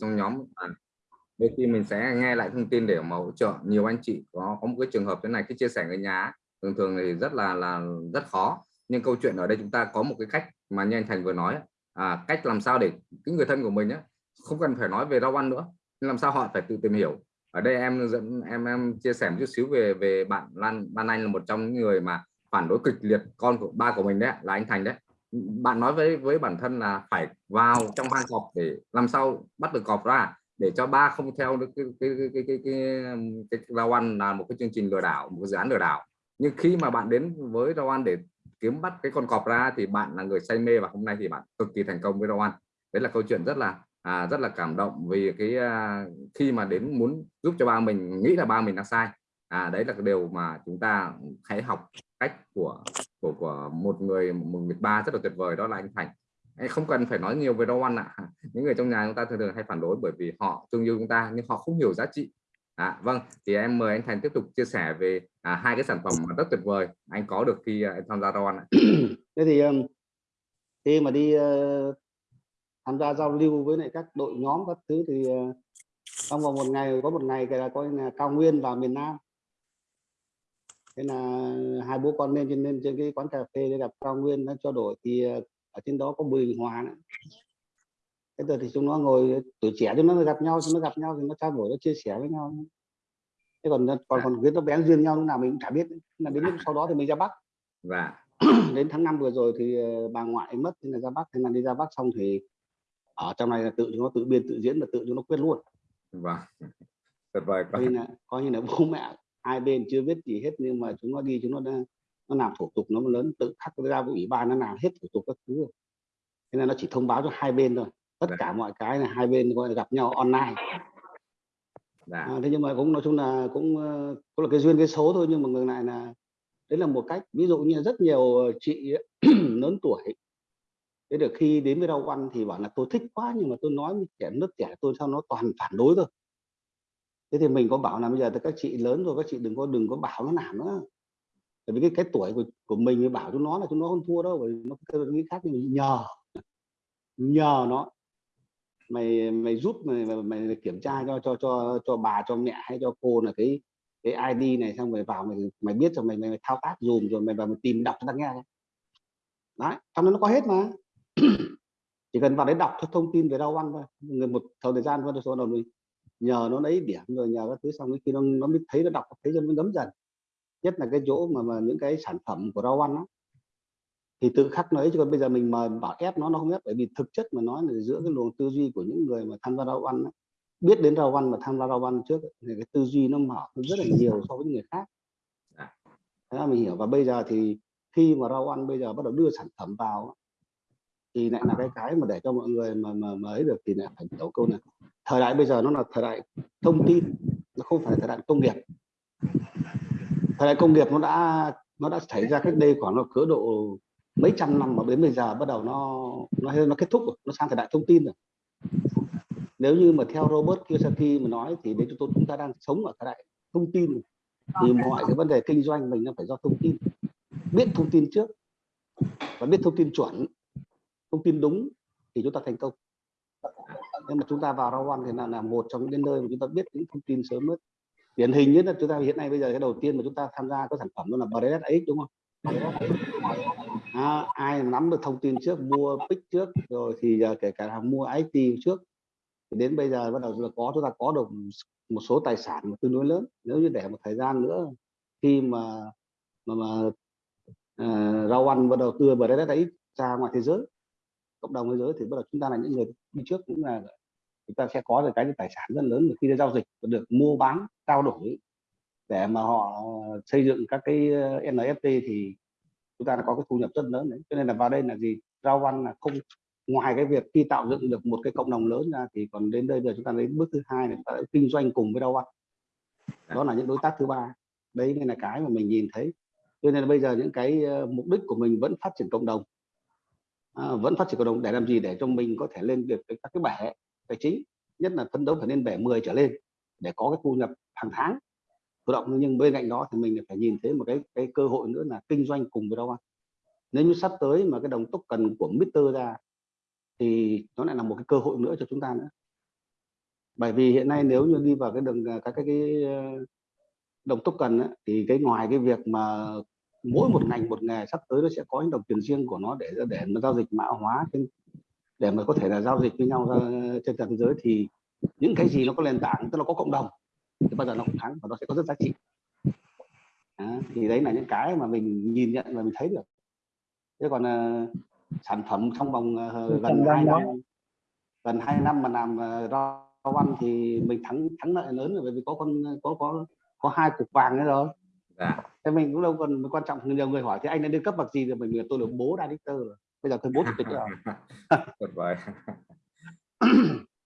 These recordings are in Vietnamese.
trong nhóm. À, đôi khi mình sẽ nghe lại thông tin để mà hỗ trợ. Nhiều anh chị có có một cái trường hợp thế này cái chia sẻ người nhà thường thường thì rất là là rất khó. Nhưng câu chuyện ở đây chúng ta có một cái cách mà như anh Thành vừa nói à, cách làm sao để cái người thân của mình á không cần phải nói về rau ăn nữa nhưng làm sao họ phải tự tìm hiểu. Ở đây em dẫn em em chia sẻ một chút xíu về về bạn Lan Ban Anh là một trong những người mà phản đối kịch liệt con của ba của mình đấy là anh Thành đấy bạn nói với với bản thân là phải vào trong hang cọp để làm sao bắt được cọp ra để cho ba không theo được cái cái cái cái cái, cái, cái rau ăn là một cái chương trình lừa đảo một cái dự án lừa đảo. Nhưng khi mà bạn đến với rau ăn để kiếm bắt cái con cọp ra thì bạn là người say mê và hôm nay thì bạn cực kỳ thành công với rau ăn đấy là câu chuyện rất là à, rất là cảm động vì cái à, khi mà đến muốn giúp cho ba mình nghĩ là ba mình đang sai. À đấy là cái điều mà chúng ta hãy học cách của của của một người một người ba rất là tuyệt vời đó là anh Thành anh không cần phải nói nhiều về rau ăn ạ à. những người trong nhà chúng ta thường thường hay phản đối bởi vì họ thương yêu chúng ta nhưng họ không hiểu giá trị à, vâng thì em mời anh Thành tiếp tục chia sẻ về à, hai cái sản phẩm mà rất tuyệt vời anh có được khi à, anh tham gia rau ăn ạ. thế thì um, khi mà đi uh, tham gia giao lưu với lại các đội nhóm các thứ thì uh, trong vòng một ngày có một ngày là coi là cao nguyên vào miền Nam thế là hai bố con lên trên lên trên cái quán cà phê để gặp cao nguyên nó cho đổi thì uh, ở trên đó có bùi hòa nữa. Thế rồi thì chúng nó ngồi tuổi trẻ chúng nó gặp nhau chúng nó gặp nhau thì nó trao đổi nó chia sẻ với nhau. Thế còn còn còn cái nó bén duyên nhau lúc nào mình cũng chả biết. Là đến lúc sau đó thì mình ra bắc. Và đến tháng 5 vừa rồi thì bà ngoại mất nên là ra bắc. Thế là đi ra bắc xong thì ở trong này là tự chúng nó tự biên tự diễn và tự chúng nó quyết luôn. Vâng. Tuyệt vời coi như là coi như là bố mẹ hai bên chưa biết gì hết nhưng mà chúng nó đi chúng nó đã, nó làm thủ tục nó lớn tự khắc ra ủy ban nó làm hết thủ tục các thứ thế nên nó chỉ thông báo cho hai bên thôi tất Đã. Dạ. cả mọi cái là hai bên gọi là gặp nhau online Đã. Dạ. À, thế nhưng mà cũng nói chung là cũng có là cái duyên cái số thôi nhưng mà ngược lại là đấy là một cách ví dụ như rất nhiều chị lớn tuổi thế được khi đến với rau ăn thì bảo là tôi thích quá nhưng mà tôi nói với trẻ nước trẻ tôi sao nó toàn phản đối thôi thế thì mình có bảo là bây giờ các chị lớn rồi các chị đừng có đừng có bảo nó làm nữa. Bởi vì cái cái tuổi của, của mình mới bảo chúng nó là chúng nó không thua đâu bởi nó cái nghĩ khác thì mình nhờ nhờ nó. Mày mày giúp mày, mày, mày kiểm tra cho cho cho cho bà cho mẹ hay cho cô là cái cái ID này xong rồi vào mày mày biết rồi mày mày, mày thao tác dùm rồi mày vào mày tìm đọc cho ta nghe đấy trong đó nó có hết mà. Chỉ cần vào đấy đọc thông tin về rau ăn thôi. Người một thời gian thôi số đó mình nhờ nó lấy điểm rồi nhờ các thứ xong khi nó nó mới thấy nó đọc thấy cho nó ngấm dần. Nhất là cái chỗ mà mà những cái sản phẩm của rau ăn đó, thì tự khắc nó ấy chứ còn bây giờ mình mà bảo ép nó nó không ép bởi vì thực chất mà nói là giữa cái luồng tư duy của những người mà tham gia rau ăn đó, biết đến rau ăn mà tham gia rau ăn trước thì cái tư duy nó mở rất là nhiều so với những người khác. Dạ. thế là mình hiểu. Và bây giờ thì khi mà rau ăn bây giờ bắt đầu đưa sản phẩm vào thì lại là cái cái mà để cho mọi người mà mà, ấy được thì lại phải hiểu câu này. Thời đại bây giờ nó là thời đại thông tin nó không phải thời đại công nghiệp. Thời đại công nghiệp nó đã nó đã xảy ra cách đây khoảng nó cỡ độ mấy trăm năm mà đến bây giờ bắt đầu nó nó nó kết thúc rồi nó sang thời đại thông tin rồi. Nếu như mà theo Robert Kiyosaki mà nói thì đến chúng tôi chúng ta đang sống ở thời đại thông tin. Thì mọi cái vấn đề kinh doanh mình nó phải do thông tin. Biết thông tin trước và biết thông tin chuẩn thông tin đúng thì chúng ta thành công. Nhưng mà chúng ta vào rau ăn thì là, là một trong những nơi mà chúng ta biết những thông tin sớm nhất. Điển hình nhất là chúng ta hiện nay bây giờ cái đầu tiên mà chúng ta tham gia có sản phẩm đó là BRSX đúng không? À, ai nắm được thông tin trước mua pick trước rồi thì giờ kể cả là mua IT trước. Thì đến bây giờ bắt đầu là có chúng ta có được một số tài sản tương đối lớn. Nếu như để một thời gian nữa khi mà mà, mà uh, rau ăn bắt đầu đưa BRSX ra ngoài thế giới cộng đồng thế giới thì bắt đầu chúng ta là những người đi trước cũng là chúng ta sẽ có được cái tài sản rất lớn khi giao dịch và được mua bán, trao đổi. Để mà họ xây dựng các cái ờ, NFT thì chúng ta đã có cái thu nhập rất lớn đấy. Cho nên là vào đây là gì? Rau văn là không, ngoài cái việc khi tạo dựng được một cái cộng đồng lớn ra thì còn đến đây giờ chúng ta đến bước thứ hai là kinh doanh cùng với rau văn. Đó là những đối tác thứ ba. Đấy nên là cái mà mình nhìn thấy. Cho nên là bây giờ những cái ờ, mục đích của mình vẫn phát triển cộng đồng à, vẫn phát triển cộng đồng để làm gì? Để cho mình có thể lên được các cái bể tài chính nhất là phấn đấu phải lên bể 10 trở lên để có cái thu nhập hàng tháng. Tự động nhưng bên cạnh đó thì mình phải nhìn thấy một cái cái cơ hội nữa là kinh doanh cùng với đâu ăn nếu như sắp tới mà cái đồng token của Mister ra thì nó lại là một cái cơ hội nữa cho chúng ta nữa. Bởi vì hiện nay nếu như đi vào cái đường à, các cái, cái ờ, đồng token ấy, thì cái ngoài cái việc mà mỗi một ngành một nghề sắp tới nó sẽ có những đồng tiền riêng của nó để để mà giao dịch mã hóa trên để mà có thể là giao dịch với nhau ra trên toàn thế giới thì những cái gì nó có nền tảng tức là có cộng đồng thì bao giờ nó cũng thắng và nó sẽ có rất giá trị. À, thì đấy là những cái mà mình nhìn nhận và mình thấy được. Thế còn uh, sản phẩm trong vòng uh, gần hai năm gần hai năm mà làm uh, rau ăn thì mình thắng thắng lợi lớn rồi bởi vì có con có có có hai cục vàng nữa rồi dạ. thế mình cũng đâu còn quan trọng nhiều người hỏi thì anh đã lên cấp bậc gì rồi? Mình tôi là bố director rồi. Bây giờ tôi bố chủ tịch rồi. Tuyệt vời.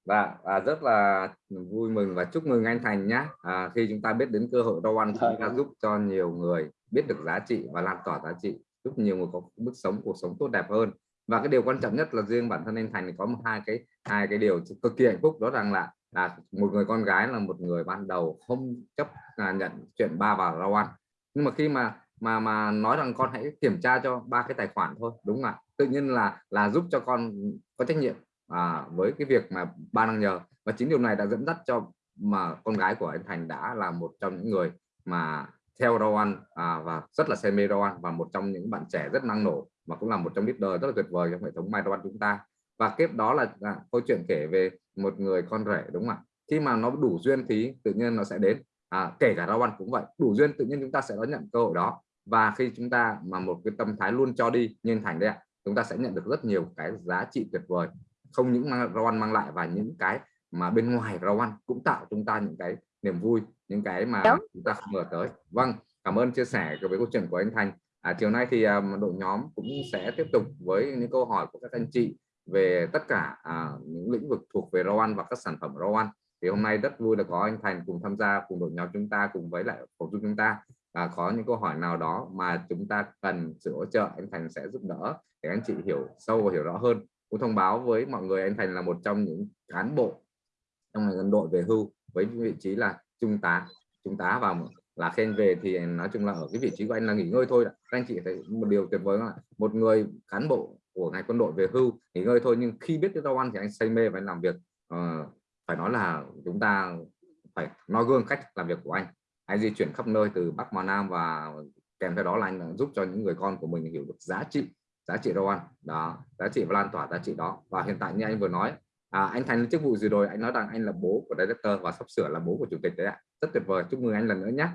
Và, và rất là vui mừng và chúc mừng anh Thành nhé à, khi chúng ta biết đến cơ hội rau ăn chúng ta giúp cho nhiều người biết được giá trị và lan tỏa giá trị giúp nhiều người có mức sống cuộc sống tốt đẹp hơn. Và cái điều quan trọng nhất là riêng bản thân anh Thành thì có một hai cái hai cái điều cực kỳ hạnh phúc đó rằng là là một người con gái là một người ban đầu không chấp nhận chuyện ba vào rau ăn nhưng mà khi mà mà mà nói rằng con hãy kiểm tra cho ba cái tài khoản thôi đúng không ạ? Tự nhiên là là giúp cho con có trách nhiệm à, với cái việc mà ba đang nhờ. Và chính điều này đã dẫn dắt cho mà con gái của anh Thành đã là một trong những người mà theo Rowan à, và rất là say mê Rowan và một trong những bạn trẻ rất năng nổ mà cũng là một trong leader rất là tuyệt vời trong hệ thống Mai rau chúng ta. Và tiếp đó là, là câu chuyện kể về một người con rể đúng không ạ? Khi mà nó đủ duyên thì tự nhiên nó sẽ đến à, kể cả rau ăn cũng vậy đủ duyên tự nhiên chúng ta sẽ đón nhận cơ hội đó. Và khi chúng ta mà một cái tâm thái luôn cho đi như thành đấy ạ chúng ta sẽ nhận được rất nhiều cái giá trị tuyệt vời. Không những mang, rau ăn mang lại và những cái mà bên ngoài rau ăn cũng tạo chúng ta những cái niềm vui những cái mà Đúng. chúng ta không ngờ tới. Vâng cảm ơn chia sẻ với câu chuyện của anh Thành. À, chiều nay thì um, đội nhóm cũng sẽ tiếp tục với những câu hỏi của các anh chị về tất cả à, những lĩnh vực thuộc về rau ăn và các sản phẩm rau ăn thì hôm nay rất vui là có anh Thành cùng tham gia cùng đội nhóm chúng ta cùng với lại phòng dung chúng ta. À, có những câu hỏi nào đó mà chúng ta cần sự hỗ trợ anh Thành sẽ giúp đỡ để anh chị hiểu sâu và hiểu rõ hơn. Cũng thông báo với mọi người anh Thành là một trong những cán bộ trong ngành quân đội về hưu với vị trí là trung tá trung tá vào là khen về thì nói chung là ở cái vị trí của anh là nghỉ ngơi thôi các anh chị thấy một điều tuyệt vời là một người cán bộ của ngành quân đội về hưu nghỉ ngơi thôi nhưng khi biết cái rau ăn thì anh say mê và anh làm việc uh, phải nói là chúng ta phải nói gương cách làm việc của anh. Anh di chuyển khắp nơi từ Bắc vào Nam và kèm theo đó là anh giúp cho những người con của mình hiểu được giá trị giá trị rau ăn đó giá trị và lan tỏa giá trị đó. Và hiện tại như anh vừa nói à, anh thành chức vụ gì rồi? Anh nói rằng anh là bố của director và sắp sửa là bố của chủ tịch đấy ạ. Rất tuyệt vời chúc mừng anh lần nữa nhé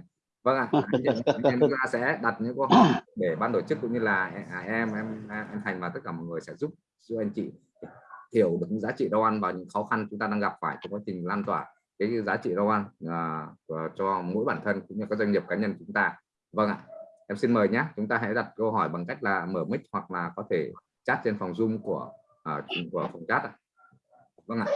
vâng ạ anh, chúng ta sẽ đặt những câu hỏi để ban tổ chức cũng như là à, em em em thành và tất cả mọi người sẽ giúp giúp anh chị thiểu được giá trị rau ăn và những khó khăn chúng ta đang gặp phải trong quá trình lan tỏa cái giá trị rau ăn à, cho mỗi bản thân cũng như các doanh nghiệp cá nhân chúng ta. Vâng ạ em xin mời nhé chúng ta hãy đặt câu hỏi bằng cách là mở mic hoặc là có thể chat trên phòng zoom của uh, của phòng chat ạ. Vâng ạ.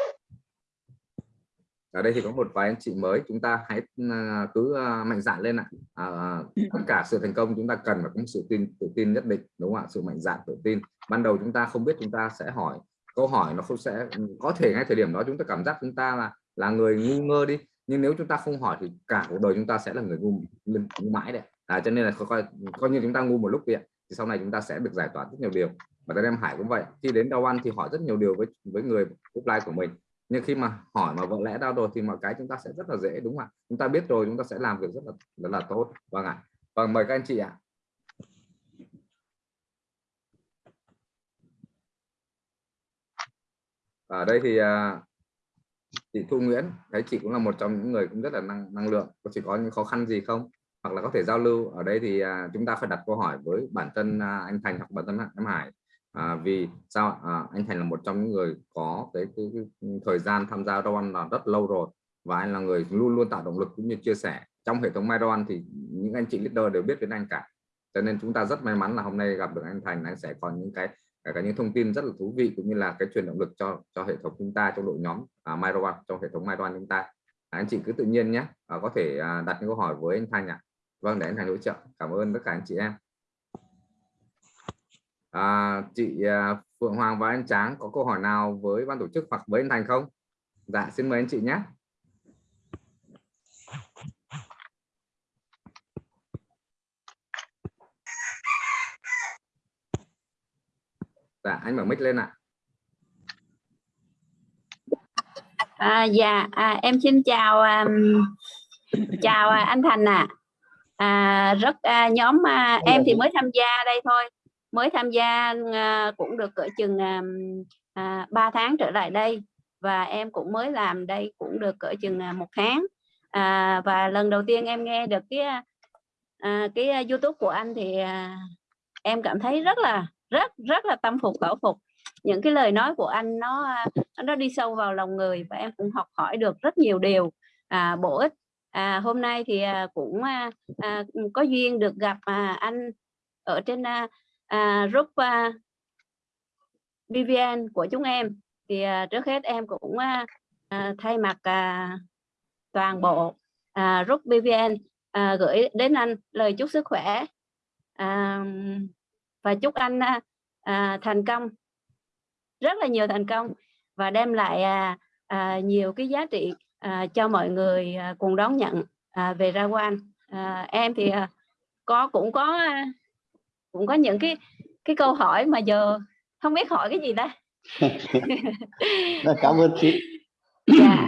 Ở đây thì có một vài anh chị mới chúng ta hãy à, cứ à, mạnh dạn lên ạ. À, tất cả sự thành công chúng ta cần và cũng sự tin tự tin nhất định đúng không ạ? Sự mạnh dạn tự tin. Ban đầu chúng ta không biết chúng ta sẽ hỏi câu hỏi nó không sẽ ừ, có thể ngay thời điểm đó chúng ta cảm giác chúng ta là là người ngu ngơ đi. Nhưng nếu chúng ta không hỏi thì cả cuộc đời chúng ta sẽ là người ngu, ngu mãi đấy. À, cho nên là coi coi như chúng ta ngu một lúc vậy thì sau này chúng ta sẽ được giải tỏa rất nhiều điều. Và tại em Hải cũng vậy khi đến đau ăn thì hỏi rất nhiều điều với với người offline của mình. Nhưng khi mà hỏi mà vợ lẽ đau rồi thì mọi cái chúng ta sẽ rất là dễ đúng không ạ? Chúng ta biết rồi chúng ta sẽ làm việc rất là rất là tốt. Vâng ạ. Vâng mời các anh chị ạ. Ở đây thì à, chị Thu Nguyễn thấy chị cũng là một trong những người cũng rất là năng năng lượng. Có chị có những khó khăn gì không? Hoặc là có thể giao lưu. Ở đây thì à, chúng ta phải đặt câu hỏi với bản thân à, anh Thành hoặc bản thân em Hải. À, vì sao à, anh Thành là một trong những người có cái, cái, cái thời gian tham gia rau là rất lâu rồi và anh là người luôn luôn tạo động lực cũng như chia sẻ. Trong hệ thống Myron thì những anh chị leader đều biết đến anh cả. Cho nên chúng ta rất may mắn là hôm nay gặp được anh Thành anh sẽ có những cái cả những thông tin rất là thú vị cũng như là cái truyền động lực cho cho hệ thống chúng ta trong đội nhóm à, Myroan trong hệ thống Myroan chúng ta. À, anh chị cứ tự nhiên nhé à, có thể à, đặt những câu hỏi với anh Thành ạ. À. vâng để anh Thành hỗ trợ. Cảm ơn tất cả anh chị em. À, chị à, Phượng Hoàng và anh Tráng có câu hỏi nào với ban tổ chức hoặc với anh Thành không? Dạ xin mời anh chị nhé. Dạ anh mở mic lên ạ À, dạ, à, em xin chào um, chào à, anh Thành ạ. À. À, rất à, nhóm à, em thì mới tham gia đây thôi, mới tham gia à, cũng được cỡ chừng à, à 3 tháng trở lại đây và em cũng mới làm đây cũng được cỡ chừng à, một tháng. À, và lần đầu tiên em nghe được cái à, cái YouTube của anh thì à, em cảm thấy rất là rất rất là tâm phục khẩu phục. Những cái lời nói của anh nó à, nó đi sâu vào lòng người và em cũng học hỏi được rất nhiều điều. À, bổ ích. À, hôm nay thì à, cũng à, à, có duyên được gặp à, anh ở trên à, à, group à, BVN của chúng em. Thì à, trước hết em cũng à, à, thay mặt à, toàn bộ à, group BVN à, gửi đến anh lời chúc sức khỏe. À, và chúc anh à, thành công. Rất là nhiều thành công và đem lại à, à, nhiều cái giá trị à, cho mọi người à, cùng đón nhận à, về ra quan à, em thì à, có cũng có à, cũng có những cái cái câu hỏi mà giờ không biết hỏi cái gì ta. Cảm ơn chị. Dạ.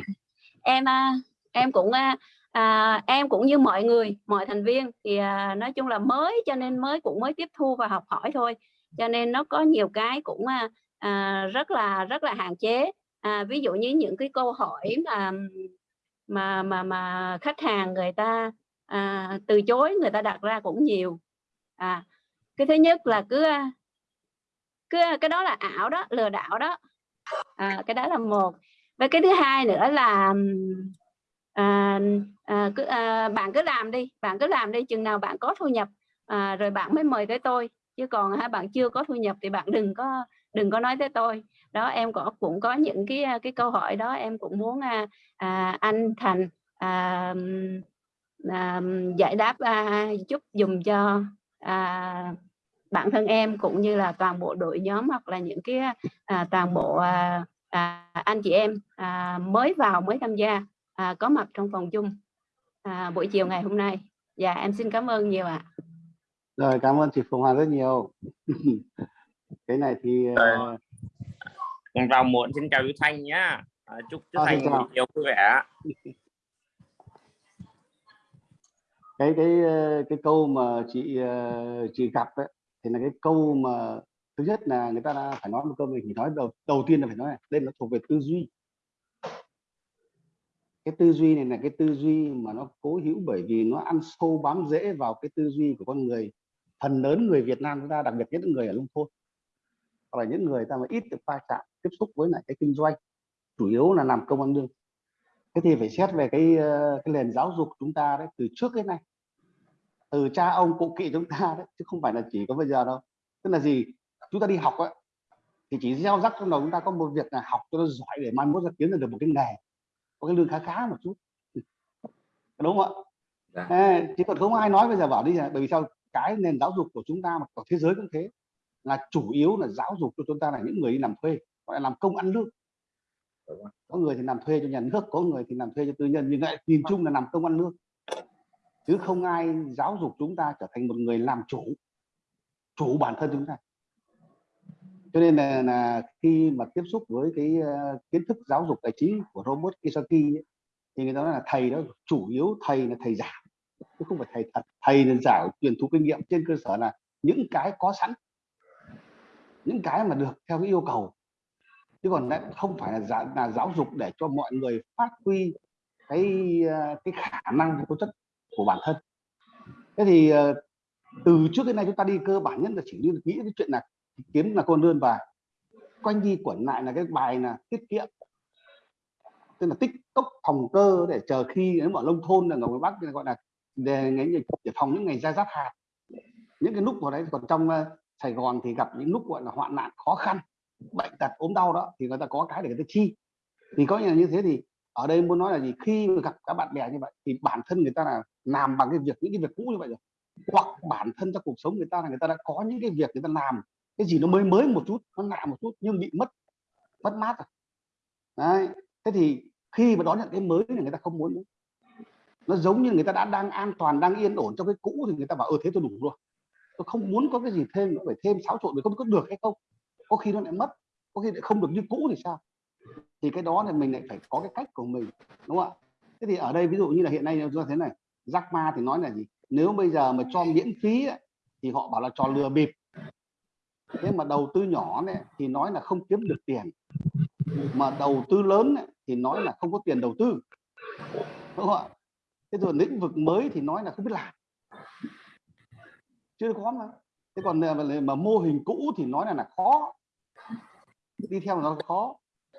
em em cũng à, em cũng như mọi người mọi thành viên thì à, nói chung là mới cho nên mới cũng mới tiếp thu và học hỏi thôi. Cho nên nó có nhiều cái cũng à, à, rất là rất là hạn chế. À, ví dụ như những cái câu hỏi mà mà mà mà khách hàng người ta à, từ chối người ta đặt ra cũng nhiều. À cái thứ nhất là cứ à, cứ à, cái đó là ảo đó lừa đảo đó. À, cái đó là một. Và cái thứ hai nữa là à, à, cứ, à, bạn cứ làm đi bạn cứ làm đi chừng nào bạn có thu nhập à, rồi bạn mới mời tới tôi. Chứ còn ha, bạn chưa có thu nhập thì bạn đừng có đừng có nói tới tôi. Đó em có cũng có những cái à, cái câu hỏi đó em cũng muốn à, à, anh Thành à, à, giải đáp à, chút dùng cho à, bản thân em cũng như là toàn bộ đội nhóm hoặc là những cái à, toàn bộ à, à, anh chị em à, mới vào mới tham gia à, có mặt trong phòng chung à, buổi chiều ngày hôm nay. Dạ em xin cảm ơn nhiều ạ. À. rồi cảm ơn chị Phùng Hoàng rất nhiều. Cái này thì uh... còn vào muộn xin chào chú Thanh nhá. À, chúc chú à, Thanh buổi chiều vui vẻ. Cái cái ờ, cái câu mà chị ờ, chị gặp ấy, thì là cái câu mà thứ nhất là người ta đã phải nói một câu mình thì nói đầu đầu tiên là phải nói này đây nó thuộc về tư duy cái tư duy này là cái tư duy mà nó cố hữu bởi vì nó ăn sâu bám rễ vào cái tư duy của con người. Phần lớn người Việt Nam chúng ta, đặc biệt nhất những người ở nông thôn, hoặc là những người ta mà ít được va chạm, tiếp xúc với lại cái kinh doanh, chủ yếu là làm công ăn lương. Thế thì phải xét về cái ờ, cái nền giáo dục chúng ta đấy, từ trước đến nay. Từ cha ông cụ kỵ chúng ta đấy, chứ không phải là chỉ có bây giờ đâu. Tức là gì? Chúng ta đi học ấy thì chỉ gieo rắc trong đầu chúng ta có một việc là học cho nó giỏi để mai mốt ra kiếm được một cái nghề có cái lương khá khá một chút. Đúng không ạ? Dạ. à, chỉ còn không ai nói bây giờ bảo đi bởi vì sao? Cái nền giáo dục của chúng ta mà của thế giới cũng thế là chủ yếu là giáo dục cho chúng ta là những người đi làm thuê gọi là làm công ăn lương. Có người thì làm thuê cho nhà nước có người thì làm thuê cho tư nhân nhưng lại nhìn chung là làm công ăn lương. Chứ không ai giáo dục chúng ta trở thành một người làm chủ chủ bản thân chúng ta cho nên là, là khi mà tiếp xúc với cái uh, kiến thức giáo dục tài chính của robot Kiyosaki ấy, thì người ta nói là thầy đó chủ yếu thầy là thầy giả chứ không phải thầy thật. Thầy là giả truyền thụ kinh nghiệm trên cơ sở là những cái có sẵn những cái mà được theo cái yêu cầu. Chứ còn lại không phải là, giả, là giáo dục để cho mọi người phát huy cái ờ, cái khả năng cái tố chất của bản thân. Thế thì ờ, từ trước đến nay chúng ta đi cơ bản nhất là chỉ đi nghĩ cái chuyện là kiếm là con đơn và quanh đi quẩn lại là cái bài là tiết kiệm. Tức là tích cốc phòng cơ để chờ khi nếu mà nông thôn là người bắc gọi là để, để phòng những ngày ra giáp hạt. Những cái lúc vào đấy còn trong ờ, Sài Gòn thì gặp những lúc gọi là hoạn nạn khó khăn bệnh tật ốm đau đó thì người ta có cái để người ta chi. Thì có như thế thì ở đây muốn nói là gì? Khi mà gặp các bạn bè như vậy thì bản thân người ta là làm bằng cái việc những cái việc cũ như vậy rồi. Hoặc bản thân trong cuộc sống người ta là người ta đã có những cái việc người ta làm cái gì nó mới mới một chút, nó lạ một chút nhưng bị mất mất mát rồi đấy, thế thì khi mà đón nhận cái mới thì người ta không muốn nữa. Nó giống như người ta đã đang an toàn, đang yên ổn trong cái cũ thì người ta bảo ơ thế tôi đủ rồi. Tôi không muốn có cái gì thêm nữa, phải thêm xáo trộn để không có được hay không. Có khi nó lại mất, có khi lại không được như cũ thì sao? Thì cái đó thì mình lại phải có cái cách của mình, đúng không ạ? Thế thì ở đây ví dụ như là hiện nay chúng ta thế này, Jack Ma thì nói là gì? Nếu bây giờ mà cho miễn phí thì họ bảo là trò lừa bịp thế mà đầu tư nhỏ này thì nói là không kiếm được tiền. Mà đầu tư lớn ấy, thì nói là không có tiền đầu tư. Đúng không ạ? Thế rồi lĩnh vực mới thì nói là không biết làm. Chưa có mà. Thế còn mà, mà mô hình cũ thì nói là là khó. Đi theo nó khó.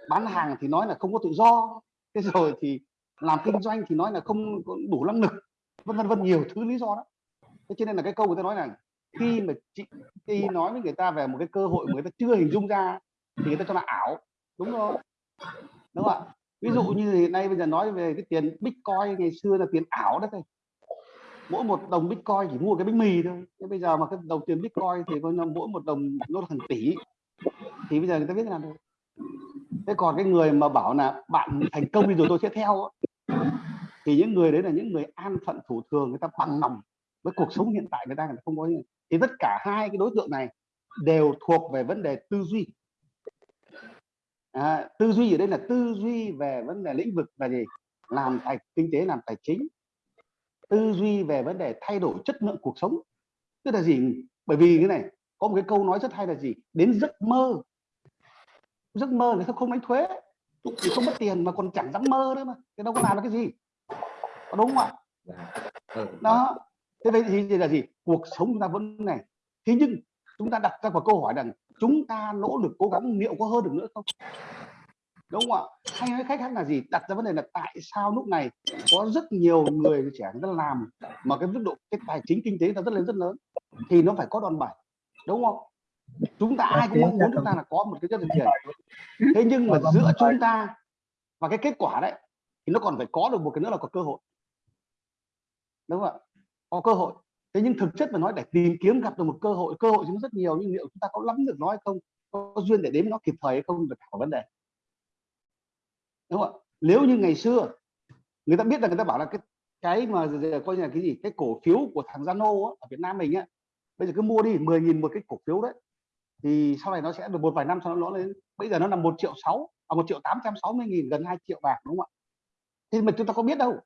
Bán hàng thì nói là không có tự do. Thế rồi thì làm kinh doanh thì nói là không đủ năng lực. Vân vân vân nhiều thứ lý do đó thế cho nên là cái câu người ta nói là khi mà chị khi nói với người ta về một cái cơ hội mà người ta chưa hình dung ra thì người ta cho là ảo, đúng không? Đúng không ạ? Ví dụ như hiện nay bây giờ nói về cái tiền bitcoin, ngày xưa là tiền ảo đó thôi. Mỗi một đồng bitcoin chỉ mua cái bánh mì thôi. Thế bây giờ mà cái đồng tiền bitcoin thì có mỗi một đồng nó là hàng tỷ. Thì bây giờ người ta biết làm được? Thế còn cái người mà bảo là bạn thành công thì rồi tôi sẽ theo thì những người đấy là những người an phận thủ thường, người ta bằng lòng với cuộc sống hiện tại người ta không có gì thì tất cả hai cái đối tượng này đều thuộc về vấn đề tư duy. À, tư duy ở đây là tư duy về vấn đề lĩnh vực là gì? Làm tài kinh tế làm tài chính. Tư duy về vấn đề thay đổi chất lượng cuộc sống. Tức là gì? Bởi vì cái này có một cái câu nói rất hay là gì? Đến giấc mơ. Giấc mơ ta không đánh thuế thì không mất tiền mà còn chẳng dám mơ nữa mà. Thì đâu có làm được cái gì. Đúng không ạ? Ừ, đó thế vậy thì là gì? Cuộc sống chúng ta vẫn này. Thế nhưng chúng ta đặt ra một câu hỏi rằng, chúng ta nỗ lực cố gắng liệu có hơn được nữa không? Đúng không ạ? Hay nói khách khác là gì? Đặt ra vấn đề là tại sao lúc này có rất nhiều người trẻ người ta làm mà cái mức độ cái tài chính kinh tế nó rất lớn rất lớn thì nó phải có đòn bẩy đúng không? Chúng ta ai cũng mong muốn chúng ta là có một cái chất tiền. Thế nhưng mà giữa chúng ta và cái kết quả đấy thì nó còn phải có được một cái nữa là có cơ hội. Đúng không ạ? Có cơ hội. Thế nhưng thực chất mà nói để tìm kiếm gặp được một cơ hội cơ hội chúng rất nhiều nhưng liệu chúng ta có lắm được nó hay không có duyên để đến nó kịp thời hay không là cả vấn đề. Đúng không ạ? Nếu như ngày xưa người ta biết là người ta bảo là cái cái mà coi như là cái gì cái cổ phiếu của thằng Zano á, ở Việt Nam mình á bây giờ cứ mua đi 10.000 một cái cổ phiếu đấy thì sau này nó sẽ được một vài năm sau nó lên. Bây giờ nó là một triệu sáu à một triệu tám trăm sáu mươi nghìn gần 2 triệu bạc đúng không ạ? Thì mà chúng ta có biết đâu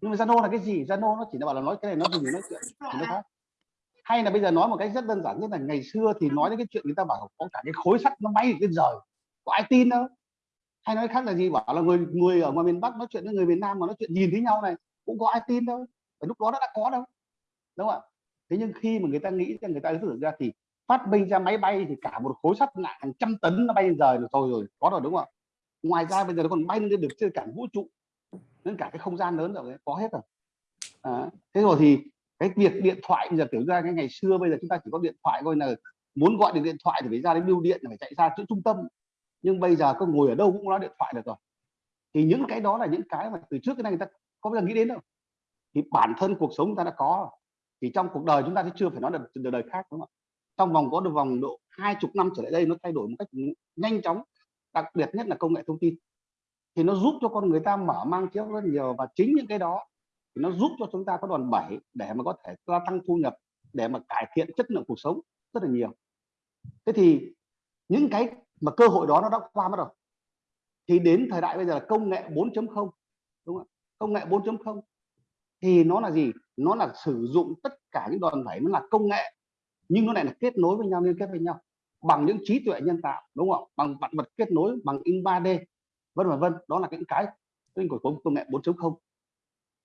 nhưng mà Zalo là cái gì? Zalo nó chỉ là bảo là nói cái này nó dùng nói chuyện, thì nó khác hay là bây giờ nói một cách rất đơn giản nhất là ngày xưa thì nói đến cái chuyện người ta bảo có cả cái khối sắt nó bay trên trời, có ai tin đâu. Hay nói khác là gì? Bảo là người người ở ngoài miền Bắc nói chuyện với người miền Nam mà nói chuyện nhìn thấy nhau này, cũng có ai tin đâu. Và lúc đó nó đã có đâu, đúng không ạ? Thế nhưng khi mà người ta nghĩ rằng người ta tưởng ra thì phát minh ra máy bay thì cả một khối sắt nặng hàng trăm tấn nó bay lên trời rồi thôi rồi, có rồi, đúng không ạ? Ngoài ra bây giờ nó còn bay lên được trên cả vũ trụ đến cả cái không gian lớn rồi có hết rồi. À, thế rồi thì cái việc điện thoại bây giờ kiểu ra cái ngày xưa bây giờ chúng ta chỉ có điện thoại thôi là muốn gọi được điện thoại thì phải ra đến bưu điện phải chạy ra chỗ trung tâm. Nhưng bây giờ có ngồi ở đâu cũng nói điện thoại được rồi. Thì những cái đó là những cái mà từ trước cái này người ta có bao giờ nghĩ đến đâu. Thì bản thân cuộc sống ta đã có thì trong cuộc đời chúng ta thì chưa phải nói được đời, đời khác đúng không ạ? Trong vòng có được vòng độ hai chục năm trở lại đây nó thay đổi một cách nhanh chóng đặc biệt nhất là công nghệ thông tin thì nó giúp cho con người ta mở mang kiến rất nhiều và chính những cái đó thì nó giúp cho chúng ta có đòn bẩy để mà có thể gia tăng thu nhập, để mà cải thiện chất lượng cuộc sống rất là nhiều. Thế thì những cái mà cơ hội đó nó đã qua mất rồi thì đến thời đại bây giờ là công nghệ 4.0 đúng không công nghệ 4.0 thì nó là gì? Nó là sử dụng tất cả những đòn bẩy, nó là công nghệ, nhưng nó lại là kết nối với nhau, liên kết với nhau bằng những trí tuệ nhân tạo, đúng không bằng vạn vật kết nối, bằng in 3D vân vân vân đó là những cái của công nghệ 4.0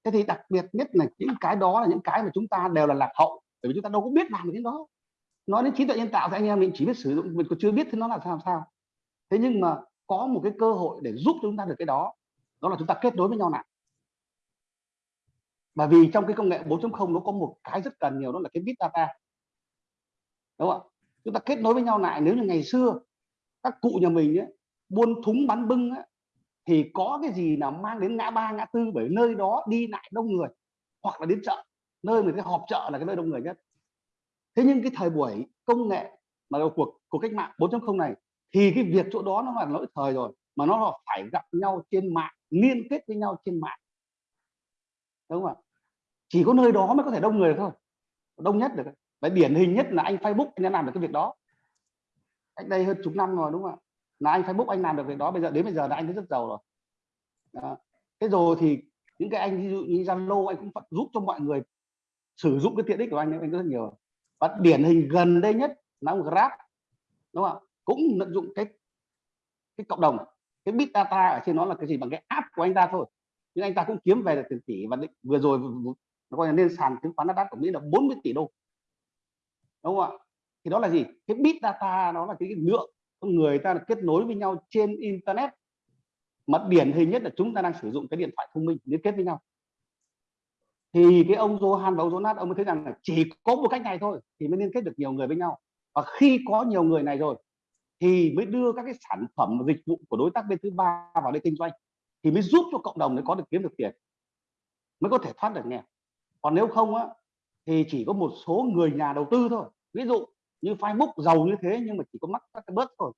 thế thì đặc biệt nhất là những cái đó là những cái mà chúng ta đều là lạc hậu bởi vì chúng ta đâu có biết làm được cái đó. Nói đến trí tuệ nhân tạo thì anh em mình chỉ biết sử dụng mình còn chưa biết thì nó là sao sao. Thế nhưng mà có một cái cơ hội để giúp chúng ta được cái đó đó là chúng ta kết nối với nhau lại. Bởi vì trong cái công nghệ 4.0 nó có một cái rất cần nhiều đó là cái big data. Đúng không ạ? Chúng ta kết nối với nhau lại nếu như ngày xưa các cụ nhà mình ấy, buôn thúng bán bưng ấy, thì có cái gì nào mang đến ngã ba, ngã tư? Bởi nơi đó đi lại đông người, hoặc là đến chợ. Nơi mà cái họp chợ là cái nơi đông người nhất. Thế nhưng cái thời buổi công nghệ mà cuộc của cách mạng 4.0 này, thì cái việc chỗ đó nó là lỗi thời rồi, mà nó là phải gặp nhau trên mạng, liên kết với nhau trên mạng. Đúng không ạ? Chỉ có nơi đó mới có thể đông người thôi. Đông nhất được. Và điển hình nhất là anh Facebook, anh đã làm được cái việc đó. Cách đây hơn chục năm rồi, đúng không ạ? Là anh Facebook anh làm được việc đó, bây giờ đến bây giờ là anh thấy rất giàu rồi. Đó. thế rồi thì những cái anh, ví dụ như Zalo, anh cũng giúp cho mọi người sử dụng cái tiện ích của anh anh rất nhiều. Và điển hình gần đây nhất là ông Grab, đúng không ạ? Cũng tận dụng cái cái cộng đồng, cái big data ở trên nó là cái gì? Bằng cái app của anh ta thôi. Nhưng anh ta cũng kiếm về được tiền tỷ và định- vừa rồi nó coi là lên sàn chứng khoán Nasdaq của Mỹ là 40 tỷ đô. Đúng không ạ? Thì đó là gì? Cái big data nó là cái lượng con người ta là kết nối với nhau trên internet. Mà điển hình nhất là chúng ta đang sử dụng cái điện thoại thông minh liên kết với nhau. Thì cái ông Johan và ông Jonas, ông mới thấy rằng là chỉ có một cách này thôi thì mới liên kết được nhiều người với nhau. Và khi có nhiều người này rồi thì mới đưa các cái sản phẩm và dịch vụ của đối tác bên thứ ba vào đây kinh doanh thì mới giúp cho cộng đồng mới có được kiếm được tiền, mới có thể thoát được nghèo. Còn nếu không á thì chỉ có một số người nhà đầu tư thôi. Ví dụ như Facebook giàu như thế nhưng mà chỉ có mắc các cái bớt thôi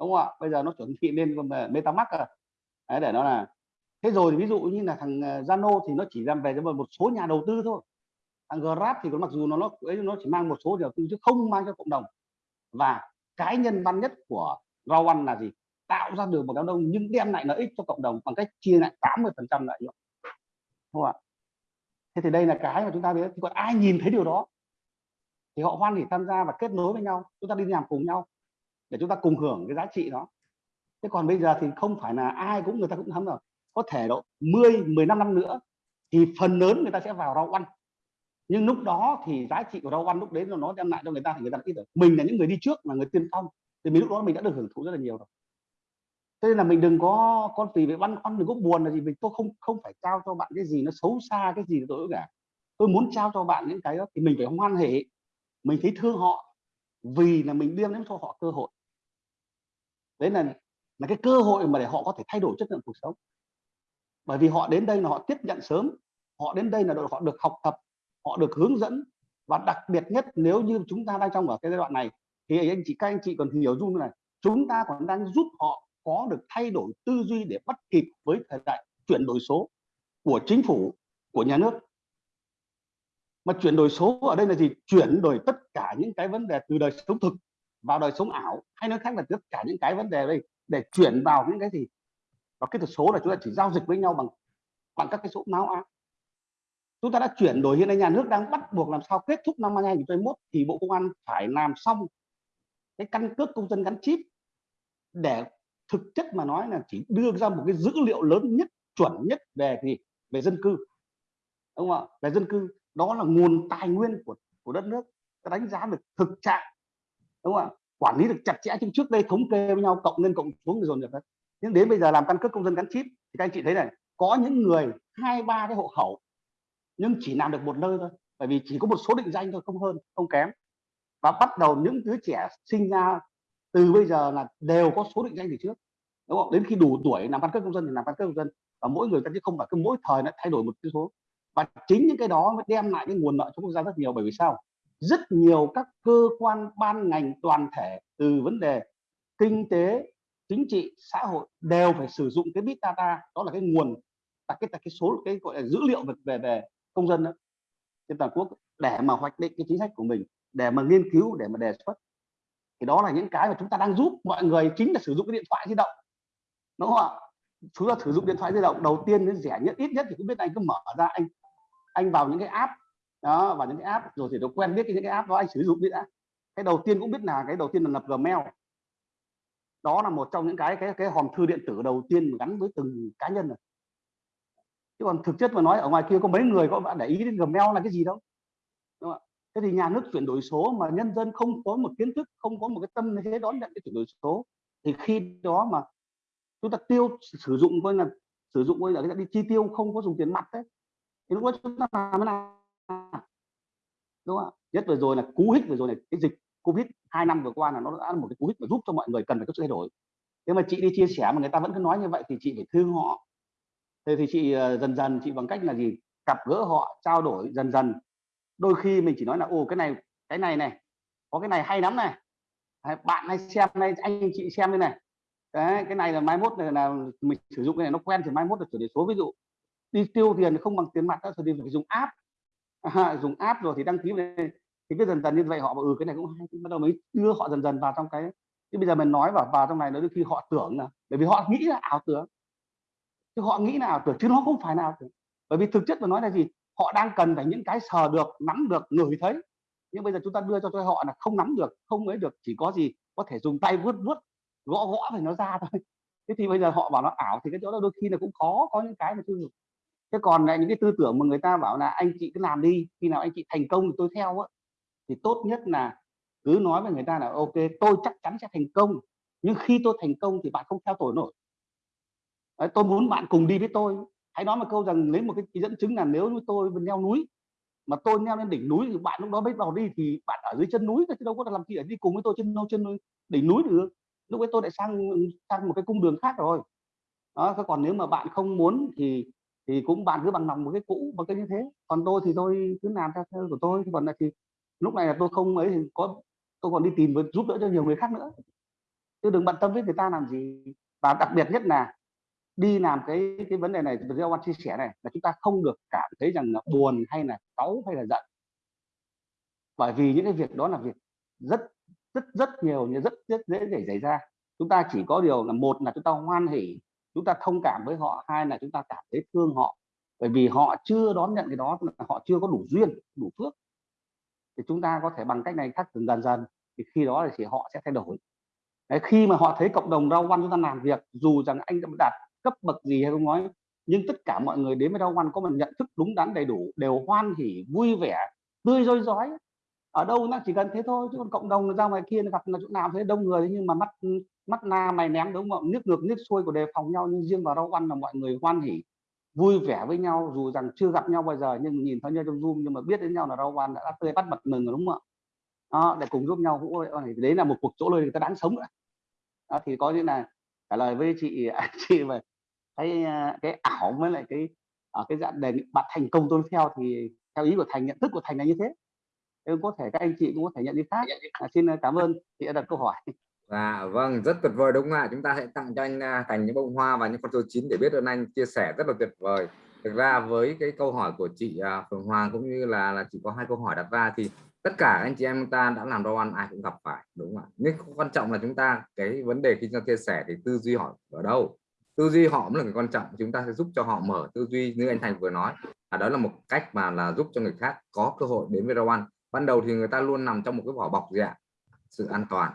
đúng không ạ? Bây giờ nó chuẩn bị lên MetaMask rồi. À. Đấy, để nó là thế rồi thì ví dụ như là thằng ờ, Zano Zalo thì nó chỉ làm về cho một số nhà đầu tư thôi. Thằng Grab thì có mặc dù nó nó ấy nó chỉ mang một số nhà đầu tư chứ không mang cho cộng đồng. Và cái nhân văn nhất của rau là gì? Tạo ra được một đám đông nhưng đem lại lợi ích cho cộng đồng bằng cách chia lại 80 phần trăm lợi nhuận. Đúng không ạ? Thế thì đây là cái mà chúng ta biết thì còn ai nhìn thấy điều đó? Thì họ hoan hỉ tham gia và kết nối với nhau, chúng ta đi làm cùng nhau để chúng ta cùng hưởng cái giá trị đó. Thế còn bây giờ thì không phải là ai cũng, người ta cũng thấm rồi có thể độ 10 15 năm nữa thì phần lớn người ta sẽ vào rau ăn. Nhưng lúc đó thì giá trị của rau ăn lúc đấy nó đem lại cho người ta thì người ta ít rồi mình là những người đi trước là người tiên phong. Thì mình lúc đó mình đã được hưởng thụ rất là nhiều rồi. Thế nên là mình đừng có, con tùy về băn khoăn đừng có buồn là gì mình tôi không không phải trao cho bạn cái gì nó xấu xa, cái gì tôi cả. Tôi muốn trao cho bạn những cái đó thì mình phải hoan hỉ mình thấy thương họ vì là mình đem đến cho họ cơ hội. Đấy là là cái cơ hội mà để họ có thể thay đổi chất lượng cuộc sống. Bởi vì họ đến đây là họ tiếp nhận sớm, họ đến đây là đội, họ được học tập, họ được hướng dẫn. Và đặc biệt nhất, nếu như chúng ta đang trong ở cái giai đoạn này, thì anh chị, các anh chị còn hiểu dung này chúng ta còn đang giúp họ có được thay đổi tư duy để bắt kịp với thời đại chuyển đổi số của chính phủ, của nhà nước mà chuyển đổi số ở đây là gì? Chuyển đổi tất cả những cái vấn đề từ đời sống thực vào đời sống ảo, hay nói khác là tất cả những cái vấn đề đây, để chuyển vào những cái gì? Và cái số là chúng ta chỉ giao dịch với nhau bằng bằng các cái số máu áp chúng ta đã chuyển đổi, hiện nay nhà nước đang bắt buộc làm sao kết thúc năm 2021 thì bộ công an phải làm xong cái căn cước công dân gắn chip để thực chất mà nói là chỉ đưa ra một cái dữ liệu lớn nhất, chuẩn nhất về gì? Về dân cư. Đúng không ạ? Về dân cư đó là nguồn tài nguyên của của đất nước. Ta đánh giá được thực trạng, đúng không ạ? Quản lý được chặt chẽ chứ trước đây thống kê với nhau, cộng lên cộng xuống rồi được đấy nhưng đến bây giờ làm căn cước công dân gắn chip thì các anh chị thấy này, có những người, hai, ba cái hộ khẩu, nhưng chỉ làm được một nơi thôi, bởi vì chỉ có một số định danh thôi, không hơn, không kém. Và bắt đầu những đứa trẻ sinh ra từ bây giờ là đều có số định danh từ trước, đúng không? Đến khi đủ tuổi, làm căn cước công dân thì làm căn cước công dân. Và mỗi người ta chứ không phải cứ mỗi thời nó thay đổi một cái số và chính những cái đó mới đem lại cái nguồn lợi cho quốc gia rất nhiều. Bởi vì sao? Rất nhiều các cơ quan ban ngành toàn thể từ vấn đề kinh tế chính trị xã hội đều phải sử dụng cái big data. Đó là cái nguồn là cái là cái số cái gọi là dữ liệu về về, về công dân đó, trên toàn quốc để mà hoạch định cái chính sách của mình để mà nghiên cứu để mà đề xuất. Thì đó là những cái mà chúng ta đang giúp mọi người chính là sử dụng cái điện thoại di động đúng không ạ? Chúng ta sử dụng điện thoại di động đầu tiên đến rẻ nhất ít nhất thì cũng biết anh cứ mở ra anh anh vào những cái app, đó, vào những cái app, rồi thì nó quen biết cái những cái app đó, anh sử dụng đi đã. Cái đầu tiên cũng biết là cái đầu tiên là lập gmail. Đó là một trong những cái cái cái hòm thư điện tử đầu tiên gắn với từng cá nhân rồi. Chứ còn thực chất mà nói, ở ngoài kia có mấy người có bạn để ý đến gmail là cái gì đâu. Đúng không? thế thì nhà nước chuyển đổi số mà nhân dân không có một kiến thức, không có một cái tâm thế đón nhận cái chuyển đổi số, thì khi đó mà chúng ta tiêu sử dụng, coi là sử dụng, coi là đi chi tiêu, không có dùng tiền mặt đấy thì lúc đó chúng ta làm thế nào? Đúng không ạ? Nhất vừa rồi là cú hích vừa rồi này cái dịch covid hai năm vừa qua là nó đã là một cái cú hích mà giúp cho mọi người cần phải có sự thay đổi. Thế mà chị đi chia sẻ mà người ta vẫn cứ nói như vậy thì chị phải thương họ. Thế thì chị ờ, dần dần chị bằng cách là gì? Gặp gỡ họ trao đổi dần dần. Đôi khi mình chỉ nói là ô cái này cái này này có cái này hay lắm này. Bạn hay xem này anh chị xem đây này. Đấy, cái này là mai mốt này là mình sử dụng cái này nó quen thì mai mốt là chuyển đổi số. Ví dụ đi tiêu tiền không bằng tiền mặt đó thì phải dùng app. À, dùng app rồi thì đăng ký này, thì biết dần dần như vậy họ bảo ừ cái này cũng hay bắt đầu mới đưa họ dần dần vào trong cái. Chứ bây giờ mình nói vào vào trong này nó đôi khi họ tưởng là bởi vì họ nghĩ là ảo tưởng. Chứ họ nghĩ là ảo tưởng chứ nó không phải là ảo tưởng. Bởi vì thực chất mà nói là gì? Họ đang cần phải những cái sờ được nắm được ngửi thấy. Nhưng bây giờ chúng ta đưa cho cho họ là không nắm được không ấy được chỉ có gì? Có thể dùng tay vuốt vuốt gõ gõ thì nó ra thôi. Thế thì bây giờ họ bảo nó ảo thì cái chỗ đó đôi khi là cũng khó có những cái mà chưa được thế còn lại những cái tư tưởng mà người ta bảo là anh chị cứ làm đi khi nào anh chị thành công thì tôi theo á. Thì tốt nhất là cứ nói với người ta là ok tôi chắc chắn sẽ thành công nhưng khi tôi thành công thì bạn không theo tôi nổi. Đấy, tôi muốn bạn cùng đi với tôi. Hãy nói một câu rằng lấy một cái dẫn chứng là nếu như tôi leo núi mà tôi leo lên đỉnh núi thì bạn lúc đó mới vào đi thì bạn ở dưới chân núi chứ đâu có làm gì ở đi cùng với tôi trên đâu trên đỉnh núi được. Lúc ấy tôi lại sang sang một cái cung đường khác rồi. Đó còn nếu mà bạn không muốn thì thì cũng bạn cứ bằng lòng một cái cũ một cái như thế. Còn tôi thì tôi cứ làm theo theo của tôi còn là thì lúc này là tôi không ấy thì có, tôi còn đi tìm với giúp đỡ cho nhiều người khác nữa. Chứ đừng bận tâm với người ta làm gì. Và đặc biệt nhất là đi làm cái cái vấn đề này Giao Quan chia sẻ này, là chúng ta không được cảm thấy rằng là buồn hay là cáu hay là giận. Bởi vì những cái việc đó là việc rất rất rất nhiều, rất rất dễ để xảy ra. Chúng ta chỉ có điều là một là chúng ta hoan hỉ chúng ta thông cảm với họ hai là chúng ta cảm thấy thương họ. Bởi vì họ chưa đón nhận cái đó họ chưa có đủ duyên đủ phước. Thì chúng ta có thể bằng cách này thắt dần dần dần thì khi đó thì họ sẽ thay đổi. Đấy, khi mà họ thấy cộng đồng rau văn chúng ta làm việc dù rằng anh đã đạt cấp bậc gì hay không nói nhưng tất cả mọi người đến với rau văn có một nhận thức đúng đắn đầy đủ đều hoan hỉ vui vẻ tươi rói rói ở đâu nó chỉ cần thế thôi chứ còn cộng đồng ra ngoài kia gặp là chỗ nào thế đông người nhưng mà mắt mắt na mày ném đúng không? Nước ngược nước xuôi của đề phòng nhau nhưng riêng vào rau ăn là mọi người hoan hỉ vui vẻ với nhau dù rằng chưa gặp nhau bao giờ nhưng nhìn thấy nhau trong zoom nhưng mà biết đến nhau là rau ăn đã tươi bắt mặt mừng rồi đúng không ạ? Đó, để cùng giúp nhau cũng đấy là một cuộc chỗ lời người ta đáng sống nữa. Đó, thì có như là trả lời với chị à, chị về cái à, cái ảo với lại cái ở cái dạng đề bạn thành công tôi theo thì theo ý của thành nhận thức của thành là như thế em có thể các anh chị cũng có thể nhận đi khác. À, xin à, cảm ơn chị đã đặt câu hỏi. À, vâng rất tuyệt vời đúng không ạ? Chúng ta sẽ tặng cho anh à, Thành những bông hoa và những con số chín để biết ơn anh chia sẻ rất là tuyệt vời. Thực ra với cái câu hỏi của chị à, Phương Hoàng cũng như là là chỉ có hai câu hỏi đặt ra thì tất cả anh chị em ta đã làm đồ ăn ai cũng gặp phải đúng không ạ? Nhưng quan trọng là chúng ta cái vấn đề khi chúng ta chia sẻ thì tư duy họ ở đâu? Tư duy họ mới là cái quan trọng chúng ta sẽ giúp cho họ mở tư duy như anh Thành vừa nói. À, đó là một cách mà là giúp cho người khác có cơ hội đến với đồ ăn ban đầu thì người ta luôn nằm trong một cái vỏ bọc gì ạ? Sự an toàn.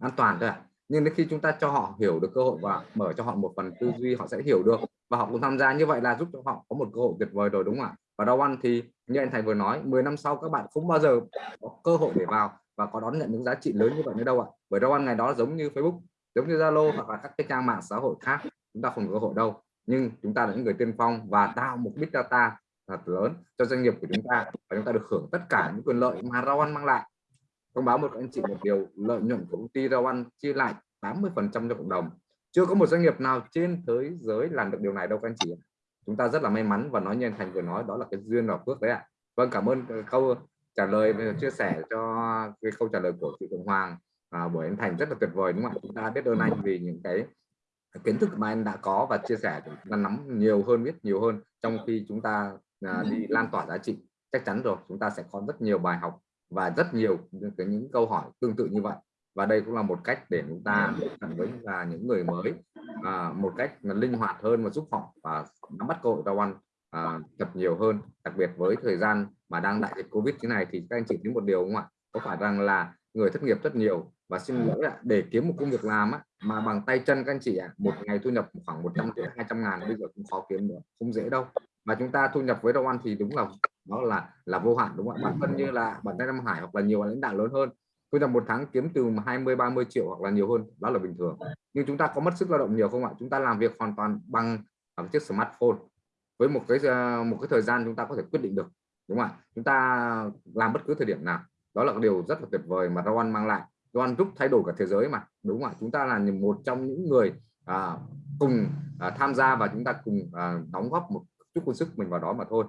An toàn thôi ạ. Nhưng đến khi chúng ta cho họ hiểu được cơ hội và mở cho họ một phần tư duy, họ sẽ hiểu được và họ cũng tham gia. Như vậy là giúp cho họ có một cơ hội tuyệt vời rồi, đúng không ạ? Và rau ăn thì như anh Thành vừa nói 10 năm sau các bạn không bao giờ có cơ hội để vào và có đón nhận những giá trị lớn như vậy nữa đâu ạ? Bởi rau ăn ngày đó giống như Facebook, giống như Zalo hoặc là các cái trang mạng xã hội khác, chúng ta không có cơ hội đâu. Nhưng chúng ta là những người tiên phong và tạo một big data thật lớn cho doanh nghiệp của chúng ta và chúng ta được hưởng tất cả những quyền lợi mà rau ăn mang lại. Thông báo một anh chị một điều lợi nhuận của công ty rau ăn chia lại 80 phần trăm cho cộng đồng. Chưa có một doanh nghiệp nào trên thế giới làm được điều này đâu các anh chị chúng ta rất là may mắn và nói như anh Thành vừa nói đó là cái duyên và phước đấy ạ. Vâng cảm ơn câu trả lời chia sẻ cho cái câu trả lời của chị Cộng Hoàng à, bởi anh Thành rất là tuyệt vời đúng không ạ? Chúng ta biết ơn anh vì những cái kiến thức mà anh đã có và chia sẻ chúng ta nắm nhiều hơn biết nhiều hơn trong khi chúng ta à, đi lan tỏa giá trị. Chắc chắn rồi chúng ta sẽ có rất nhiều bài học và rất nhiều những, những câu hỏi tương tự như vậy. Và đây cũng là một cách để chúng ta tiếp cận với là những người mới à, một cách linh hoạt hơn và giúp họ và nắm bắt cơ hội rau ăn à, thật nhiều hơn. Đặc biệt với thời gian mà đang đại dịch covid thế này thì các anh chị thấy một điều không ạ? Có phải rằng là người thất nghiệp rất nhiều? Và xin lỗi ạ để kiếm một công việc làm á, mà bằng tay chân các anh chị ạ một ngày thu nhập khoảng 100 triệu 200 ngàn bây giờ cũng khó kiếm nữa không dễ đâu mà chúng ta thu nhập với đồng ăn thì đúng là nó là là vô hạn đúng không ạ? Bản thân như là bản thân Nam Hải hoặc là nhiều lãnh đạo lớn hơn thu nhập một tháng kiếm từ 20 30 triệu hoặc là nhiều hơn đó là bình thường. Nhưng chúng ta có mất sức lao động nhiều không ạ? Chúng ta làm việc hoàn toàn bằng bằng chiếc smartphone. Với một cái ờ, một cái thời gian chúng ta có thể quyết định được đúng không ạ? Chúng ta làm bất cứ thời điểm nào. Đó là điều rất là tuyệt vời mà Rawan mang lại. Rawan giúp thay đổi cả thế giới mà đúng không ạ? Chúng ta là một trong những người à, cùng à, tham gia và chúng ta cùng à, đóng góp một chút công sức mình vào đó mà thôi.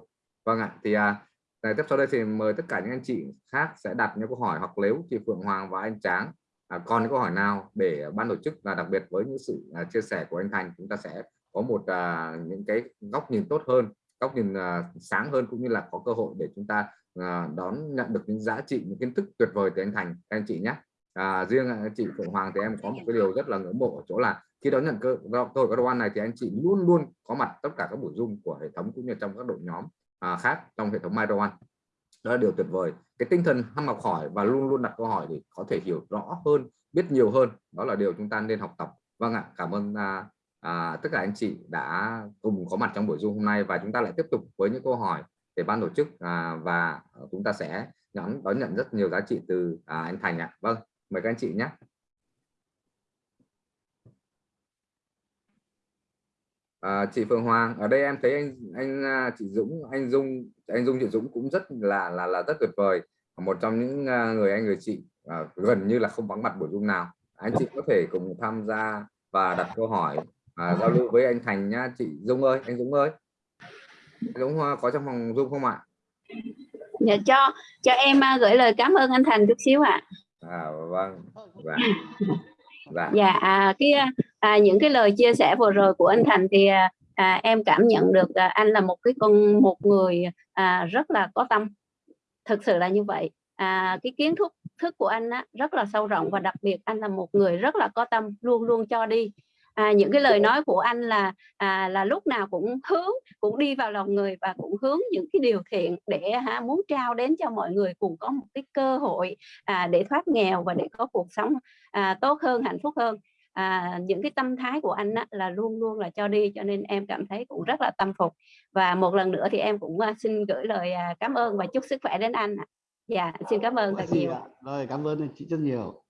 Vâng ạ thì à, này, tiếp sau đây thì mời tất cả những anh chị khác sẽ đặt những câu hỏi hoặc nếu chị Phượng Hoàng và anh Tráng à, còn những câu hỏi nào để ban tổ chức và đặc biệt với những sự à, chia sẻ của anh Thành chúng ta sẽ có một à, những cái góc nhìn tốt hơn góc nhìn à, sáng hơn cũng như là có cơ hội để chúng ta à, đón nhận được những giá trị những kiến thức tuyệt vời từ anh Thành. Các anh chị nhé. À, riêng anh chị Phượng Hoàng thì em có một cái điều rất là ngưỡng mộ ở chỗ là khi đón nhận cơ tôi cơ đồ ăn này thì anh chị luôn luôn có mặt tất cả các buổi zoom của hệ thống cũng như trong các đội nhóm à, khác trong hệ thống MyRowan đó là điều tuyệt vời. Cái tinh thần ham học hỏi và luôn luôn đặt câu hỏi để có thể hiểu rõ hơn biết nhiều hơn đó là điều chúng ta nên học tập. Vâng ạ cảm ơn à, à, tất cả anh chị đã cùng có mặt trong buổi zoom hôm nay và chúng ta lại tiếp tục với những câu hỏi để ban tổ chức à, và chúng ta sẽ nhắn đón nhận rất nhiều giá trị từ à, anh Thành ạ. Vâng mời các anh chị nhé. À, chị Phương Hoàng ở đây em thấy anh anh à, chị Dũng anh Dung anh Dung chị Dũng cũng rất là là là rất tuyệt vời một trong những à, người anh người chị à, gần như là không vắng mặt buổi zoom nào. Anh chị có thể cùng tham gia và đặt câu hỏi à, giao lưu với anh Thành nhá chị Dung ơi anh Dũng ơi. Anh Dũng có trong phòng zoom không ạ? Dạ cho cho em gửi lời cảm ơn anh Thành chút xíu ạ. À, vâng dạ. Dạ, dạ à, cái à, những cái lời chia sẻ vừa rồi của anh Thành thì à, em cảm nhận được à, anh là một cái con một người à, rất là có tâm. Thực sự là như vậy. À, cái kiến thức thức của anh á, rất là sâu rộng và đặc biệt anh là một người rất là có tâm luôn luôn cho đi. À, những cái lời nói của anh là à, là lúc nào cũng hướng cũng đi vào lòng người và cũng hướng những cái điều thiện để ha, muốn trao đến cho mọi người cùng có một cái cơ hội à, để thoát nghèo và để có cuộc sống à, tốt hơn hạnh phúc hơn à, những cái tâm thái của anh á, là luôn luôn là cho đi cho nên em cảm thấy cũng rất là tâm phục và một lần nữa thì em cũng uh, xin gửi lời uh, cảm ơn và chúc sức khỏe đến anh ạ. Dạ xin cảm ơn thật nhiều. Rồi cảm ơn chị rất nhiều.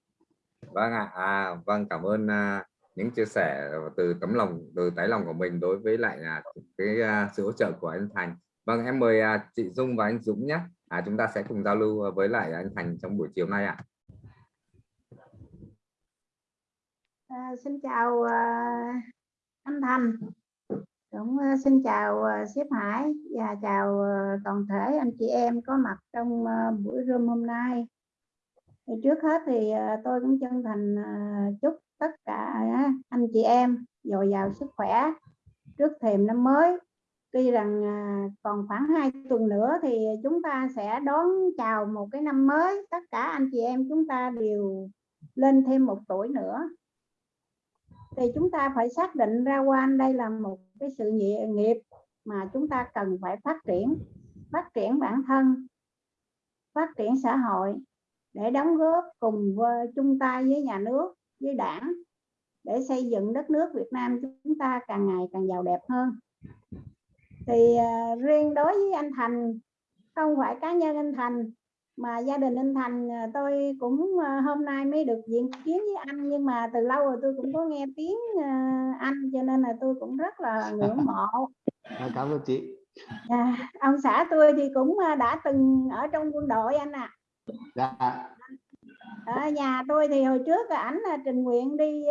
Vâng ạ, à, vâng cảm ơn uh, những chia sẻ từ tấm lòng từ tái lòng của mình đối với lại là cái uh, sự hỗ trợ của anh Thành. Vâng em mời uh, chị Dung và anh Dũng nhé. À, chúng ta sẽ cùng giao lưu với lại anh Thành trong buổi chiều nay ạ. À, À, xin chào uh, anh Thành, cũng uh, xin chào uh, sếp Hải và chào uh, toàn thể anh chị em có mặt trong uh, buổi room hôm nay. Thì trước hết thì uh, tôi cũng chân thành uh, chúc tất cả uh, anh chị em dồi dào sức khỏe trước thềm năm mới. Tuy rằng còn khoảng 2 tuần nữa thì chúng ta sẽ đón chào một cái năm mới. Tất cả anh chị em chúng ta đều lên thêm một tuổi nữa thì chúng ta phải xác định ra quan đây là một cái sự nghiệp mà chúng ta cần phải phát triển phát triển bản thân phát triển xã hội để đóng góp cùng với chung tay với nhà nước với đảng để xây dựng đất nước Việt Nam chúng ta càng ngày càng giàu đẹp hơn. Thì uh, riêng đối với anh Thành không phải cá nhân anh Thành mà gia đình anh Thành à, tôi cũng à, hôm nay mới được diện kiến với anh nhưng mà từ lâu rồi tôi cũng có nghe tiếng à, anh cho nên là tôi cũng rất là ngưỡng mộ cảm ơn chị à, ông xã tôi thì cũng đã từng ở trong quân đội anh ạ à. dạ. ở nhà tôi thì hồi trước ảnh là trình nguyện đi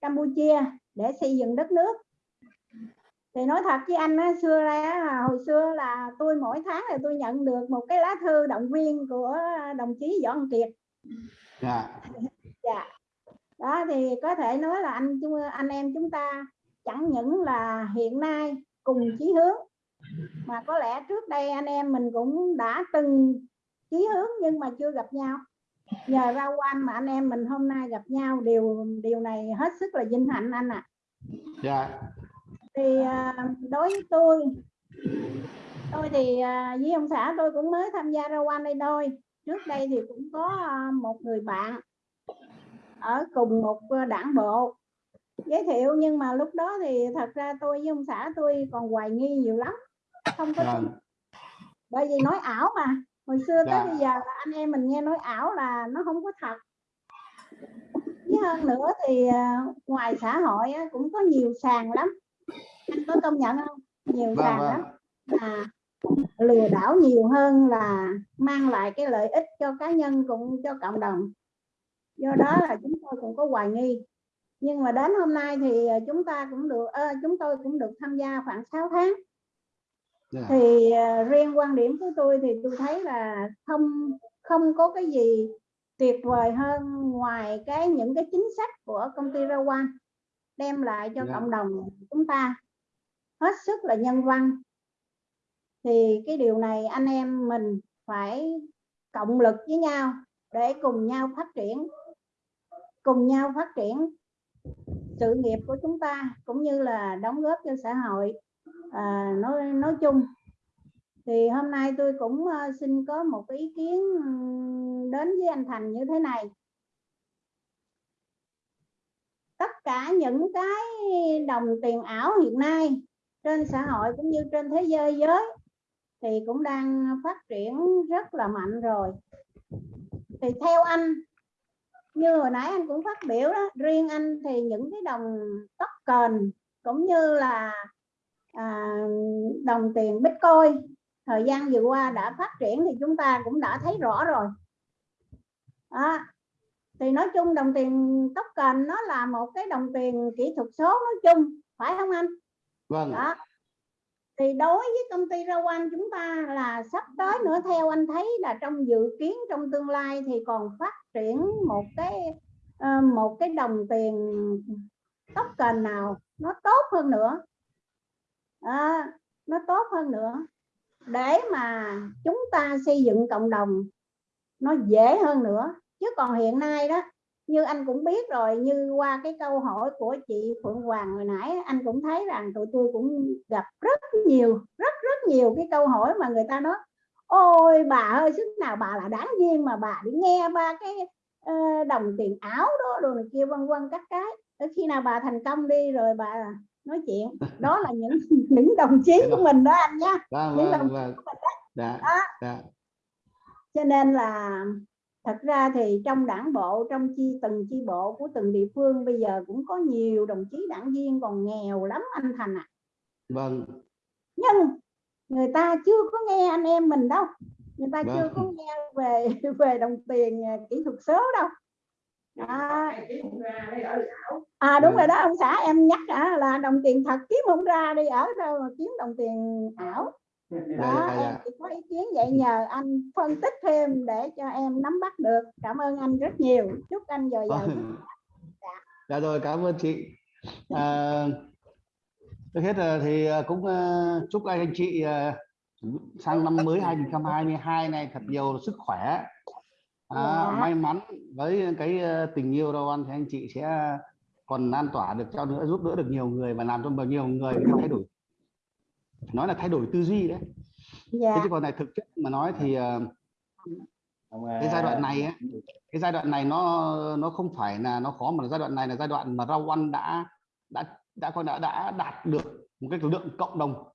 Campuchia để xây dựng đất nước thì nói thật với anh á, xưa ra hồi xưa là tôi mỗi tháng là tôi nhận được một cái lá thư động viên của đồng chí Võ Văn Kiệt. Dạ. Dạ. Đó thì có thể nói là anh anh em chúng ta chẳng những là hiện nay cùng chí hướng mà có lẽ trước đây anh em mình cũng đã từng chí hướng nhưng mà chưa gặp nhau. Nhờ ra quan mà anh em mình hôm nay gặp nhau điều điều này hết sức là vinh hạnh anh ạ. À. dạ thì à, đối với tôi tôi thì à, với ông xã tôi cũng mới tham gia ra quan đây thôi. Trước đây thì cũng có à, một người bạn ở cùng một đảng bộ giới thiệu nhưng mà lúc đó thì thật ra tôi với ông xã tôi còn hoài nghi nhiều lắm không có tin. Bởi vì nói ảo mà hồi xưa tới bây giờ là anh em mình nghe nói ảo là nó không có thật. Với hơn nữa thì ngoài xã hội cũng có nhiều sàn lắm anh có công nhận không nhiều vâng, sàn vâng. lắm là lừa đảo nhiều hơn là mang lại cái lợi ích cho cá nhân cũng cho cộng đồng do đó là chúng tôi cũng có hoài nghi nhưng mà đến hôm nay thì chúng ta cũng được uh, chúng tôi cũng được tham gia khoảng 6 tháng yeah. Dạ. thì uh, riêng quan điểm của tôi thì tôi thấy là không không có cái gì tuyệt vời hơn ngoài cái những cái chính sách của công ty Rawan đem lại cho yeah. Dạ. cộng đồng chúng ta hết sức là nhân văn. Thì cái điều này anh em mình phải cộng lực với nhau để cùng nhau phát triển cùng nhau phát triển sự nghiệp của chúng ta cũng như là đóng góp cho xã hội. À, nói nói chung thì hôm nay tôi cũng ờ, xin có một ý kiến đến với anh Thành như thế này. Tất cả những cái đồng tiền ảo hiện nay trên xã hội cũng như trên thế giới giới thì cũng đang phát triển rất là mạnh rồi. Thì theo anh như hồi nãy anh cũng phát biểu đó riêng anh thì những cái đồng tóc token cũng như là à, đồng tiền bitcoin thời gian vừa qua đã phát triển thì chúng ta cũng đã thấy rõ rồi. À, thì nói chung đồng tiền token nó là một cái đồng tiền kỹ thuật số nói chung phải không anh? Vâng. Đó. Thì đối với công ty rau anh chúng ta là sắp tới nữa theo anh thấy là trong dự kiến trong tương lai thì còn phát triển một cái ờ, một cái đồng tiền token nào nó tốt hơn nữa. À, nó tốt hơn nữa. Để mà chúng ta xây dựng cộng đồng nó dễ hơn nữa. Chứ còn hiện nay đó như anh cũng biết rồi như qua cái câu hỏi của chị Phượng Hoàng hồi nãy anh cũng thấy rằng tụi tôi cũng gặp rất nhiều rất rất nhiều cái câu hỏi mà người ta nói ôi bà ơi sức nào bà là đáng viên mà bà đi nghe ba cái ờ, đồng tiền ảo đó này kia vân vân các cái. Tới khi nào bà thành công đi rồi bà nói chuyện. Đó là những những đồng chí của mình đó anh nha vâng những vâng đồng vâng. của mình đó. dạ Đó. dạ. Cho nên là thật ra thì trong đảng bộ trong chi từng chi bộ của từng địa phương bây giờ cũng có nhiều đồng chí đảng viên còn nghèo lắm anh Thành ạ vâng nhưng người ta chưa có nghe anh em mình đâu người ta chưa Vâng. có nghe về về đồng tiền à, kỹ thuật số đâu đó. à đúng Vâng. rồi đó ông xã em nhắc à, là đồng tiền thật kiếm không ra đi ở đâu mà kiếm đồng tiền ảo đó dạ, em dạ. chỉ có ý kiến vậy nhờ anh phân tích thêm để cho em nắm bắt được. Cảm ơn anh rất nhiều. Chúc anh dồi dào Vâng. dạ. Rồi cảm ơn chị. À, trước hết thì à, cũng à, chúc anh anh chị à, sang năm mới 2022 này thật nhiều sức khỏe. À, Dạ. may mắn với cái tình yêu đâu anh thì anh chị sẽ còn lan tỏa được cho nữa giúp đỡ được nhiều người và làm cho bao nhiêu người thay đổi nói là thay đổi tư duy đấy. Thế dạ chứ còn này thực chất mà nói thì à, cái giai đoạn này ấy, cái giai đoạn này nó nó không phải là nó khó mà giai đoạn này là giai đoạn mà rau ăn đã đã đã coi đã đã đạt được một cái lượng cộng đồng.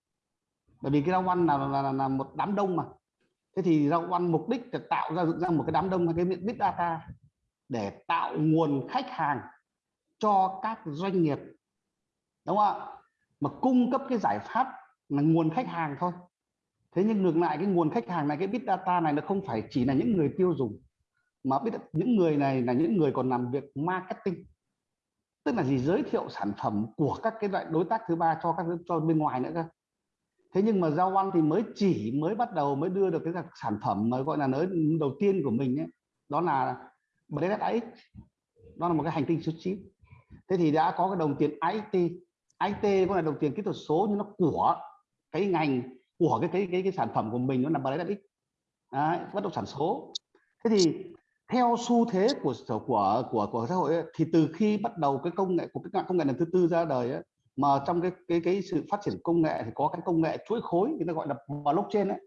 Bởi vì cái rau ăn là, là, là, là một đám đông mà. Thế thì rau ăn mục đích là tạo ra dựng ra một cái đám đông cái miệng big data để tạo nguồn khách hàng cho các doanh nghiệp. Đúng không ạ? Mà cung cấp cái giải pháp là nguồn khách hàng thôi. Thế nhưng ngược lại cái nguồn khách hàng này cái big data này nó không phải chỉ là những người tiêu dùng mà biết những người này là những người còn làm việc marketing. Tức là gì? Giới thiệu sản phẩm của các cái loại đối tác thứ ba cho các cho bên ngoài nữa cơ. Thế nhưng mà giao ăn thì mới chỉ mới bắt đầu mới đưa được cái sản phẩm mới gọi là nới đầu tiên của mình ấy, đó là Blade đó là một cái hành tinh số 9 thế thì đã có cái đồng tiền IT IT có là đồng tiền kỹ thuật số nhưng nó của cái ngành của cái cái cái, cái sản phẩm của mình nó là Blade Đấy, bất động sản số. Thế thì theo xu thế của của của của xã hội ấy, thì từ khi bắt đầu cái công nghệ của cái công nghệ lần thứ tư ra đời ấy, mà trong cái cái cái sự phát triển công nghệ thì có cái công nghệ chuỗi khối người ta gọi là blockchain ấy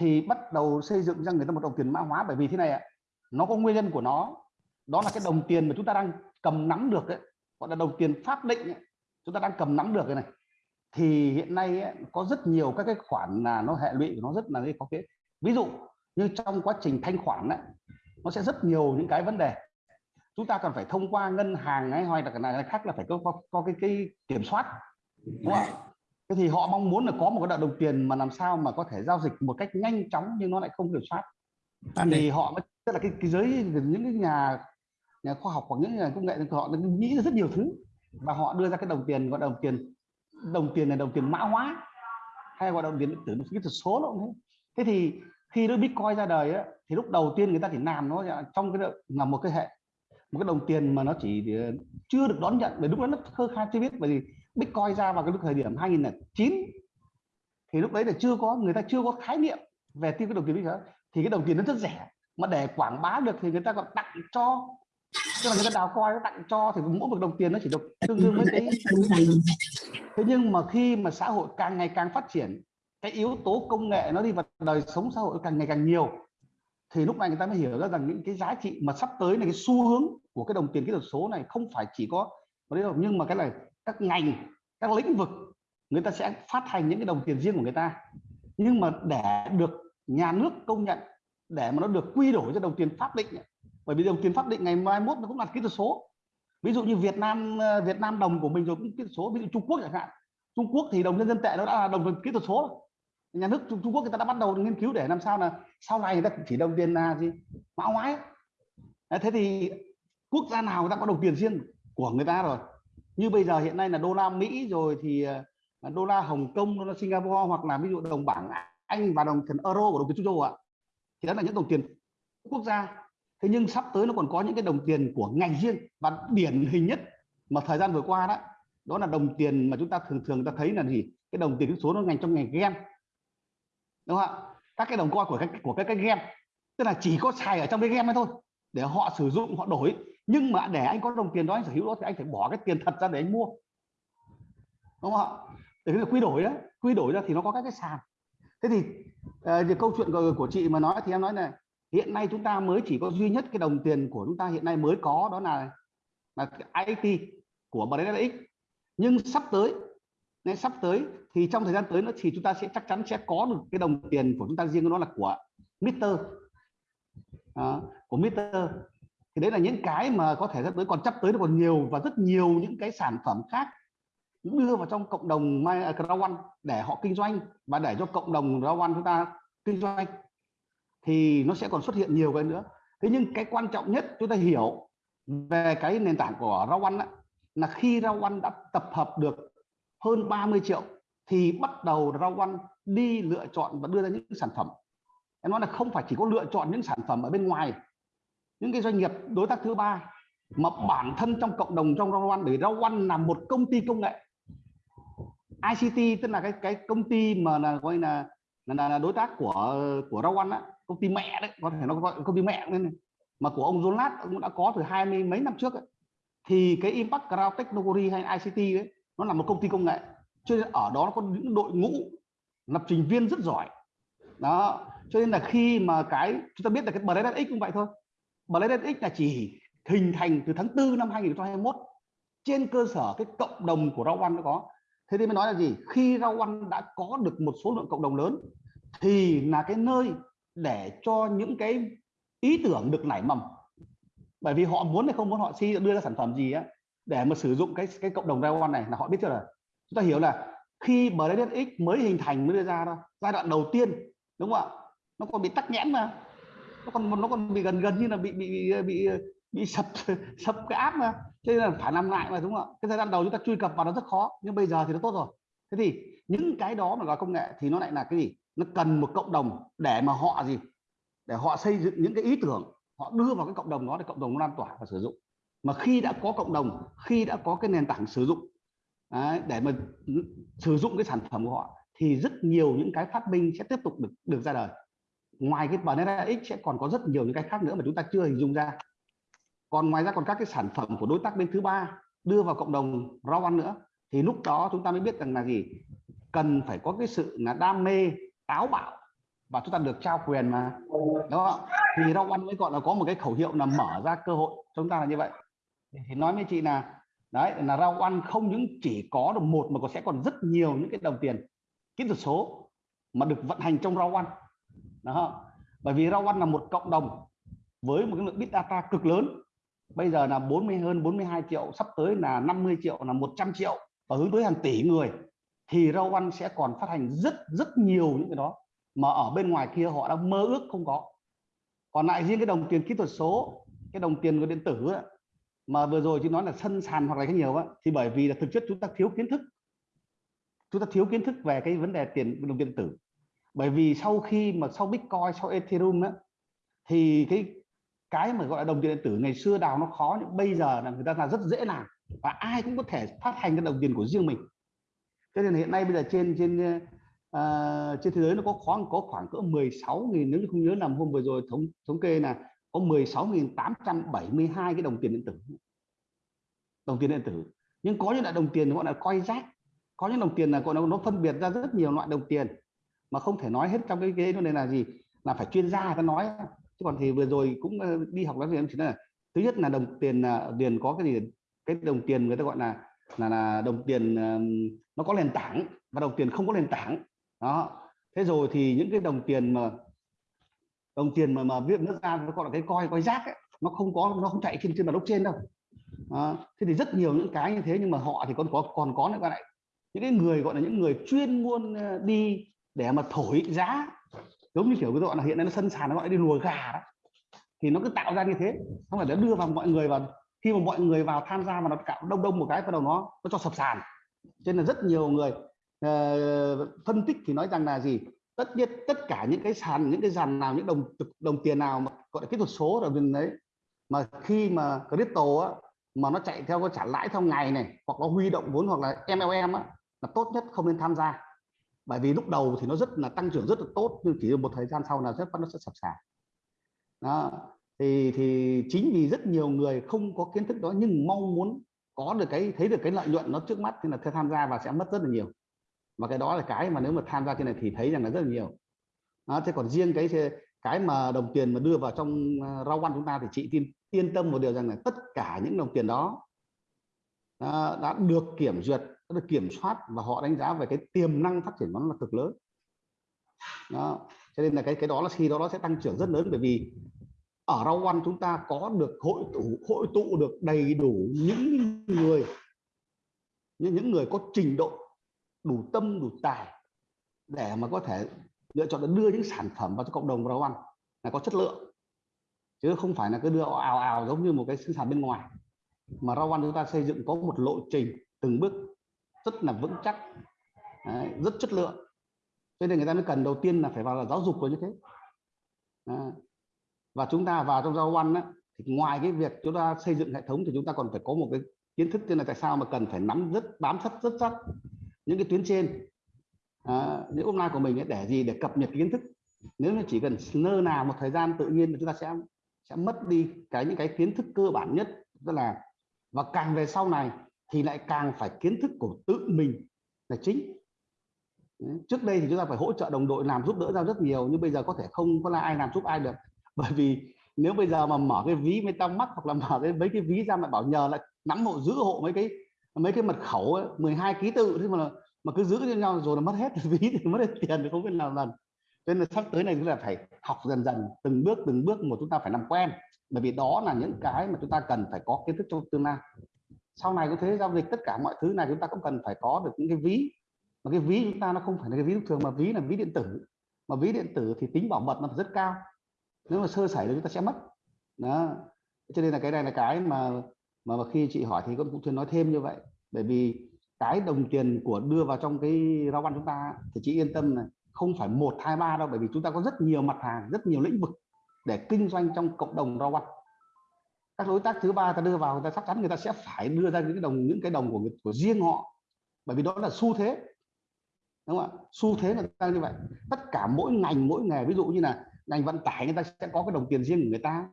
thì bắt đầu xây dựng ra người ta một đồng tiền mã hóa. Bởi vì thế này ạ nó có nguyên nhân của nó. Đó là cái đồng tiền mà chúng ta đang cầm nắm được ấy gọi là đồng tiền pháp định ấy. chúng ta đang cầm nắm được cái này thì hiện nay ấy, có rất nhiều các cái khoản là nó hệ lụy của nó rất là khó cái ví dụ như trong quá trình thanh khoản ấy, nó sẽ rất nhiều những cái vấn đề. Chúng ta cần phải thông qua ngân hàng ấy hoặc là cái này khác là phải có, có, có cái, cái kiểm soát đúng không thế thì họ mong muốn là có một cái đồng tiền mà làm sao mà có thể giao dịch một cách nhanh chóng nhưng nó lại không kiểm soát. Thì họ mới tức là cái, cái giới những cái nhà nhà khoa học hoặc những nhà công nghệ thì họ nghĩ rất nhiều thứ và họ đưa ra cái đồng tiền gọi đồng tiền đồng tiền là đồng tiền mã hóa. Hay gọi đồng tiền điện tử kỹ thuật số nó cũng thế. Thế thì khi nó bitcoin ra đời ấy, thì lúc đầu tiên người ta chỉ làm nó trong cái là một cái hệ một cái đồng tiền mà nó chỉ ờ, chưa được đón nhận bởi lúc đó nó khơ khai chưa biết. Bởi vì bitcoin ra vào cái lúc thời điểm 2009 thì lúc đấy là chưa có người ta chưa có khái niệm về tiêu cái đồng tiền bitcoin. Thì cái đồng tiền nó rất rẻ mà để quảng bá được thì người ta còn tặng cho tức là người ta đào coi nó tặng cho thì mỗi một đồng tiền nó chỉ được tương đương với cái thế nhưng mà khi mà xã hội càng ngày càng phát triển, cái yếu tố công nghệ nó đi vào đời sống xã hội càng ngày càng nhiều, thì lúc này người ta mới hiểu ra rằng những cái giá trị mà sắp tới này, cái xu hướng của cái đồng tiền kỹ thuật số này không phải chỉ có nhưng mà cái này các ngành, các lĩnh vực, người ta sẽ phát hành những cái đồng tiền riêng của người ta. Nhưng mà để được nhà nước công nhận, để mà nó được quy đổi cho đồng tiền pháp định bởi vì đồng tiền pháp định ngày mai mốt nó cũng là kỹ thuật số. Ví dụ như Việt Nam ờ, Việt Nam đồng của mình rồi cũng kỹ thuật số ví dụ Trung Quốc chẳng hạn. Trung Quốc thì đồng nhân dân tệ nó đã là đồng kỹ thuật số nhà nước Trung, Trung Quốc người ta đã bắt đầu nghiên cứu để làm sao là sau này người ta chỉ đồng tiền là gì? Mã hóa thế thì quốc gia nào người ta có đồng tiền riêng của người ta rồi? Như bây giờ hiện nay là đô la Mỹ rồi thì ờ, đô la Hồng Kông đô la Singapore hoặc là ví dụ đồng bảng Anh và đồng tiền euro của đồng tiền Trung Châu ạ. Thì đó là những đồng tiền quốc gia thế nhưng sắp tới nó còn có những cái đồng tiền của ngành riêng và điển hình nhất mà thời gian vừa qua đó đó là đồng tiền mà chúng ta thường thường ta thấy là gì? Cái đồng tiền số nó ngành trong ngành game đúng không ạ? Các cái đồng coin của các của các cái game tức là chỉ có xài ở trong cái game ấy thôi để họ sử dụng họ đổi. Nhưng mà để anh có đồng tiền đó anh sở hữu đó thì anh phải bỏ cái tiền thật ra để anh mua. Đúng không ạ? Để cái quy đổi đó quy đổi ra thì nó có các cái sàn. Thế thì uh, câu chuyện của, của chị mà nói thì em nói này hiện nay chúng ta mới chỉ có duy nhất cái đồng tiền của chúng ta hiện nay mới có đó là là IT của BNX nhưng sắp tới nên sắp tới thì trong thời gian tới nó thì chúng ta sẽ chắc chắn sẽ có được cái đồng tiền của chúng ta riêng nó là của Mister à, của Mister thì đấy là những cái mà có thể sắp tới còn sắp tới nó còn nhiều và rất nhiều những cái sản phẩm khác đưa vào trong cộng đồng Crown à, để họ kinh doanh và để cho cộng đồng Crown chúng ta kinh doanh thì nó sẽ còn xuất hiện nhiều cái nữa. Thế nhưng cái quan trọng nhất chúng ta hiểu về cái nền tảng của rau ăn là khi rau ăn đã tập hợp được hơn 30 triệu thì bắt đầu rau ăn đi lựa chọn và đưa ra những sản phẩm. Em nói là không phải chỉ có lựa chọn những sản phẩm ở bên ngoài những cái doanh nghiệp đối tác thứ ba mà bản thân trong cộng đồng trong Rau Rawan để ăn là một công ty công nghệ. ICT tức là cái cái công ty mà là gọi là là, là đối tác của của Rawan á công ty mẹ đấy, có thể nó gọi công ty mẹ nên này. mà của ông Jonas cũng đã có từ hai mươi mấy năm trước ấy. thì cái Impact Cloud Technology hay ICT đấy nó là một công ty công nghệ. Cho nên ở đó nó có những đội ngũ lập trình viên rất giỏi. Đó, cho nên là khi mà cái, chúng ta biết là cái Blade X cũng vậy thôi. Blade X là chỉ hình thành từ tháng 4 năm 2021 trên cơ sở cái cộng đồng của Rao One nó có. Thế thì mới nói là gì? Khi Rao One đã có được một số lượng cộng đồng lớn, thì là cái nơi để cho những cái ý tưởng được nảy mầm. Bởi vì họ muốn hay không muốn họ si đưa ra sản phẩm gì á để mà sử dụng cái cái cộng đồng Rao này là họ biết chưa rồi, chúng ta hiểu là khi Blade X mới hình thành mới đưa ra đó giai đoạn đầu tiên đúng không ạ? Nó còn bị tắc nghẽn mà. Nó còn nó còn bị gần gần như là bị bị bị bị, bị sập sập cái app mà. Cho nên là phải làm lại mà đúng không ạ? Cái thời gian đầu chúng ta truy cập vào nó rất khó nhưng bây giờ thì nó tốt rồi. Thế thì những cái đó mà gọi công nghệ thì nó lại là cái gì? Nó cần một cộng đồng để mà họ gì? Để họ xây dựng những cái ý tưởng họ đưa vào cái cộng đồng đó để cộng đồng nó lan tỏa và sử dụng. Mà khi đã có cộng đồng khi đã có cái nền tảng sử dụng đấy, để mà sử dụng cái sản phẩm của họ thì rất nhiều những cái phát minh sẽ tiếp tục được được ra đời. Ngoài cái Banana X sẽ còn có rất nhiều những cái khác nữa mà chúng ta chưa hình dung ra. Còn ngoài ra còn các cái sản phẩm của đối tác bên thứ ba đưa vào cộng đồng rau ăn nữa thì lúc đó chúng ta mới biết rằng là gì? Cần phải có cái sự là đam mê táo bạo và chúng ta được trao quyền mà. Đó thì rau ăn mới gọi là có một cái khẩu hiệu là mở ra cơ hội. Chúng ta là như vậy. Thì nói với chị là, đấy, là rau ăn không những chỉ có được một mà còn sẽ còn rất nhiều những cái đồng tiền, kỹ thuật số mà được vận hành trong rau ăn. Đó. Bởi vì rau ăn là một cộng đồng với một cái lượng big data cực lớn. Bây giờ là 40 hơn 42 triệu, sắp tới là 50 triệu, là 100 triệu và hướng tới hàng tỷ người thì rau ăn sẽ còn phát hành rất rất nhiều những cái đó mà ở bên ngoài kia họ đang mơ ước không có. Còn lại riêng cái đồng tiền kỹ thuật số cái đồng tiền của điện tử ấy, mà vừa rồi chị nói là sân sàn hoặc là cái nhiều á thì bởi vì là thực chất chúng ta thiếu kiến thức. Chúng ta thiếu kiến thức về cái vấn đề tiền đồng tiền tử. Bởi vì sau khi mà sau bitcoin sau ethereum á, thì cái cái mà gọi là đồng tiền điện tử ngày xưa đào nó khó nhưng bây giờ là người ta là rất dễ làm và ai cũng có thể phát hành cái đồng tiền của riêng mình cho nên hiện nay bây giờ trên trên uh, trên thế giới nó có khoảng có khoảng cỡ 16.000 nếu như không nhớ nằm hôm vừa rồi thống thống kê là có 16.872 cái đồng tiền điện tử. Đồng tiền điện tử. Nhưng có những loại đồng tiền gọi là coi rác có những đồng tiền là gọi nó, nó phân biệt ra rất nhiều loại đồng tiền. Mà không thể nói hết trong cái cái này là gì? Là phải chuyên gia ta nói. Chứ còn thì vừa rồi cũng ờ, đi học nói về em chỉ là thứ nhất là đồng tiền ờ, là tiền có cái gì? Cái đồng tiền người ta gọi là là, là đồng tiền nó có nền tảng và đồng tiền không có nền tảng. Đó. Thế rồi thì những cái đồng tiền mà đồng tiền mà mà viện nước ra nó gọi là cái coi coi rác ấy, nó không có nó không chạy trên trên mặt blockchain đâu. Đó. thế thì rất nhiều những cái như thế nhưng mà họ thì còn có còn có nữa các bạn những cái người gọi là những người chuyên môn đi để mà thổi giá giống như kiểu cái gọi là hiện nay nó sân sàn nó gọi đi lùa gà đó thì nó cứ tạo ra như thế. Không phải nó đưa vào mọi người vào khi mà mọi người vào tham gia mà nó cạo đông đông một cái bắt đầu nó nó cho sập sàn. Cho nên là rất nhiều người uh, phân tích thì nói rằng là gì? Tất nhiên tất cả những cái sàn những cái sàn nào những đồng đồng tiền nào mà gọi là kỹ thuật số là bên đấy mà khi mà crypto á, mà nó chạy theo cái trả lãi theo ngày này hoặc nó huy động vốn hoặc là MLM á, là tốt nhất không nên tham gia. Bởi vì lúc đầu thì nó rất là tăng trưởng rất là tốt nhưng chỉ một thời gian sau là rất nó sẽ sập sàn. Đó thì thì chính vì rất nhiều người không có kiến thức đó nhưng mong muốn có được cái thấy được cái lợi nhuận nó trước mắt thì là tham gia và sẽ mất rất là nhiều. Và cái đó là cái mà nếu mà tham gia trên này thì thấy rằng là rất là nhiều. Đó, thế còn riêng cái cái mà đồng tiền mà đưa vào trong à, rau ăn chúng ta thì chị tin yên tâm một điều rằng là tất cả những đồng tiền đó đã, đã được kiểm duyệt đã được kiểm soát và họ đánh giá về cái tiềm năng phát triển nó là cực lớn. Đó cho nên là cái cái đó là khi đó nó sẽ tăng trưởng rất lớn bởi vì ở rau ăn chúng ta có được hội tụ hội tụ được đầy đủ những người những những người có trình độ đủ tâm đủ tài để mà có thể lựa chọn để đưa những sản phẩm vào cho cộng đồng rau ăn là có chất lượng. Chứ không phải là cứ đưa ào ào giống như một cái sinh sản bên ngoài. Mà rau ăn chúng ta xây dựng có một lộ trình từng bước rất là vững chắc Đấy, rất chất lượng. Cho nên người ta mới cần đầu tiên là phải vào là giáo dục rồi như thế. Đấy và chúng ta vào trong giao văn thì ngoài cái việc chúng ta xây dựng hệ thống thì chúng ta còn phải có một cái kiến thức tên là tại sao mà cần phải nắm rất bám sát rất sát những cái tuyến trên. À, những online của mình ấy để gì? Để cập nhật kiến thức. Nếu như chỉ cần nơ nào một thời gian tự nhiên chúng ta sẽ sẽ mất đi cái những cái kiến thức cơ bản nhất. Tức là và càng về sau này thì lại càng phải kiến thức của tự mình là chính. Trước đây thì chúng ta phải hỗ trợ đồng đội làm giúp đỡ ra rất nhiều nhưng bây giờ có thể không có là ai làm giúp ai được bởi vì nếu bây giờ mà mở cái ví mới tăng mắc hoặc là mở cái mấy cái ví ra mà bảo nhờ lại nắm hộ giữ hộ mấy cái mấy cái mật khẩu ấy, 12 ký tự thế mà mà cứ giữ cho nhau rồi là mất hết ví thì mất hết tiền thì không biết làm lần nên là sắp tới này chúng ta phải học dần dần từng bước từng bước một chúng ta phải làm quen. Bởi vì đó là những cái mà chúng ta cần phải có kiến thức trong tương lai. Sau này có thế giao dịch tất cả mọi thứ này chúng ta cũng cần phải có được những cái ví. Mà cái ví chúng ta nó không phải là cái ví thường mà ví là ví điện tử. Mà ví điện tử thì tính bảo mật nó rất cao nếu mà sơ sẩy thì chúng ta sẽ mất. Đó. Cho nên là cái này là cái mà mà, mà khi chị hỏi thì con cũng thường nói thêm như vậy. Bởi vì cái đồng tiền của đưa vào trong cái rau ăn chúng ta thì chị yên tâm này, không phải một hai ba đâu. Bởi vì chúng ta có rất nhiều mặt hàng rất nhiều lĩnh vực để kinh doanh trong cộng đồng rau ăn. Các đối tác thứ ba ta đưa vào người ta chắc chắn người ta sẽ phải đưa ra những cái đồng những cái đồng của của riêng họ. Bởi vì đó là xu thế. Đúng không ạ? Xu thế là ta như vậy. Tất cả mỗi ngành mỗi nghề ví dụ như là ngành vận tải người ta sẽ có cái đồng tiền riêng của người ta.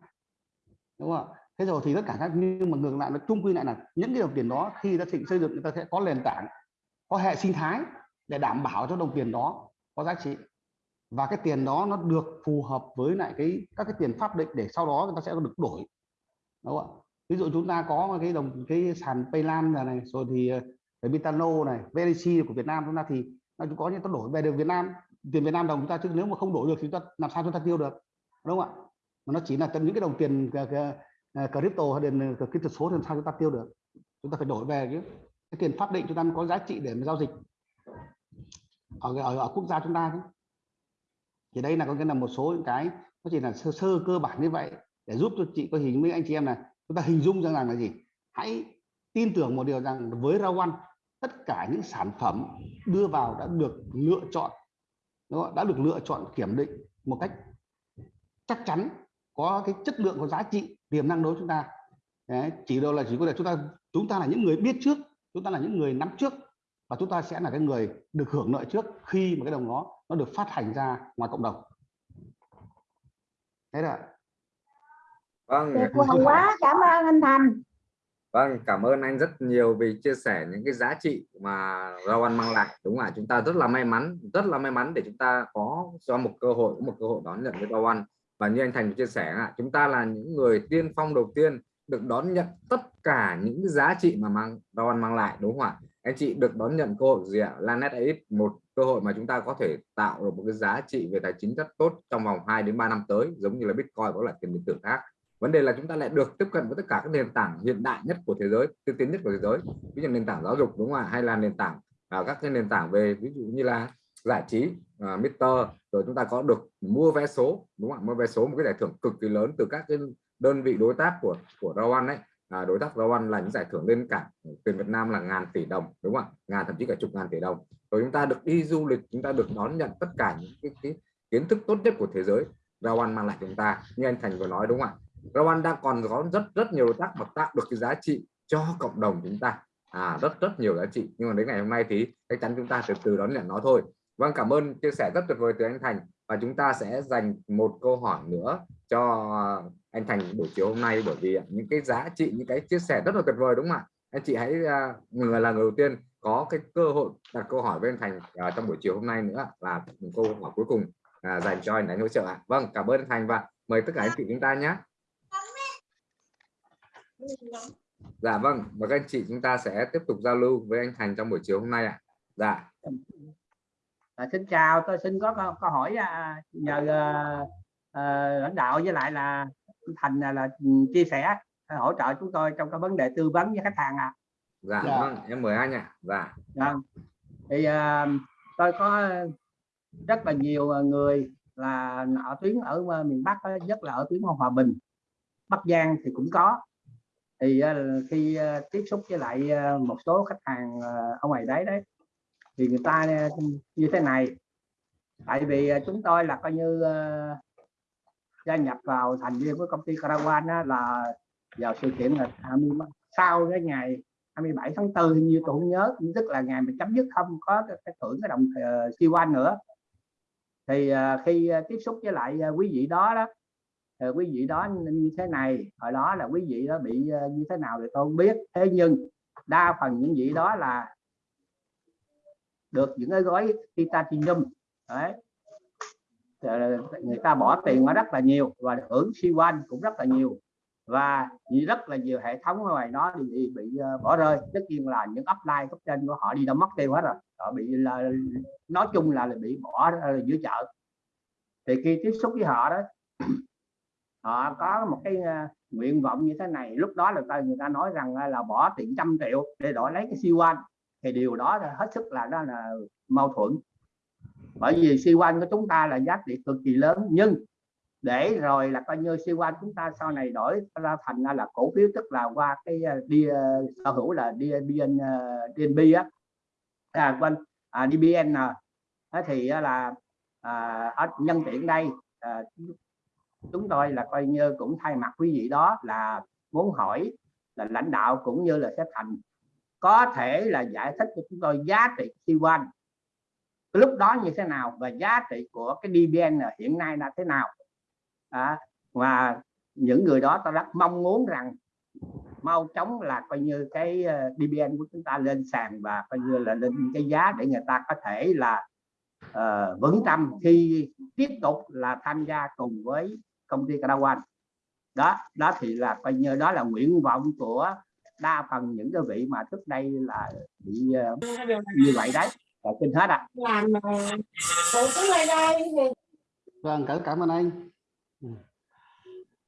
Đúng không thế rồi thì tất cả các, nhưng mà ngược lại nó chung quy lại là những cái đồng tiền đó khi ta xây dựng người ta sẽ có nền tảng, có hệ sinh thái để đảm bảo cho đồng tiền đó có giá trị. Và cái tiền đó nó được phù hợp với lại cái, các cái tiền pháp định để sau đó người ta sẽ được đổi. Đúng không ví dụ chúng ta có cái đồng, cái sàn Paylan này rồi thì ờ, Bitano này VDC của Việt Nam chúng ta thì nó cũng có những ta đổi. Về được Việt Nam tiền Việt Nam đồng chúng ta chứ nếu mà không đổi được thì chúng ta làm sao chúng ta tiêu được đúng không ạ? Mà nó chỉ là những cái đồng tiền ờ, ờ, ờ, crypto hay tiền kỹ thuật số thì làm sao chúng ta tiêu được? Chúng ta phải đổi về cái, cái tiền pháp định chúng ta có giá trị để mà giao dịch. Ở, ở, ở quốc gia chúng ta chứ. thì đây là có nghĩa là một số những cái nó chỉ là sơ sơ cơ bản như vậy để giúp cho chị có hình với anh chị em là chúng ta hình dung rằng là gì? Hãy tin tưởng một điều rằng với Rawan tất cả những sản phẩm đưa vào đã được lựa chọn nó đã được lựa chọn kiểm định một cách chắc chắn có cái chất lượng có giá trị tiềm năng đối với chúng ta. Đấy, chỉ đâu là chỉ có là chúng ta chúng ta là những người biết trước chúng ta là những người nắm trước và chúng ta sẽ là cái người được hưởng lợi trước khi mà cái đồng đó nó được phát hành ra ngoài cộng đồng. Thế là vâng. Vời quá cảm ơn anh Thành Vâng, cảm ơn anh rất nhiều vì chia sẻ những cái giá trị mà rau ăn mang lại. Đúng là chúng ta rất là may mắn, rất là may mắn để chúng ta có cho một cơ hội, một cơ hội đón nhận với rau ăn. Và như anh Thành chia sẻ, ạ, chúng ta là những người tiên phong đầu tiên được đón nhận tất cả những giá trị mà mang rau ăn mang lại, đúng không ạ? Anh chị được đón nhận cơ hội gì ạ? Lanet AX một cơ hội mà chúng ta có thể tạo được một cái giá trị về tài chính rất tốt trong vòng 2 đến 3 năm tới, giống như là Bitcoin có là tiền điện tử khác vấn đề là chúng ta lại được tiếp cận với tất cả các nền tảng hiện đại nhất của thế giới tiên tiến nhất của thế giới. Ví dụ nền tảng giáo dục đúng không ạ? Hay là nền tảng à, các cái nền tảng về ví dụ như là giải trí à, Mr rồi chúng ta có được mua vé số đúng không ạ? Mua vé số một cái giải thưởng cực kỳ lớn từ các cái đơn vị đối tác của của Rao đấy à, đối tác Rao là những giải thưởng lên cả tiền Việt Nam là ngàn tỷ đồng đúng không ạ? Ngàn thậm chí cả chục ngàn tỷ đồng. Rồi chúng ta được đi du lịch chúng ta được đón nhận tất cả những cái, cái kiến thức tốt nhất của thế giới. Rao mang lại chúng ta như anh Thành vừa nói đúng không ạ? Rwanda đang còn có rất rất nhiều đối tác mà tạo được cái giá trị cho cộng đồng chúng ta. À rất rất nhiều giá trị. Nhưng mà đến ngày hôm nay thì chắc chắn chúng ta từ từ đón nhận nó thôi. Vâng cảm ơn chia sẻ rất tuyệt vời từ anh Thành. Và chúng ta sẽ dành một câu hỏi nữa cho anh Thành buổi chiều hôm nay. Bởi vì những cái giá trị những cái chia sẻ rất là tuyệt vời đúng không ạ? Anh chị hãy à, người là người đầu tiên có cái cơ hội đặt câu hỏi với anh Thành uh, trong buổi chiều hôm nay nữa. Là một câu hỏi cuối cùng uh, dành cho anh đánh hỗ trợ ạ. Vâng cảm ơn anh Thành và mời tất cả anh chị chúng ta nhé. Dạ vâng, và các anh chị chúng ta sẽ tiếp tục giao lưu với anh Thành trong buổi chiều hôm nay ạ. Dạ. À, xin chào, tôi xin có câu, câu hỏi à, nhờ uh, uh, lãnh đạo với lại là Thành là, là chia sẻ hỗ trợ chúng tôi trong cái vấn đề tư vấn với khách hàng ạ. À. Dạ, dạ vâng, em mời anh ạ. Dạ. Dạ. Thì uh, tôi có rất là nhiều người là ở tuyến ở miền Bắc nhất là ở tuyến Hòa Bình, Bắc Giang thì cũng có thì ờ, khi ờ, tiếp xúc với lại ờ, một số khách hàng ở ngoài đấy đấy thì người ta như thế này. Tại vì chúng tôi là coi như gia nhập vào thành viên của công ty Caravan là vào sự kiện là 20, sau cái ngày 27 tháng 4 như tôi không nhớ tức là ngày mà chấm dứt không có cái thưởng cái đồng uh, siêu anh nữa. Thì uh, khi tiếp xúc với lại uh, quý vị đó đó thì quý vị đó như thế này hồi đó là quý vị đó bị ờ, như thế nào thì tôi không biết. Thế nhưng đa phần những vị đó là được những cái gói titanium đấy. Người ta bỏ tiền mà rất là nhiều và hưởng siêu anh cũng rất là nhiều. Và rất là nhiều hệ thống ngoài nó thì bị ờ, bỏ rơi. Tất nhiên là những upline cấp trên của họ đi đâu mất tiêu hết rồi. Họ bị là nói chung là, là bị bỏ giữa chợ. Thì khi tiếp xúc với họ đó họ có một cái uh, nguyện vọng như thế này. Lúc đó là ta người ta nói rằng ờ, là bỏ tiền trăm triệu để đổi lấy cái siêu anh thì điều đó là hết sức là đó là mâu thuẫn. Bởi vì siêu anh của chúng ta là giá trị cực kỳ lớn nhưng để rồi là coi như siêu anh chúng ta sau này đổi ra thành ra là cổ phiếu tức là qua cái đi uh, sở hữu là DBN uh, DNB á. À quên à, DBN à, thì là à, nhân tiện đây à, chúng tôi là coi như cũng thay mặt quý vị đó là muốn hỏi là lãnh đạo cũng như là sẽ thành có thể là giải thích cho chúng tôi giá trị T1 lúc đó như thế nào và giá trị của cái DBN hiện nay là thế nào? À, và những người đó tôi rất mong muốn rằng mau chóng là coi như cái ờ, DBN của chúng ta lên sàn và coi như là lên cái giá để người ta có thể là uh, vững tâm khi tiếp tục là tham gia cùng với công ty Caravan. Đó đó thì là coi như đó là nguyện vọng của đa phần những cái vị mà trước đây là bị uh, như vậy đấy. Là xin hết ạ. À. vâng cảm cảm ơn anh.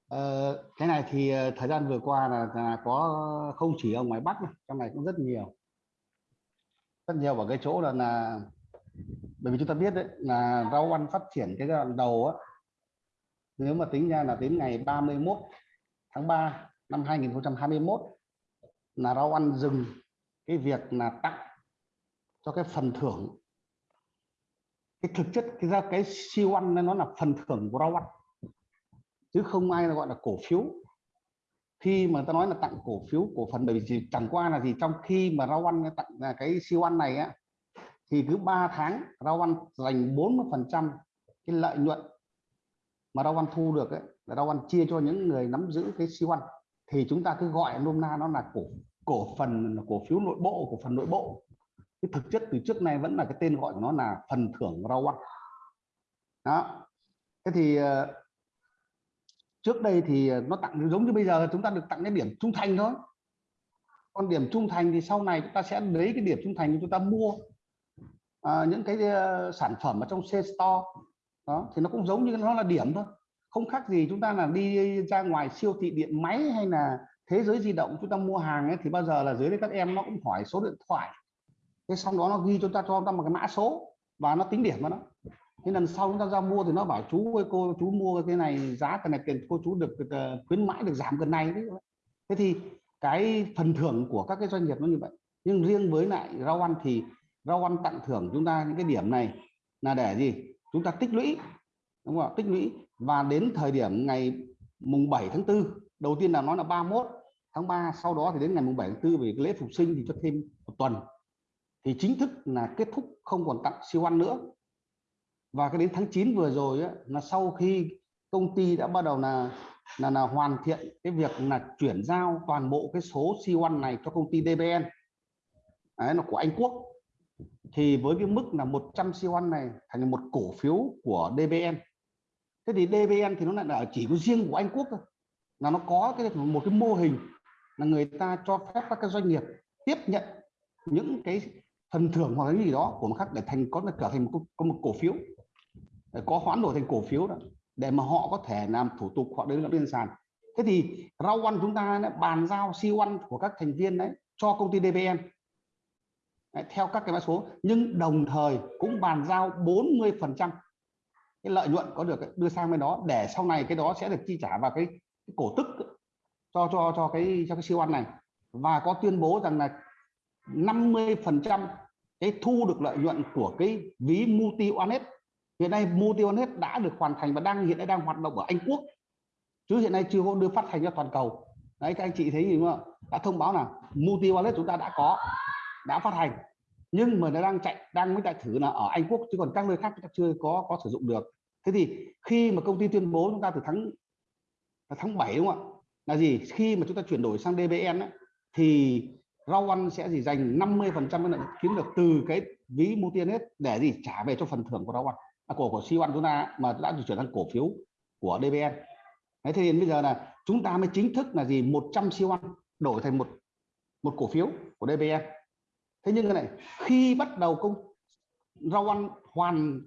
Ờ, cái này thì ờ, thời gian vừa qua là, là có không chỉ ở ngoài Bắc trong này cũng rất nhiều. Rất nhiều ở cái chỗ là là bởi vì chúng ta biết đấy là rau ăn phát triển cái giai đoạn đầu á, nếu mà tính ra là đến ngày 31 tháng 3 năm 2021 là rau ăn dừng cái việc là tặng cho cái phần thưởng, cái thực chất cái ra cái siêu ăn nó là phần thưởng của rau ăn, chứ không ai gọi là cổ phiếu. Khi mà ta nói là tặng cổ phiếu, cổ phần, bởi vì chẳng qua là gì, trong khi mà rau ăn tặng là cái siêu ăn này á, thì cứ 3 tháng rau ăn dành 40 phần trăm cái lợi nhuận mà rau ăn thu được ấy, là rau ăn chia cho những người nắm giữ cái siêu ăn thì chúng ta cứ gọi nôm na nó là cổ cổ phần cổ phiếu nội bộ cổ phần nội bộ. Cái thực chất từ trước nay vẫn là cái tên gọi của nó là phần thưởng rau ăn. Đó. Thế thì ờ, trước đây thì ờ, nó tặng giống như bây giờ chúng ta được tặng cái điểm trung thành thôi. Còn điểm trung thành thì sau này chúng ta sẽ lấy cái điểm trung thành chúng ta mua à, những cái uh, sản phẩm ở trong C store đó thì nó cũng giống như nó là điểm thôi. Không khác gì chúng ta là đi ra ngoài siêu thị điện máy hay là thế giới di động chúng ta mua hàng ấy thì bao giờ là dưới đây các em nó cũng hỏi số điện thoại. Thế xong đó nó ghi chúng ta cho ta một cái mã số và nó tính điểm vào nó. Thế lần sau chúng ta ra mua thì nó bảo chú ơi cô chú mua cái này giá cái này tiền cô chú được, được khuyến mãi được giảm gần này đấy. Thế thì cái phần thưởng của các cái doanh nghiệp nó như vậy. Nhưng riêng với lại rau ăn thì rau ăn tặng thưởng chúng ta những cái điểm này là để gì? Chúng ta tích lũy đúng không ạ? Tích lũy. Và đến thời điểm ngày mùng 7 tháng 4 đầu tiên là nói là 31 tháng 3 sau đó thì đến ngày mùng 7 tháng 4 về lễ phục sinh thì cho thêm một tuần. Thì chính thức là kết thúc không còn tặng siêu ăn nữa. Và cái đến tháng 9 vừa rồi á, là sau khi công ty đã bắt đầu là là, là hoàn thiện cái việc là chuyển giao toàn bộ cái số siêu ăn này cho công ty DBN Đấy, là của Anh Quốc thì với cái mức là 100 siêu ăn này thành một cổ phiếu của DBN thế thì DBN thì nó lại là chỉ có riêng của Anh Quốc thôi là nó có cái một cái mô hình là người ta cho phép các cái doanh nghiệp tiếp nhận những cái phần thưởng hoặc là cái gì đó của một khác để thành có là trở thành một, có một cổ phiếu. Để có hoán đổi thành cổ phiếu đó để mà họ có thể làm thủ tục họ đến lên sàn. Thế thì rau ăn chúng ta đã bàn giao siêu ăn của các thành viên đấy cho công ty DBN theo các cái mã số. Nhưng đồng thời cũng bàn giao 40 phần trăm cái lợi nhuận có được đưa sang bên đó để sau này cái đó sẽ được chi trả vào cái, cái cổ tức cho cho cho cái cho cái siêu ăn này. Và có tuyên bố rằng là 50 phần trăm cái thu được lợi nhuận của cái ví multi onet hiện nay multi onet đã được hoàn thành và đang hiện nay đang hoạt động ở Anh Quốc. Chứ hiện nay chưa có đưa phát hành ra toàn cầu. Đấy các anh chị thấy gì không đã thông báo là multi wallet chúng ta đã có đã phát hành. Nhưng mà nó đang chạy đang mới chạy thử là ở Anh Quốc chứ còn các nơi khác chúng ta chưa có có sử dụng được. Thế thì khi mà công ty tuyên bố chúng ta từ tháng tháng 7 đúng không ạ? Là gì? Khi mà chúng ta chuyển đổi sang DBN ấy, thì rau ăn sẽ gì? Dành 50 phần trăm lợi kiếm được từ cái ví multi để gì? Trả về cho phần thưởng của rau ăn à, của của siêu ăn chúng ta mà đã được chuyển sang cổ phiếu của DBN thế thì bây giờ là chúng ta mới chính thức là gì? 100 siêu ăn đổi thành một một cổ phiếu của DBN thế nhưng cái này khi bắt đầu công rau ăn hoàn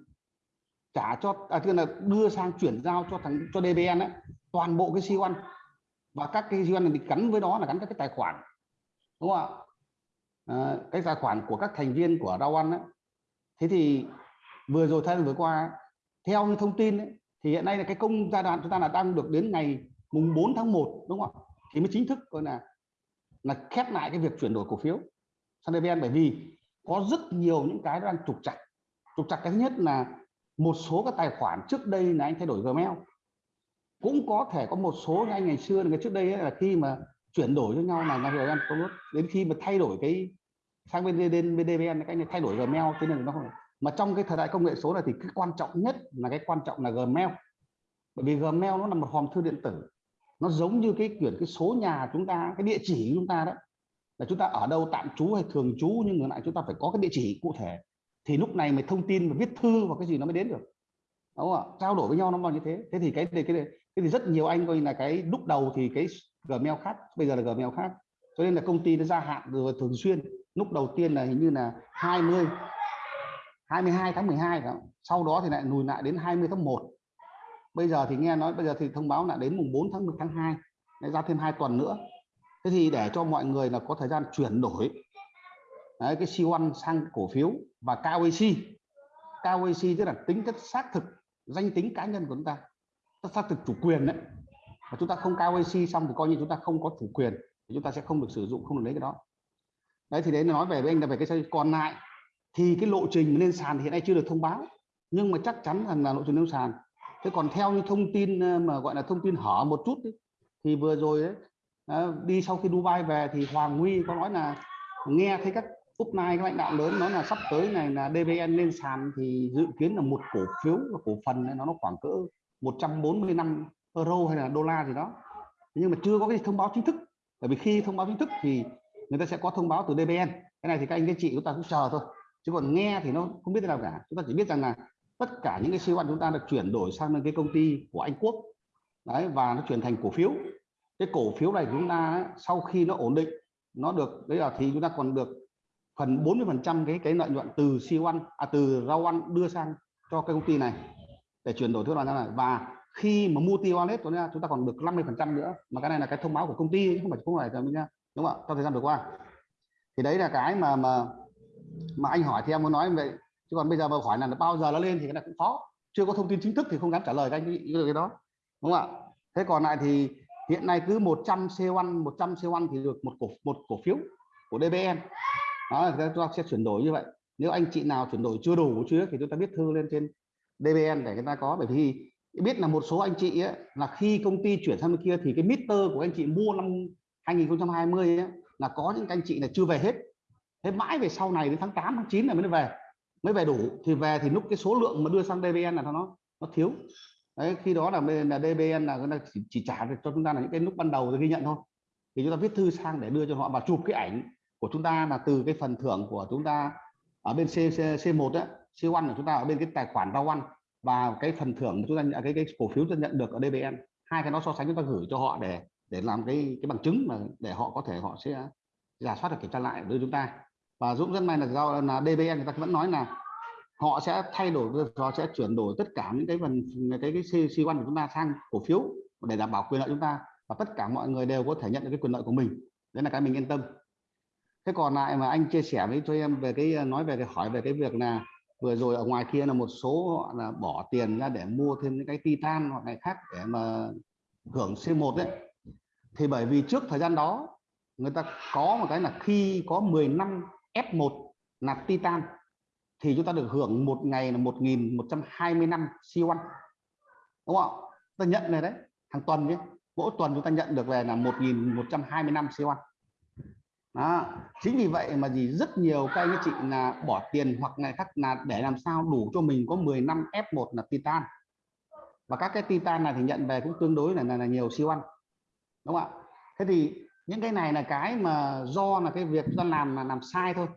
trả cho à, tức là đưa sang chuyển giao cho thằng cho DBN ấy, toàn bộ cái siêu ăn và các cái siêu ăn này bị gắn với đó là gắn các cái tài khoản. Đúng không ạ? À, cái tài khoản của các thành viên của rau ăn ấy. thế thì vừa rồi thời vừa qua theo như thông tin ấy, thì hiện nay là cái công giai đoạn chúng ta là đang được đến ngày mùng 4 tháng 1 đúng không ạ? Thì mới chính thức coi là là khép lại cái việc chuyển đổi cổ phiếu sang DVN bởi vì có rất nhiều những cái đang trục chặt trục chặt cái thứ nhất là một số các tài khoản trước đây là anh thay đổi Gmail. Cũng có thể có một số anh ngày xưa ngày trước đây ấy, là khi mà chuyển đổi cho nhau là là rồi có đến khi mà thay đổi cái sang bên bên, bên DVN cái này thay đổi Gmail thế nên nó không mà trong cái thời đại công nghệ số này thì cái quan trọng nhất là cái quan trọng là Gmail. Bởi vì Gmail nó là một hòm thư điện tử. Nó giống như cái quyển cái số nhà chúng ta cái địa chỉ chúng ta đó là chúng ta ở đâu tạm trú hay thường trú nhưng ngược lại chúng ta phải có cái địa chỉ cụ thể. Thì lúc này mới thông tin và viết thư và cái gì nó mới đến được. Đúng không ạ? Trao đổi với nhau nó bao như thế. Thế thì cái cái cái, cái thì rất nhiều anh coi là cái lúc đầu thì cái Gmail khác bây giờ là Gmail khác. Cho nên là công ty nó gia hạn rồi thường xuyên. Lúc đầu tiên là hình như là 20 22 tháng 12 đó. sau đó thì lại lùi lại đến 20 tháng 1 bây giờ thì nghe nói bây giờ thì thông báo là đến mùng 4 tháng 1 tháng 2 lại ra thêm hai tuần nữa thế thì để cho mọi người là có thời gian chuyển đổi Đấy, cái C1 sang cổ phiếu và KYC KYC tức là tính chất xác thực danh tính cá nhân của chúng ta xác thực chủ quyền đấy. Và chúng ta không KYC xong thì coi như chúng ta không có chủ quyền thì chúng ta sẽ không được sử dụng không được lấy cái đó. Đấy thì đấy nói về với anh là về cái còn lại thì cái lộ trình lên sàn hiện nay chưa được thông báo nhưng mà chắc chắn rằng là lộ trình lên sàn. Thế còn theo như thông tin ờ, mà gọi là thông tin hở một chút ấy, thì vừa rồi ấy, à, đi sau khi Dubai về thì Hoàng Huy có nói là nghe thấy các upline các lãnh đạo lớn nói là sắp tới này là DVN lên sàn thì dự kiến là một cổ phiếu và cổ phần này nó nó khoảng cỡ 145 euro hay là đô la gì đó. Nhưng mà chưa có cái thông báo chính thức. Bởi vì khi thông báo chính thức thì người ta sẽ có thông báo từ DVN cái này thì các anh các chị chúng ta cũng chờ thôi. Chứ còn nghe thì nó không biết thế nào cả. Chúng ta chỉ biết rằng là tất cả những cái siêu ăn chúng ta được chuyển đổi sang cái công ty của Anh Quốc. Đấy và nó chuyển thành cổ phiếu cái cổ phiếu này chúng ta ấy, sau khi nó ổn định nó được đấy là thì chúng ta còn được phần 40 phần trăm cái cái lợi nhuận từ siêu ăn à, từ rau ăn đưa sang cho cái công ty này để chuyển đổi thức đoàn ra này và khi mà multi wallet của chúng ta chúng ta còn được 50 phần trăm nữa. Mà cái này là cái thông báo của công ty chứ không phải không phải là mình nha đúng không ạ? Trong thời gian vừa qua. Thì đấy là cái mà mà mà anh hỏi thì em muốn nói vậy. Chứ còn bây giờ mà hỏi là bao giờ nó lên thì cái này cũng khó. Chưa có thông tin chính thức thì không dám trả lời các anh cái cái đó đúng không ạ? Thế còn lại thì hiện nay cứ 100 C1 100 C1 thì được một cổ một cổ phiếu của DBN đó là chúng ta sẽ chuyển đổi như vậy. Nếu anh chị nào chuyển đổi chưa đủ chưa thì chúng ta viết thư lên trên DBN để người ta có. Bởi vì biết là một số anh chị ấy, là khi công ty chuyển sang bên kia thì cái meter của anh chị mua năm 2020 ấy, là có những anh chị là chưa về hết. Thế mãi về sau này đến tháng 8 tháng 9 là mới về mới về đủ. Thì về thì lúc cái số lượng mà đưa sang DBN là nó nó thiếu đấy khi đó là bên là DBN là người ta chỉ, chỉ trả được cho chúng ta là những cái lúc ban đầu ghi nhận thôi. Thì chúng ta viết thư sang để đưa cho họ và chụp cái ảnh của chúng ta là từ cái phần thưởng của chúng ta ở bên C, C, C1 á C1 của chúng ta ở bên cái tài khoản rau ăn và cái phần thưởng chúng ta nhận cái cái cổ phiếu chúng ta nhận được ở DBN hai cái nó so sánh chúng ta gửi cho họ để để làm cái cái bằng chứng mà để họ có thể họ sẽ giả soát được kiểm tra lại với chúng ta. Và Dũng rất may là do là DBN người ta vẫn nói là họ sẽ thay đổi, họ sẽ chuyển đổi tất cả những cái phần, cái cái C1 của chúng ta sang cổ phiếu để đảm bảo quyền lợi chúng ta và tất cả mọi người đều có thể nhận được cái quyền lợi của mình. Đấy là cái mình yên tâm. Thế còn lại mà anh chia sẻ với cho em về cái, nói về cái, hỏi về cái việc là vừa rồi ở ngoài kia là một số họ là bỏ tiền ra để mua thêm những cái titan hoặc này khác để mà hưởng C1 đấy. Thì bởi vì trước thời gian đó người ta có một cái là khi có 10 năm F1 là titan thì chúng ta được hưởng một ngày là 1.120 năm C1 đúng không ta nhận này đấy hàng tuần nhé. Mỗi tuần chúng ta nhận được về là 1120 năm C1 đó. chính vì vậy mà gì? Rất nhiều các anh chị là bỏ tiền hoặc này khác là để làm sao đủ cho mình có 10 năm F1 là titan. Và các cái titan này thì nhận về cũng tương đối là là, là nhiều siêu ăn đúng không ạ? Thế thì những cái này là cái mà do là cái việc chúng ta làm là làm sai thôi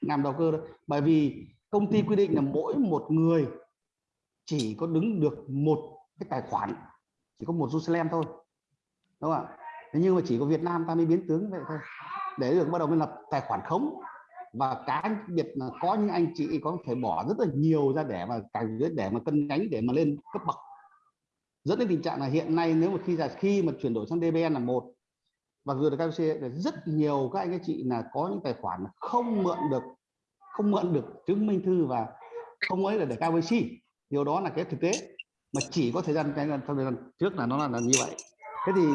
làm đầu cơ đâu bởi vì công ty quy định là mỗi một người chỉ có đứng được một cái tài khoản, chỉ có một Jerusalem thôi. Đúng không ạ? Thế nhưng mà chỉ có Việt Nam ta mới biến tướng vậy thôi. Để được bắt đầu mới lập tài khoản khống. Và cái biệt là có những anh chị có thể bỏ rất là nhiều ra để mà càng để mà cân nhánh, để mà lên cấp bậc. Dẫn đến tình trạng là hiện nay nếu mà khi là khi mà chuyển đổi sang DBN là một và vừa được KFC là rất nhiều các anh các chị là có những tài khoản không mượn được không mượn được chứng minh thư và không ấy là để KYC điều đó là cái thực tế mà chỉ có thời gian cái thời gian trước là nó là, là như vậy. Thế thì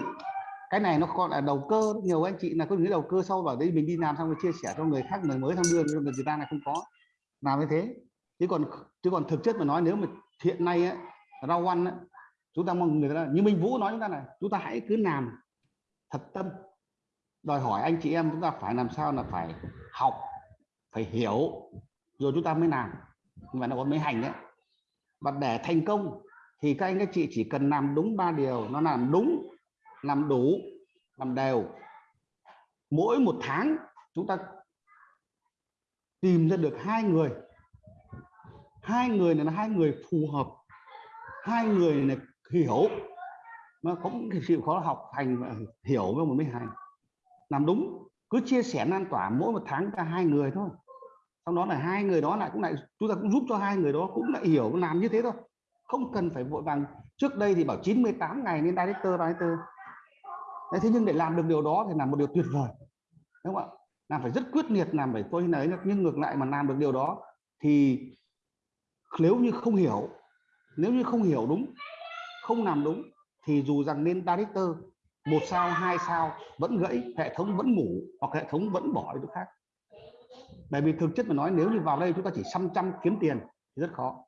cái này nó còn là đầu cơ. Nhiều anh chị là có những đầu cơ sau vào đây mình đi làm xong rồi chia sẻ cho người khác người mới tham đưa nhưng người ta là không có. Làm như thế. Chứ còn chứ còn thực chất mà nói nếu mà hiện nay ấy, rau ăn ấy, chúng ta mong người ta như Minh Vũ nói chúng ta này chúng ta hãy cứ làm thật tâm, đòi hỏi anh chị em chúng ta phải làm sao là phải học, phải hiểu, rồi chúng ta mới làm. Và nó có mới hành đấy. Và để thành công thì các anh các chị chỉ cần làm đúng ba điều. Nó làm đúng, làm đủ, làm đều. Mỗi một tháng, chúng ta tìm ra được hai người. Hai người này là hai người phù hợp. Hai người này hiểu nó cũng chịu khó học hành và hiểu với một mới hành. Làm đúng cứ chia sẻ lan tỏa mỗi một tháng cho hai người thôi. Sau đó là hai người đó lại cũng lại chúng ta cũng giúp cho hai người đó cũng lại hiểu làm như thế thôi. Không cần phải vội vàng. Trước đây thì bảo 98 ngày nên director director. Đấy, thế nhưng để làm được điều đó thì là một điều tuyệt vời. Đúng không ạ? Làm phải rất quyết liệt làm phải tôi nói nhưng ngược lại mà làm được điều đó thì nếu như không hiểu nếu như không hiểu đúng không làm đúng thì dù rằng nên director một sao, hai sao vẫn gãy, hệ thống vẫn ngủ hoặc hệ thống vẫn bỏ đi chỗ khác. Bởi vì thực chất mà nói, nếu như vào đây chúng ta chỉ xăm trăm kiếm tiền thì rất khó.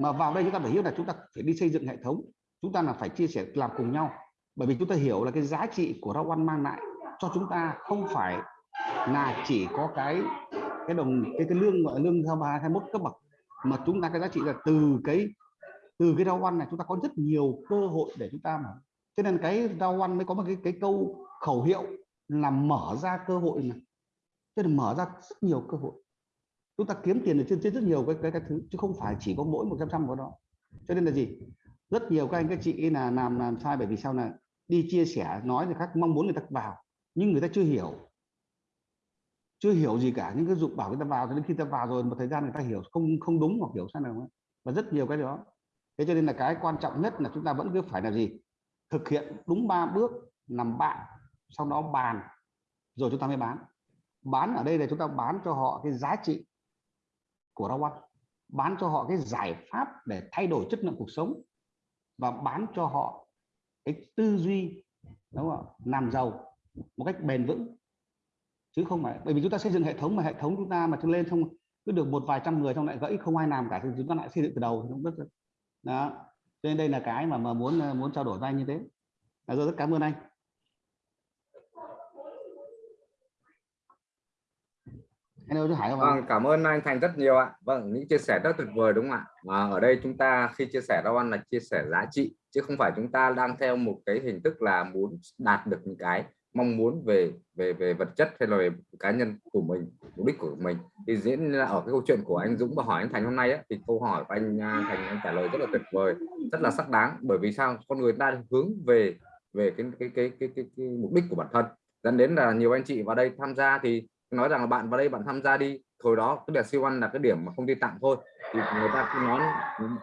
Mà vào đây chúng ta phải hiểu là chúng ta phải đi xây dựng hệ thống, chúng ta là phải chia sẻ làm cùng nhau. Bởi vì chúng ta hiểu là cái giá trị của rau ăn mang lại cho chúng ta không phải là chỉ có cái cái đồng, cái cái lương, gọi lương theo ba hai mốt cấp bậc, mà chúng ta cái giá trị là từ cái từ cái rau ăn này chúng ta có rất nhiều cơ hội để chúng ta mà. Cho nên cái rau ăn mới có một cái cái câu khẩu hiệu là mở ra cơ hội này cho nên mở ra rất nhiều cơ hội. Chúng ta kiếm tiền được trên trên rất nhiều cái cái, cái thứ chứ không phải chỉ có mỗi một trăm trăm của đó. Cho nên là gì? Rất nhiều các anh các chị là làm làm sai bởi vì sao là đi chia sẻ nói người khác mong muốn người ta vào nhưng người ta chưa hiểu. Chưa hiểu gì cả những cái dụng bảo người ta vào cho đến khi ta vào rồi một thời gian người ta hiểu không không đúng hoặc hiểu sai nào và rất nhiều cái đó thế cho nên là cái quan trọng nhất là chúng ta vẫn cứ phải là gì? Thực hiện đúng ba bước làm bạn, sau đó bàn, rồi chúng ta mới bán. Bán ở đây là chúng ta bán cho họ cái giá trị của rau ăn. Bán cho họ cái giải pháp để thay đổi chất lượng cuộc sống và bán cho họ cái tư duy, đúng không ạ? làm giàu một cách bền vững. Chứ không phải, bởi vì chúng ta xây dựng hệ thống mà hệ thống chúng ta mà chúng lên xong cứ được một vài trăm người trong lại gãy không ai làm cả thì chúng ta lại xây dựng từ đầu. thì cũng rất đó cho nên đây là cái mà mà muốn ờ, muốn trao đổi với anh như thế à, rồi rất cảm ơn anh Hello chú Hải không ạ? Vâng, cảm ơn anh Thành rất nhiều ạ. Vâng, những chia sẻ rất tuyệt vời đúng không ạ? Mà ở đây chúng ta khi chia sẻ rau ăn là chia sẻ giá trị chứ không phải chúng ta đang theo một cái hình thức là muốn đạt được những cái mong muốn về về về vật chất hay là về cá nhân của mình mục đích của mình. Thì diễn là ở cái câu chuyện của anh Dũng và hỏi anh Thành hôm nay á, thì câu hỏi của anh à, Thành anh trả lời rất là tuyệt vời rất là sắc đáng. Bởi vì sao? Con người ta hướng về về cái cái cái cái, cái, cái mục đích của bản thân. Dẫn đến là nhiều anh chị vào đây tham gia thì nói rằng là bạn vào đây bạn tham gia đi hồi đó cái đợt siêu ăn là cái điểm mà không đi tặng thôi. Thì người ta cứ nói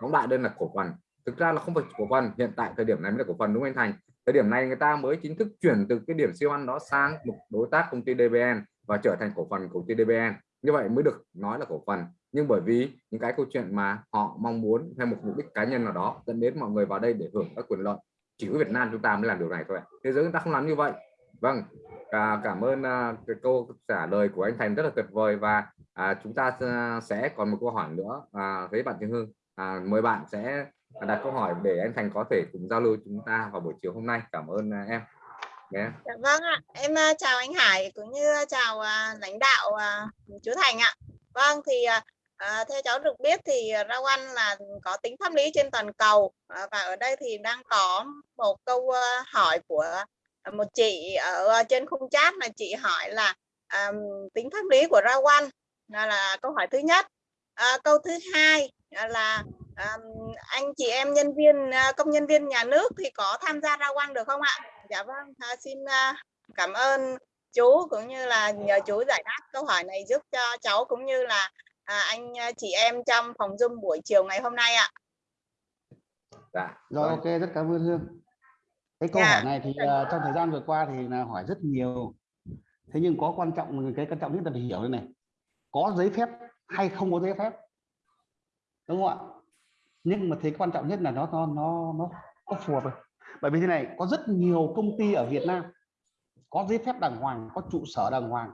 phóng đại đây là cổ phần. Thực ra là không phải cổ phần hiện tại thời điểm này mới là cổ phần đúng không anh Thành? Thời điểm này người ta mới chính thức chuyển từ cái điểm siêu ăn đó sang một đối tác công ty DBN và trở thành cổ phần công ty DBN như vậy mới được nói là cổ phần. Nhưng bởi vì những cái câu chuyện mà họ mong muốn theo một mục đích cá nhân nào đó dẫn đến mọi người vào đây để hưởng các quyền lợi chỉ có Việt Nam chúng ta mới làm điều này thôi thế giới chúng ta không làm như vậy. Vâng à, cảm ơn à, cái câu trả lời của anh Thành rất là tuyệt vời và à, chúng ta à, sẽ còn một câu hỏi nữa. À, với bạn Trương Hương à, mời bạn sẽ đặt câu hỏi để anh Thành có thể cùng giao lưu chúng ta vào buổi chiều hôm nay. Cảm ơn à, em. Yeah. dạ, vâng ạ. Em uh, chào anh Hải cũng như chào uh, lãnh đạo uh, chú Thành ạ. Vâng thì uh, theo cháu được biết thì rau ăn là có tính pháp lý trên toàn cầu uh, và ở đây thì đang có một câu uh, hỏi của một chị ở trên khung chat là chị hỏi là um, tính pháp lý của rau ăn là, là câu hỏi thứ nhất. Uh, câu thứ hai là anh chị em nhân viên uh, công nhân viên nhà nước thì có tham gia rau ăn được không ạ? Dạ vâng à, xin uh, cảm ơn chú cũng như là nhờ chú giải đáp câu hỏi này giúp cho cháu cũng như là à, anh chị em trong phòng zoom buổi chiều ngày hôm nay ạ. Dạ rồi ok rất cảm ơn hương. Cái câu yeah. hỏi này thì uh, trong thời gian vừa qua thì là hỏi rất nhiều. Thế nhưng có quan trọng cái quan trọng nhất là phải hiểu đây này. Có giấy phép hay không có giấy phép? Đúng không ạ nhưng mà thấy quan trọng nhất là nó nó nó nó có phù hợp bởi vì thế này có rất nhiều công ty ở Việt Nam có giấy phép đàng hoàng có trụ sở đàng hoàng.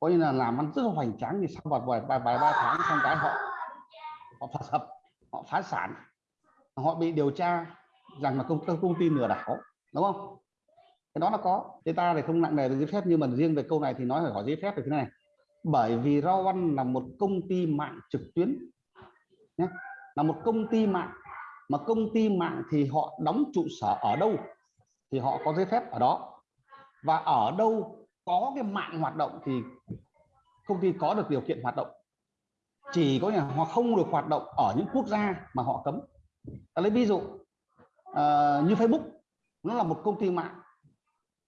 Coi như là làm ăn rất là hoành tráng thì sau vài vài vài, vài ba tháng xong cái họ họ phá sập họ phá sản. Họ bị điều tra rằng là công công ty lừa đảo đúng không? Cái đó nó có. Thế ta thì không nặng nề về giấy phép nhưng mà riêng về câu này thì nói phải hỏi giấy phép về thế này. Bởi vì rau ăn là một công ty mạng trực tuyến nhé là một công ty mạng. Mà công ty mạng thì họ đóng trụ sở ở đâu? Thì họ có giấy phép ở đó. Và ở đâu có cái mạng hoạt động thì công ty có được điều kiện hoạt động. Chỉ có nhà họ không được hoạt động ở những quốc gia mà họ cấm. Lấy ví dụ uh, như Facebook nó là một công ty mạng.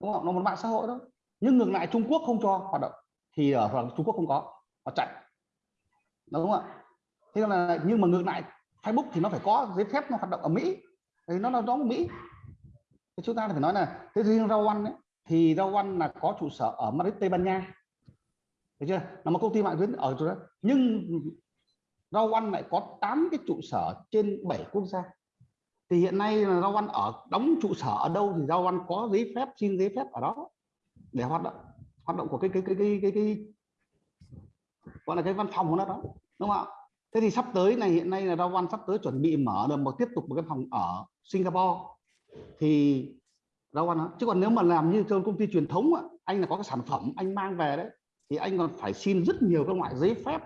Đúng không? Nó một mạng xã hội đó nhưng ngược lại Trung Quốc không cho hoạt động thì ở Trung Quốc không có họ chạy. Đúng không ạ? Thế là nhưng mà ngược lại Facebook thì nó phải có giấy phép nó hoạt động ở Mỹ. Thì nó là đó Mỹ. Thì chúng ta phải nói là thế riêng rau ăn ấy, thì rau ăn là có trụ sở ở Madrid Tây Ban Nha. Được chưa? Là một công ty mạng tuyến ở chỗ đó. Nhưng rau ăn lại có 8 cái trụ sở trên 7 quốc gia. Thì hiện nay là rau ăn ở đóng trụ sở ở đâu thì rau ăn có giấy phép xin giấy phép ở đó để hoạt động hoạt động của cái cái cái cái cái, cái, cái gọi là cái văn phòng của nó đó đúng không ạ? Thế thì sắp tới này hiện nay là rau Văn sắp tới chuẩn bị mở được một tiếp tục một cái phòng ở Singapore. Thì rau Văn chứ còn nếu mà làm như trong công ty truyền thống á, anh là có cái sản phẩm anh mang về đấy thì anh còn phải xin rất nhiều các loại giấy phép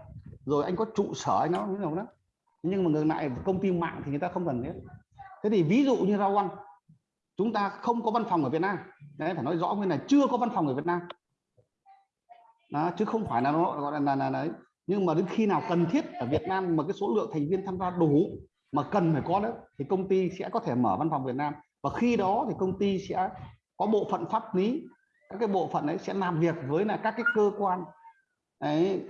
rồi anh có trụ sở anh nó như nào đó. Nhưng mà ngược lại công ty mạng thì người ta không cần thế thế thì ví dụ như rau Văn chúng ta không có văn phòng ở Việt Nam. Đấy phải nói rõ nguyên này chưa có văn phòng ở Việt Nam. Đó, chứ không phải là nó gọi là, là, là, là nhưng mà đến khi nào cần thiết ở Việt Nam mà cái số lượng thành viên tham gia đủ mà cần phải có đấy thì công ty sẽ có thể mở văn phòng Việt Nam. Và khi đó thì công ty sẽ có bộ phận pháp lý các cái bộ phận ấy sẽ làm việc với là các cái cơ quan ấy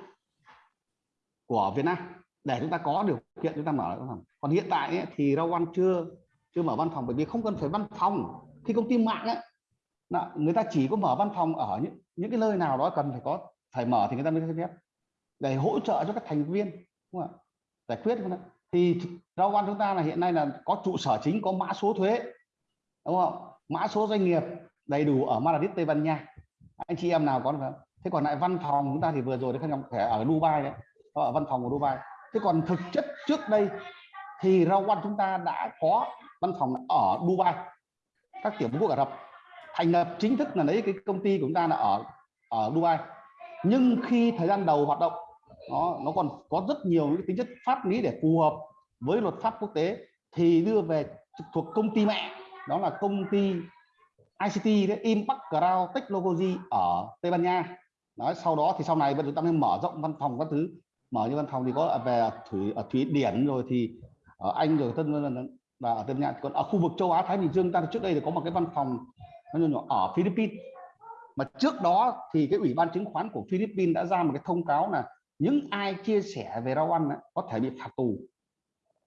của Việt Nam để chúng ta có điều kiện chúng ta mở văn phòng. Còn hiện tại ấy, thì rau ăn chưa chưa mở văn phòng bởi vì không cần phải văn phòng. Khi công ty mạng ấy, người ta chỉ có mở văn phòng ở những những cái nơi nào đó cần phải có phải mở thì người ta mới cho phép để hỗ trợ cho các thành viên, đúng không ạ? Giải quyết không thì rau quan chúng ta là hiện nay là có trụ sở chính, có mã số thuế, đúng không mã số doanh nghiệp đầy đủ ở Madrid, Tây Ban Nha. Anh chị em nào có được không? Thế còn lại văn phòng chúng ta thì vừa rồi đấy không thể ở Dubai đấy ở văn phòng của Dubai. Thế còn thực chất trước đây thì rau quan chúng ta đã có văn phòng ở Dubai, các tiểu vương quốc Ả Rập. Thành lập chính thức là lấy cái công ty của chúng ta là ở ở Dubai. Nhưng khi thời gian đầu hoạt động nó nó còn có rất nhiều những tính chất pháp lý để phù hợp với luật pháp quốc tế thì đưa về thuộc công ty mẹ. Đó là công ty ICT đấy, Impact Cloud Technology ở Tây Ban Nha. Nói sau đó thì sau này chúng ta mới mở rộng văn phòng các thứ. Mở như văn phòng thì có về thủy ở thủy điển rồi thì ở Anh rồi tân và ở Tây Ban Nha. Còn ở khu vực châu Á Thái Bình Dương ta trước đây thì có một cái văn phòng nó nhỏ ở Philippines. Mà trước đó thì cái ủy ban chứng khoán của Philippines đã ra một cái thông cáo là những ai chia sẻ về rau ăn ấy, có thể bị phạt tù.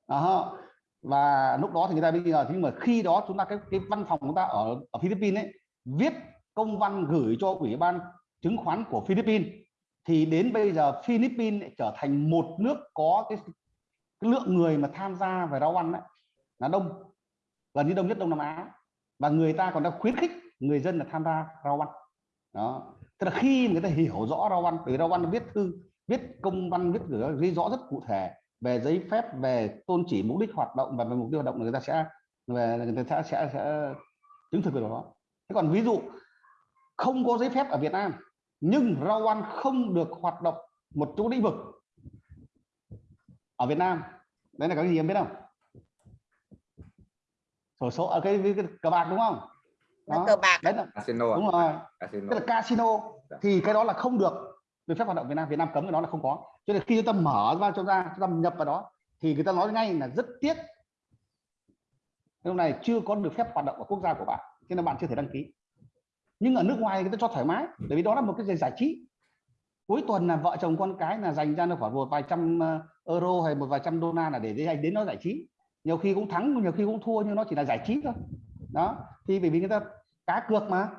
Đó. và lúc đó thì người ta bây giờ nhưng mà khi đó chúng ta cái cái văn phòng chúng ta ở ở Philippines ấy viết công văn gửi cho ủy ban chứng khoán của Philippines. Thì đến bây giờ Philippines trở thành một nước có cái, cái lượng người mà tham gia về rau ăn ấy, là đông. Gần như đông nhất Đông Nam Á. Và người ta còn đang khuyến khích người dân là tham gia rau ăn. Đó. Tức là khi người ta hiểu rõ rau ăn từ rau ăn viết thư viết công văn viết gửi ghi rõ rất cụ thể về giấy phép về tôn chỉ mục đích hoạt động và về mục tiêu hoạt động người ta sẽ về người ta sẽ sẽ, sẽ chứng thực được đó. Thế còn ví dụ không có giấy phép ở Việt Nam nhưng rau ăn không được hoạt động một chỗ lĩnh vực ở Việt Nam. Đấy là cái gì em biết không? Sổ số ở cái, cái, cái cờ bạc đúng không? Là cờ bạc. Đấy là casino đúng rồi. Casino. Tức là casino. Thì cái đó là không được được phép hoạt động Việt Nam Việt Nam cấm cái đó là không có. Cho nên khi chúng ta mở ra, cho ra, chúng ta nhập vào đó, thì người ta nói ngay là rất tiếc. Lúc này chưa có được phép hoạt động ở quốc gia của bạn, cho nên bạn chưa thể đăng ký. Nhưng ở nước ngoài người ta cho thoải mái, bởi vì đó là một cái giải trí. Cuối tuần là vợ chồng con cái là dành ra được khoảng một vài trăm ờ, euro hay một vài trăm đô la là để anh đến nó giải trí. Nhiều khi cũng thắng, nhiều khi cũng thua, nhưng nó chỉ là giải trí thôi. Đó, thì bởi vì người ta cá cược mà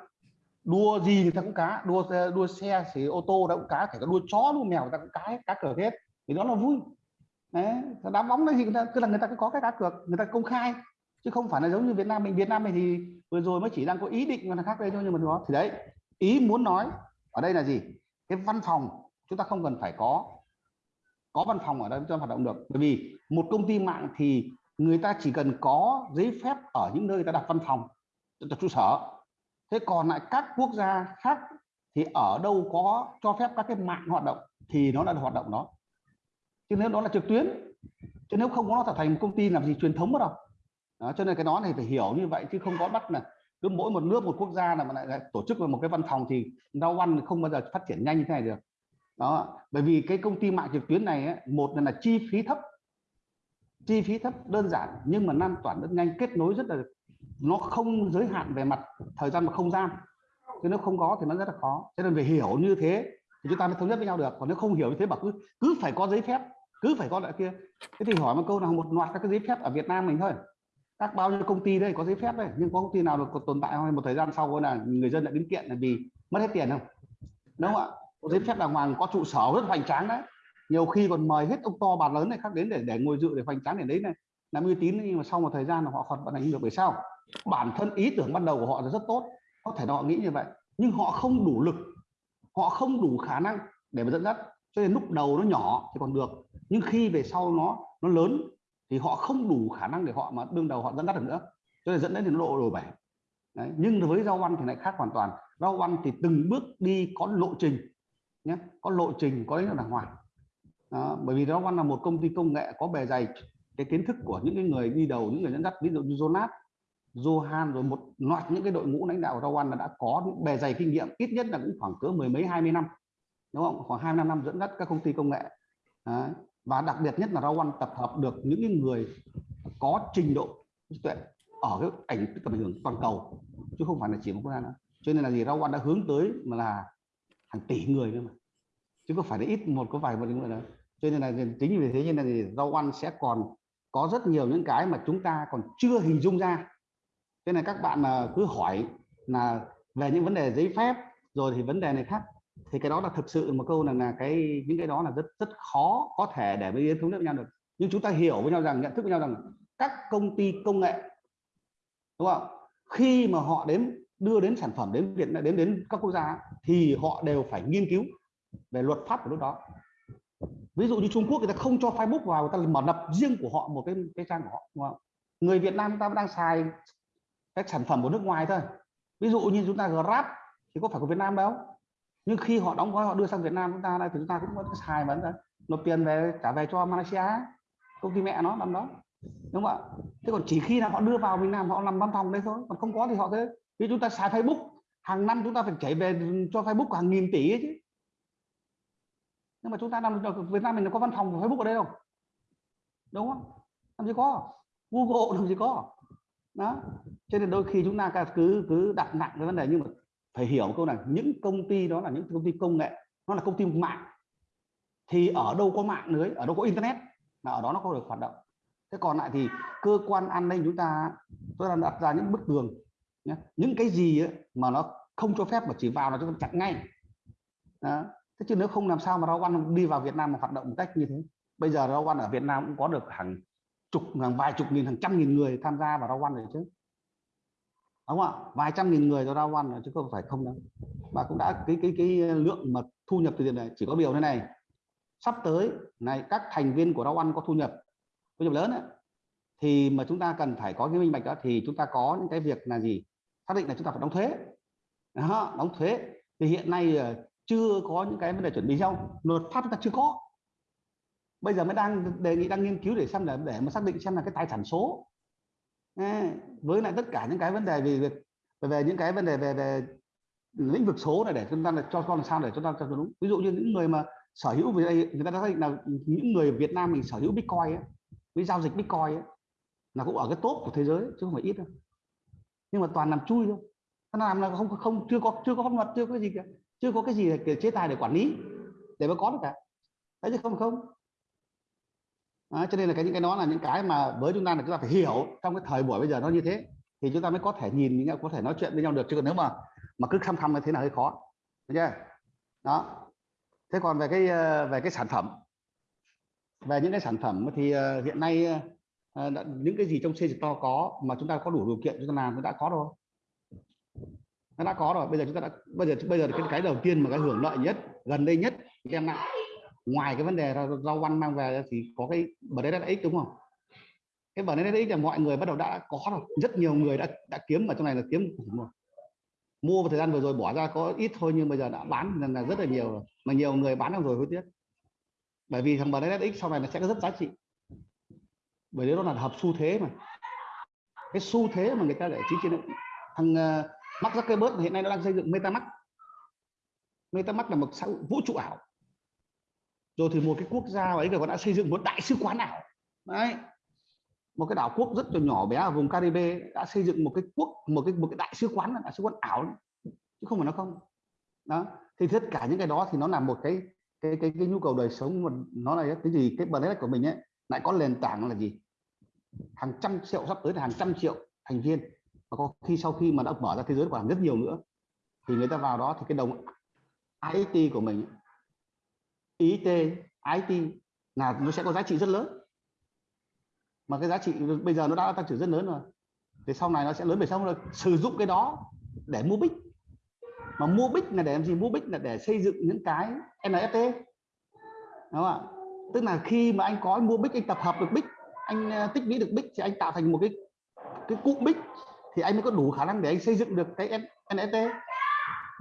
đua gì người ta cũng cá, đua đua xe thì ô tô đã cũng cá phải có đua chó, đua mèo người ta cũng cá cá cược hết. Thì đó là vui. Đấy đá bóng đấy thì người ta, tức là người ta cứ có cái cá cược, người ta công khai. Chứ không phải là giống như Việt Nam mình. Việt Nam mình thì vừa rồi mới chỉ đang có ý định mà là khác đây thôi, nhưng mà đó thì đấy, ý muốn nói ở đây là gì? Cái văn phòng chúng ta không cần phải có có văn phòng ở đây cho hoạt động được. Bởi vì một công ty mạng thì người ta chỉ cần có giấy phép ở những nơi người ta đặt văn phòng đặt trụ sở thế còn lại các quốc gia khác thì ở đâu có cho phép các cái mạng hoạt động thì nó là hoạt động đó. Chứ nếu đó là trực tuyến chứ nếu không có nó trở thành một công ty làm gì truyền thống đâu đó, cho nên cái đó này phải hiểu như vậy chứ không có bắt là cứ mỗi một nước một quốc gia là mà lại, lại tổ chức vào một cái văn phòng thì rau ăn không bao giờ phát triển nhanh như thế này được. Đó bởi vì cái công ty mạng trực tuyến này ấy, một là, là chi phí thấp. Chi phí thấp đơn giản nhưng mà lan tỏa rất nhanh kết nối rất là nó không giới hạn về mặt thời gian và không gian. Chứ nếu không có thì nó rất là khó. Cho nên phải hiểu như thế thì chúng ta mới thống nhất với nhau được. Còn nếu không hiểu như thế bảo cứ cứ phải có giấy phép, cứ phải có lại kia. Thế thì hỏi một câu nào một loạt các cái giấy phép ở Việt Nam mình thôi. Các bao nhiêu công ty đây có giấy phép đây? Nhưng có công ty nào được tồn tại không? Một thời gian sau là người dân lại đến kiện là vì mất hết tiền không? Đúng không ạ? Có giấy phép đàng hoàng, có trụ sở rất hoành tráng đấy. Nhiều khi còn mời hết ông to bà lớn này khác đến để để ngồi dự, để hoành tráng để đấy này. Làm uy tín nhưng mà sau một thời gian là họ hoạt vận hành được. Bởi sao? Bản thân ý tưởng ban đầu của họ là rất tốt có thể họ nghĩ như vậy nhưng họ không đủ lực họ không đủ khả năng để mà dẫn dắt. Cho nên lúc đầu nó nhỏ thì còn được nhưng khi về sau nó nó lớn thì họ không đủ khả năng để họ mà đương đầu họ dẫn dắt được nữa. Cho nên dẫn đến thì nó lộ đổ bể Đấy. nhưng với rau ăn thì lại khác hoàn toàn. Rau ăn thì từng bước đi có lộ trình nhé có lộ trình có đánh đàng hoàng. Đó, bởi vì rau ăn là một công ty công nghệ có bề dày cái kiến thức của những cái người đi đầu những người dẫn dắt ví dụ như Jonas Johan rồi một loạt những cái đội ngũ lãnh đạo của ăn là đã có những bề dày kinh nghiệm, ít nhất là cũng khoảng cỡ mười mấy, hai mươi năm, đúng không? Khoảng hai năm năm dẫn dắt các công ty công nghệ. Đấy. và đặc biệt nhất là rau tập hợp được những cái người có trình độ trí tuệ ở cái ảnh tầm ảnh hưởng toàn cầu, chứ không phải là chỉ một quốc gia nữa. Cho nên là gì? Rau đã hướng tới mà là hàng tỷ người nữa mà, chứ không phải là ít một, có vài một người nữa. Cho nên là tính vì thế nên là gì? Rau sẽ còn có rất nhiều những cái mà chúng ta còn chưa hình dung ra thế này các bạn à, cứ hỏi là về những vấn đề giấy phép, rồi thì vấn đề này khác. Thì cái đó là thực sự một câu là là cái, những cái đó là rất rất khó có thể để với thống nhất với nhau được. Nhưng chúng ta hiểu với nhau rằng, nhận thức với nhau rằng các công ty công nghệ, đúng không? Khi mà họ đến, đưa đến sản phẩm đến Việt đến đến các quốc gia thì họ đều phải nghiên cứu về luật pháp của lúc đó. Ví dụ như Trung Quốc, người ta không cho Facebook vào, người ta mở lập riêng của họ một cái cái trang của họ, đúng không? người Việt Nam chúng ta đang xài các sản phẩm của nước ngoài thôi. Ví dụ như chúng ta Grab thì có phải của Việt Nam đâu. Nhưng khi họ đóng gói, họ đưa sang Việt Nam chúng ta đây, thì chúng ta cũng có xài vẫn nộp tiền về, trả về cho Malaysia, công ty mẹ nó làm đó. Đúng không ạ? Thế còn chỉ khi nào họ đưa vào Việt Nam, họ làm văn phòng đấy thôi. Còn không có thì họ thế vì chúng ta xài Facebook, hàng năm chúng ta phải chảy về cho Facebook hàng nghìn tỷ ấy chứ. Nhưng mà chúng ta làm ở Việt Nam mình có văn phòng của Facebook ở đây không đúng không? Làm gì có? Google làm gì có? Đó. Cho nên đôi khi chúng ta cứ cứ đặt nặng cái vấn đề. Nhưng mà phải hiểu câu này, những công ty đó là những công ty công nghệ, nó là công ty mạng. Thì ở đâu có mạng lưới ở đâu có internet, là ở đó nó có được hoạt động. Thế còn lại thì cơ quan an ninh chúng ta tôi đang đặt ra những bức tường nhé. những cái gì ấy mà nó không cho phép mà chỉ vào là chúng ta chặn ngay. Đó. thế chứ nếu không làm sao mà rau ăn đi vào Việt Nam mà hoạt động một cách như thế? Bây giờ rau ăn ở Việt Nam cũng có được hàng chục hàng vài chục nghìn hàng trăm nghìn người tham gia vào rau ăn rồi chứ. Đúng không ạ? Vài trăm nghìn người vào rau ăn chứ không phải không đâu. Và cũng đã cái cái cái lượng mà thu nhập từ tiền này chỉ có điều thế này. Sắp tới này các thành viên của rau ăn có thu nhập thu nhập lớn ấy, thì mà chúng ta cần phải có cái minh bạch đó thì chúng ta có những cái việc là gì? Xác định là chúng ta phải đóng thuế. Đó, đóng thuế. Thì hiện nay ờ, chưa có những cái vấn đề chuẩn bị nhau. Luật pháp chúng ta chưa có bây giờ mới đang đề nghị đang nghiên cứu để xem là để mà xác định xem là cái tài sản số. Với lại tất cả những cái vấn đề về việc về, về những cái vấn đề về, về lĩnh vực số này để chúng ta là cho con làm sao để chúng ta cho đúng. Ví dụ như những người mà sở hữu về đây người ta đã xác định là những người Việt Nam mình sở hữu Bitcoin ấy, với giao dịch Bitcoin ấy, là cũng ở cái top của thế giới chứ không phải ít đâu. Nhưng mà toàn làm chui thôi. Nó làm là không không chưa có chưa có pháp luật chưa có cái gì cả chưa có cái gì để chế tài để quản lý để mà có được cả. Đấy chứ không không à, cho nên là cái những cái đó là những cái mà với chúng ta là chúng ta phải hiểu trong cái thời buổi bây giờ nó như thế thì chúng ta mới có thể nhìn những có thể nói chuyện với nhau được. Chứ còn nếu mà mà cứ khăm khăm như thế là hơi khó. Được chưa? Đó. Thế còn về cái ờ, về cái sản phẩm. Về những cái sản phẩm thì ờ, hiện nay ờ, những cái gì trong xây to có mà chúng ta có đủ điều kiện chúng ta làm nó đã có rồi. Nó đã có rồi. Bây giờ chúng ta đã bây giờ bây giờ cái cái đầu tiên mà cái hưởng lợi nhất gần đây nhất đem lại ngoài cái vấn đề rau ăn mang về thì có cái bờ đấy x đúng không? Cái bờ đấy là mọi người bắt đầu đã có rồi. Rất nhiều người đã đã kiếm ở trong này là kiếm rồi. Mua một thời gian vừa rồi bỏ ra có ít thôi nhưng bây giờ đã bán là, là rất là nhiều rồi. mà nhiều người bán được rồi hối tiếc. Bởi vì thằng bờ đấy sau này nó sẽ có rất giá trị. Bởi vì nó là hợp xu thế mà. Cái xu thế mà người ta để chính trên thằng uh, Mark Zuckerberg hiện nay nó đang xây dựng MetaMask. MetaMask là một xã vũ trụ ảo rồi thì một cái quốc gia ấy còn đã xây dựng một đại sứ quán ảo đấy. Một cái đảo quốc rất là nhỏ bé ở vùng Caribe đã xây dựng một cái quốc một cái một cái đại sứ quán đại sứ quán ảo chứ không phải nó không. Đó. Thì tất cả những cái đó thì nó là một cái cái cái, cái nhu cầu đời sống mà nó là cái gì? Cái bản của mình ấy lại có nền tảng là gì? Hàng trăm triệu sắp tới là hàng trăm triệu thành viên. Và có khi sau khi mà đã mở ra thế giới còn rất nhiều nữa thì người ta vào đó thì cái đồng IT của mình IT IT là nó sẽ có giá trị rất lớn. Mà cái giá trị bây giờ nó đã tăng trưởng rất lớn rồi. Thì sau này nó sẽ lớn về sau là sử dụng cái đó để mua bích. Mà mua bích là để làm gì? Mua bích là để xây dựng những cái NFT đúng không ạ? Tức là khi mà anh có mua bích anh tập hợp được bích anh à, tích lũy được bích thì anh tạo thành một cái cái cụm bích thì anh mới có đủ khả năng để anh xây dựng được cái NFT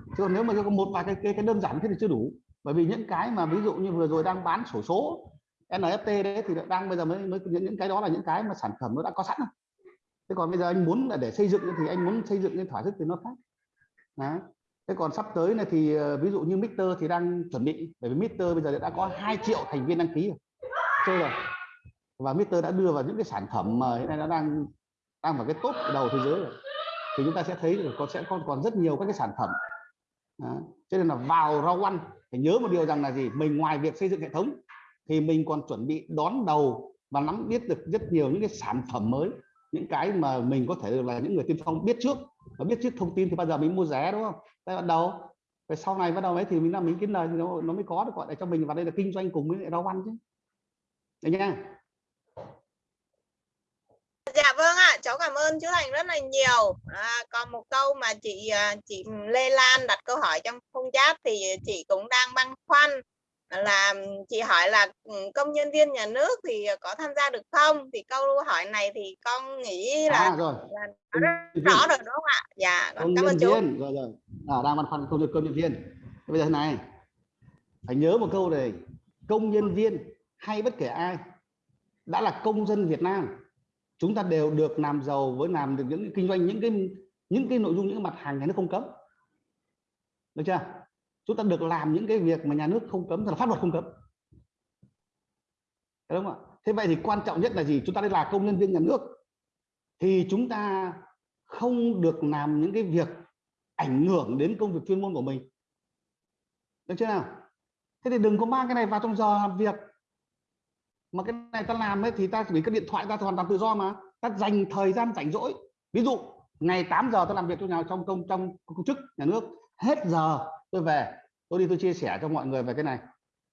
chứ còn nếu mà có một vài cái, cái cái đơn giản thế thì chưa đủ bởi vì những cái mà ví dụ như vừa rồi đang bán sổ số NFT đấy thì đang bây giờ mới, mới những, những cái đó là những cái mà sản phẩm nó đã có sẵn rồi. Thế còn bây giờ anh muốn là để xây dựng thì anh muốn xây dựng cái thỏa thức thì nó khác. Đấy. thế còn sắp tới này thì ờ, ví dụ như Mister thì đang chuẩn bị bởi vì Mister bây giờ đã có 2 triệu thành viên đăng ký rồi. Chơi rồi. Và Mister đã đưa vào những cái sản phẩm mà hiện nay nó đang đang vào cái top đầu thế giới rồi. Thì chúng ta sẽ thấy là có sẽ còn còn rất nhiều các cái sản phẩm. Đó. cho nên là vào rau ăn phải nhớ một điều rằng là gì? Mình ngoài việc xây dựng hệ thống thì mình còn chuẩn bị đón đầu và nắm biết được rất nhiều những cái sản phẩm mới những cái mà mình có thể là những người tiên phong biết trước. Và biết trước thông tin thì bao giờ mình mua rẻ đúng không? Tại bắt đầu về sau này bắt đầu ấy thì mình là mình kiếm lời thì nó, nó mới có được gọi để cho mình vào đây là kinh doanh cùng với lại rau ăn chứ. Đấy nha Dạ vâng ạ, cháu cảm ơn chú Thành rất là nhiều. À, còn một câu mà chị à, chị Lê Lan đặt câu hỏi trong không chat thì chị cũng đang băn khoăn là chị hỏi là ừ, công nhân viên nhà nước thì có tham gia được không? Thì câu hỏi này thì con nghĩ là, à, rồi là rất rõ rồi đúng không ạ? Dạ, con công cảm ơn chú. viên rồi rồi à, đang băn khoăn công nhân công nhân viên bây giờ thế này phải nhớ một câu này công nhân viên hay bất kể ai đã là công dân Việt Nam chúng ta đều được làm giàu với làm được những kinh doanh, những cái những cái nội dung, những cái mặt hàng nhà nước không cấm. Được chưa? Chúng ta được làm những cái việc mà nhà nước không cấm là pháp luật không cấm. Đúng không ạ? Thế vậy thì quan trọng nhất là gì? Chúng ta đây là công nhân viên nhà nước, thì chúng ta không được làm những cái việc ảnh hưởng đến công việc chuyên môn của mình. Được chưa nào? Thế thì đừng có mang cái này vào trong giờ làm việc mà cái này ta làm ấy thì ta chỉ cái điện thoại ta hoàn toàn tự do mà. Ta dành thời gian rảnh rỗi. Ví dụ, ngày 8 giờ tôi làm việc trong nhà, trong công trong công chức, nhà nước. Hết giờ tôi về. Tôi đi tôi chia sẻ cho mọi người về cái này.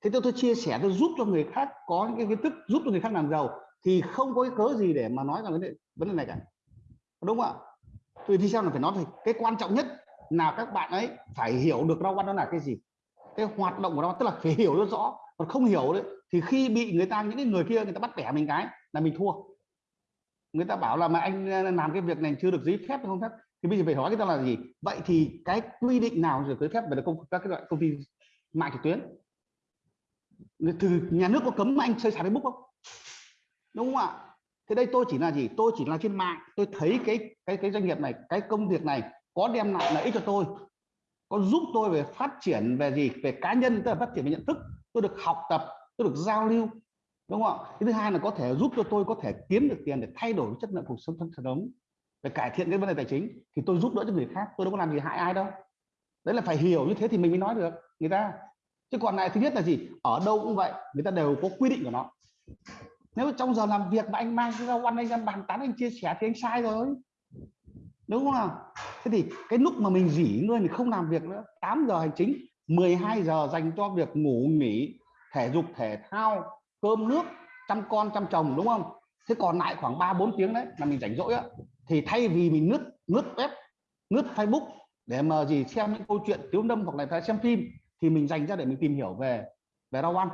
Thế tôi tôi chia sẻ, tôi giúp cho người khác có những cái kiến thức, giúp cho người khác làm giàu thì không có cái cớ gì để mà nói rằng vấn đề vấn đề này cả. Đúng không ạ? Tôi đi xem là phải nói thì cái quan trọng nhất là các bạn ấy phải hiểu được rau ăn nó là cái gì. Cái hoạt động của nó tức là phải hiểu rất rõ. Còn không hiểu đấy thì khi bị người ta, những cái người kia người ta bắt bẻ mình cái là mình thua. Người ta bảo là mà anh ờ, làm cái việc này chưa được giấy phép không phép? Thì bây giờ phải hỏi người ta là gì? Vậy thì cái quy định nào được giấy phép về công, các cái loại công ty mạng trực tuyến? Từ nhà nước có cấm anh chơi sàn Facebook không? Đúng không ạ? Thế đây tôi chỉ là gì? Tôi chỉ là trên mạng. Tôi thấy cái cái cái doanh nghiệp này, cái công việc này có đem lại lợi ích cho tôi, có giúp tôi về phát triển về gì? Về cá nhân, tức là phát triển về nhận thức. Tôi được học tập tôi được giao lưu, đúng không ạ? Cái thứ hai là có thể giúp cho tôi có thể kiếm được tiền để thay đổi chất lượng cuộc sống thân sống để cải thiện cái vấn đề tài chính, thì tôi giúp đỡ cho người khác, tôi đâu có làm gì hại ai đâu. Đấy là phải hiểu như thế thì mình mới nói được, người ta. Chứ còn lại thứ nhất là gì? Ở đâu cũng vậy, người ta đều có quy định của nó. Nếu trong giờ làm việc mà anh mang cái rau ăn, anh ra bàn tán, anh chia sẻ thì anh sai rồi. Đúng không nào? Thế thì cái lúc mà mình dỉ ngơi, mình không làm việc nữa 8 giờ hành chính 12 giờ dành cho việc ngủ, nghỉ thể dục, thể thao, cơm nước, chăm con, chăm chồng, đúng không? Thế còn lại khoảng 3 4 tiếng đấy là mình rảnh rỗi á, thì thay vì mình lướt lướt web, lướt Facebook để mà gì xem những câu chuyện thiếu đâm hoặc là xem phim, thì mình dành ra để mình tìm hiểu về về rau ăn,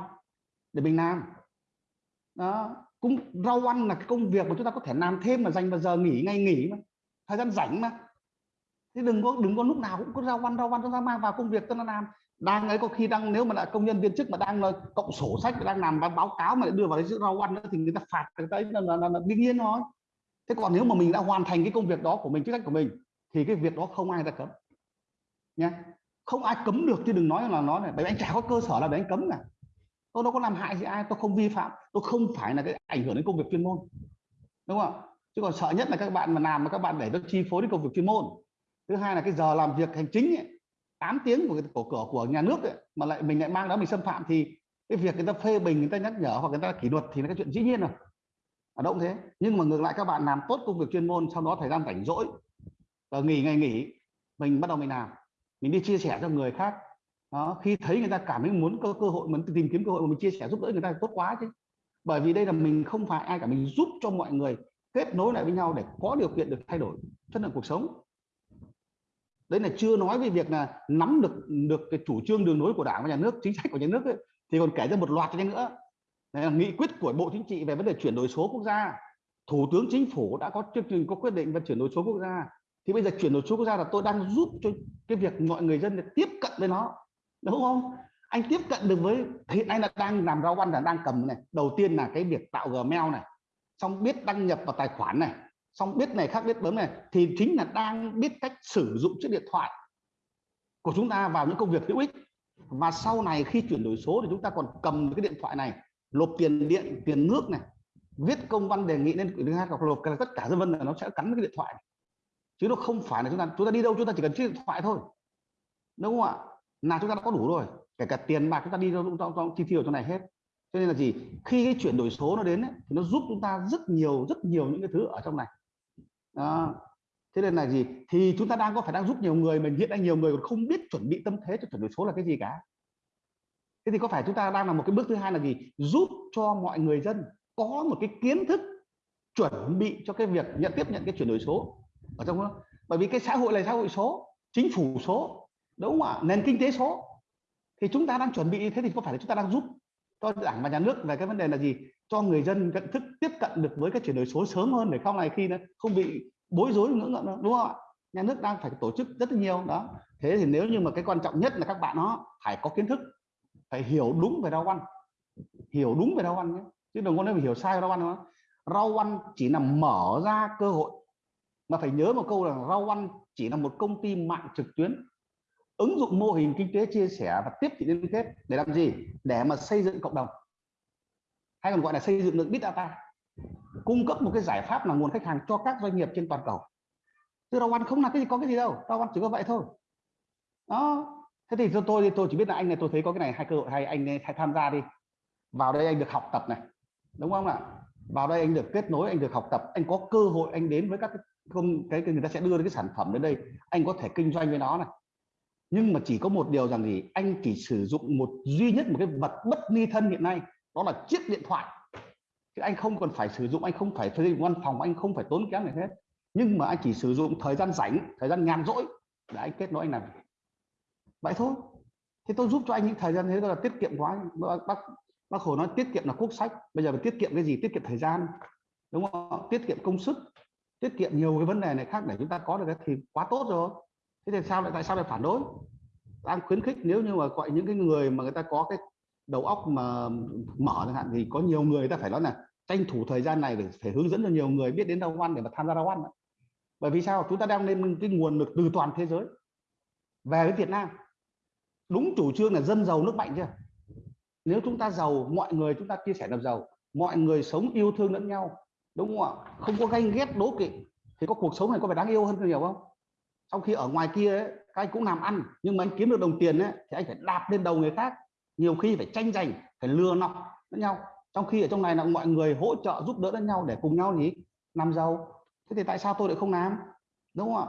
để mình làm. Đó, cũng rau ăn là cái công việc mà chúng ta có thể làm thêm mà dành vào giờ nghỉ ngay nghỉ mà, thời gian rảnh mà. Thế đừng có đừng có lúc nào cũng có rau ăn rau ăn chúng ta mang vào công việc chúng nó làm đang ấy có khi đang nếu mà là công nhân viên chức mà đang là cộng sổ sách đang làm báo cáo mà đưa vào cái chữ rau ăn nữa thì người ta phạt người ta là, là, là, là đương nhiên thôi. Thế còn nếu mà mình đã hoàn thành cái công việc đó của mình chức trách của mình thì cái việc đó không ai ta cấm. Nha không ai cấm được chứ đừng nói là nó này bởi vì anh chả có cơ sở là để anh cấm cả. Tôi đâu có làm hại gì ai tôi không vi phạm tôi không phải là cái ảnh hưởng đến công việc chuyên môn. Đúng không ạ? Chứ còn sợ nhất là các bạn mà làm mà các bạn để nó chi phối đến công việc chuyên môn. Thứ hai là cái giờ làm việc hành chính ấy, 8 tiếng của của của, của nhà nước ấy, mà lại mình lại mang đó mình xâm phạm thì cái việc người ta phê bình người ta nhắc nhở hoặc người ta kỷ luật thì là cái chuyện dĩ nhiên rồi. Ở đâu thế. Nhưng mà ngược lại các bạn làm tốt công việc chuyên môn sau đó thời gian rảnh rỗi và nghỉ ngày nghỉ mình bắt đầu mình làm. Mình đi chia sẻ cho người khác. Đó khi thấy người ta cảm thấy muốn có cơ hội muốn tìm kiếm cơ hội mà mình chia sẻ giúp đỡ người ta tốt quá chứ. Bởi vì đây là mình không phải ai cả mình giúp cho mọi người kết nối lại với nhau để có điều kiện được thay đổi chất lượng cuộc sống đấy là chưa nói về việc là nắm được được cái chủ trương đường lối của đảng và nhà nước chính sách của nhà nước ấy, thì còn kể ra một loạt cho nữa. Đấy là nghị quyết của bộ chính trị về vấn đề chuyển đổi số quốc gia. Thủ tướng chính phủ đã có chương trình có quyết định về chuyển đổi số quốc gia. Thì bây giờ chuyển đổi số quốc gia là tôi đang giúp cho cái việc mọi người dân tiếp cận với nó đúng không? Anh tiếp cận được với hiện nay là đang làm rau ăn là đang cầm này. Đầu tiên là cái việc tạo gmail này. Xong biết đăng nhập vào tài khoản này xong biết này khác biết bấm này thì chính là đang biết cách sử dụng chiếc điện thoại của chúng ta vào những công việc hữu ích. Và sau này khi chuyển đổi số thì chúng ta còn cầm cái điện thoại này lộp tiền điện tiền nước này viết công văn đề nghị lên thứ hai hoặc lộp tất cả dân vân là nó sẽ cắn cái điện thoại chứ nó không phải là chúng ta chúng ta đi đâu chúng ta chỉ cần chiếc điện thoại thôi. Đúng không ạ? Là chúng ta đã có đủ rồi. Kể cả tiền bạc chúng ta đi đâu cũng ta cũng chi tiêu trong này hết. Cho nên là gì? Khi cái chuyển đổi số nó đến ấy, thì nó giúp chúng ta rất nhiều rất nhiều những cái thứ ở trong này đó. thế nên là gì? Thì chúng ta đang có phải đang giúp nhiều người, mình hiện nay nhiều người còn không biết chuẩn bị tâm thế cho chuyển đổi số là cái gì cả. Thế thì có phải chúng ta đang là một cái bước thứ hai là gì? Giúp cho mọi người dân có một cái kiến thức chuẩn bị cho cái việc nhận tiếp nhận cái chuyển đổi số. Ở trong đó. Bởi vì cái xã hội là xã hội số, chính phủ số, đúng không ạ? Nền kinh tế số. Thì chúng ta đang chuẩn bị thế thì có phải là chúng ta đang giúp? Cho đảng và nhà nước về cái vấn đề là gì? Cho người dân nhận thức, tiếp cận được với cái chuyển đổi số sớm hơn để sau này khi nó không bị bối rối ngưỡng ngợm đúng không ạ? Nhà nước đang phải tổ chức rất là nhiều, đó. Thế thì nếu như mà cái quan trọng nhất là các bạn nó phải có kiến thức, phải hiểu đúng về rau ăn. Hiểu đúng về rau ăn nhé, chứ đừng có nói hiểu sai rau ăn nữa rau ăn chỉ là mở ra cơ hội, mà phải nhớ một câu là rau ăn chỉ là một công ty mạng trực tuyến ứng dụng mô hình kinh tế chia sẻ và tiếp thị liên kết để làm gì? Để mà xây dựng cộng đồng. Hay còn gọi là xây dựng được big data. Cung cấp một cái giải pháp là nguồn khách hàng cho các doanh nghiệp trên toàn cầu. Từ đầu ăn không là cái gì có cái gì đâu. Tao ăn chỉ có vậy thôi. Đó. Thế thì cho tôi thì tôi chỉ biết là anh này tôi thấy có cái này hai cơ hội hay anh hãy tham gia đi. Vào đây anh được học tập này. Đúng không ạ? Vào đây anh được kết nối anh được học tập anh có cơ hội anh đến với các không cái, cái người ta sẽ đưa cái sản phẩm đến đây. Anh có thể kinh doanh với nó này nhưng mà chỉ có một điều rằng gì? Anh chỉ sử dụng một duy nhất một cái vật bất ni thân hiện nay, đó là chiếc điện thoại. Chứ anh không còn phải sử dụng, anh không phải thuê văn phòng, anh không phải tốn kém gì hết. Nhưng mà anh chỉ sử dụng thời gian rảnh, thời gian nhàn rỗi, để anh kết nối anh làm vậy thôi. Thế tôi giúp cho anh những thời gian thế là tiết kiệm quá bác bác hồ nói tiết kiệm là quốc sách. Bây giờ phải tiết kiệm cái gì? Tiết kiệm thời gian. Đúng không? Tiết kiệm công sức. Tiết kiệm nhiều cái vấn đề này khác để chúng ta có được cái thì quá tốt rồi thế thì sao lại tại sao lại phản đối? Đang khuyến khích nếu như mà gọi những cái người mà người ta có cái đầu óc mà mở chẳng hạn thì có nhiều người ta phải nói là tranh thủ thời gian này để phải hướng dẫn cho nhiều người biết đến rau ăn để mà tham gia rau ăn bởi vì sao? Chúng ta đang lên cái nguồn lực từ toàn thế giới. Về với Việt Nam. Đúng chủ trương là dân giàu nước mạnh chưa? Nếu chúng ta giàu, mọi người chúng ta chia sẻ làm giàu, mọi người sống yêu thương lẫn nhau, đúng không ạ? Không có ganh ghét đố kỵ, thì có cuộc sống này có phải đáng yêu hơn nhiều không? Trong khi ở ngoài kia ấy, các anh cũng làm ăn nhưng mà anh kiếm được đồng tiền ấy, thì anh phải đạp lên đầu người khác. Nhiều khi phải tranh giành phải lừa nọc lẫn nhau. Trong khi ở trong này là mọi người hỗ trợ giúp đỡ lẫn nhau để cùng nhau gì làm giàu. Thế thì tại sao tôi lại không làm? Đúng không ạ?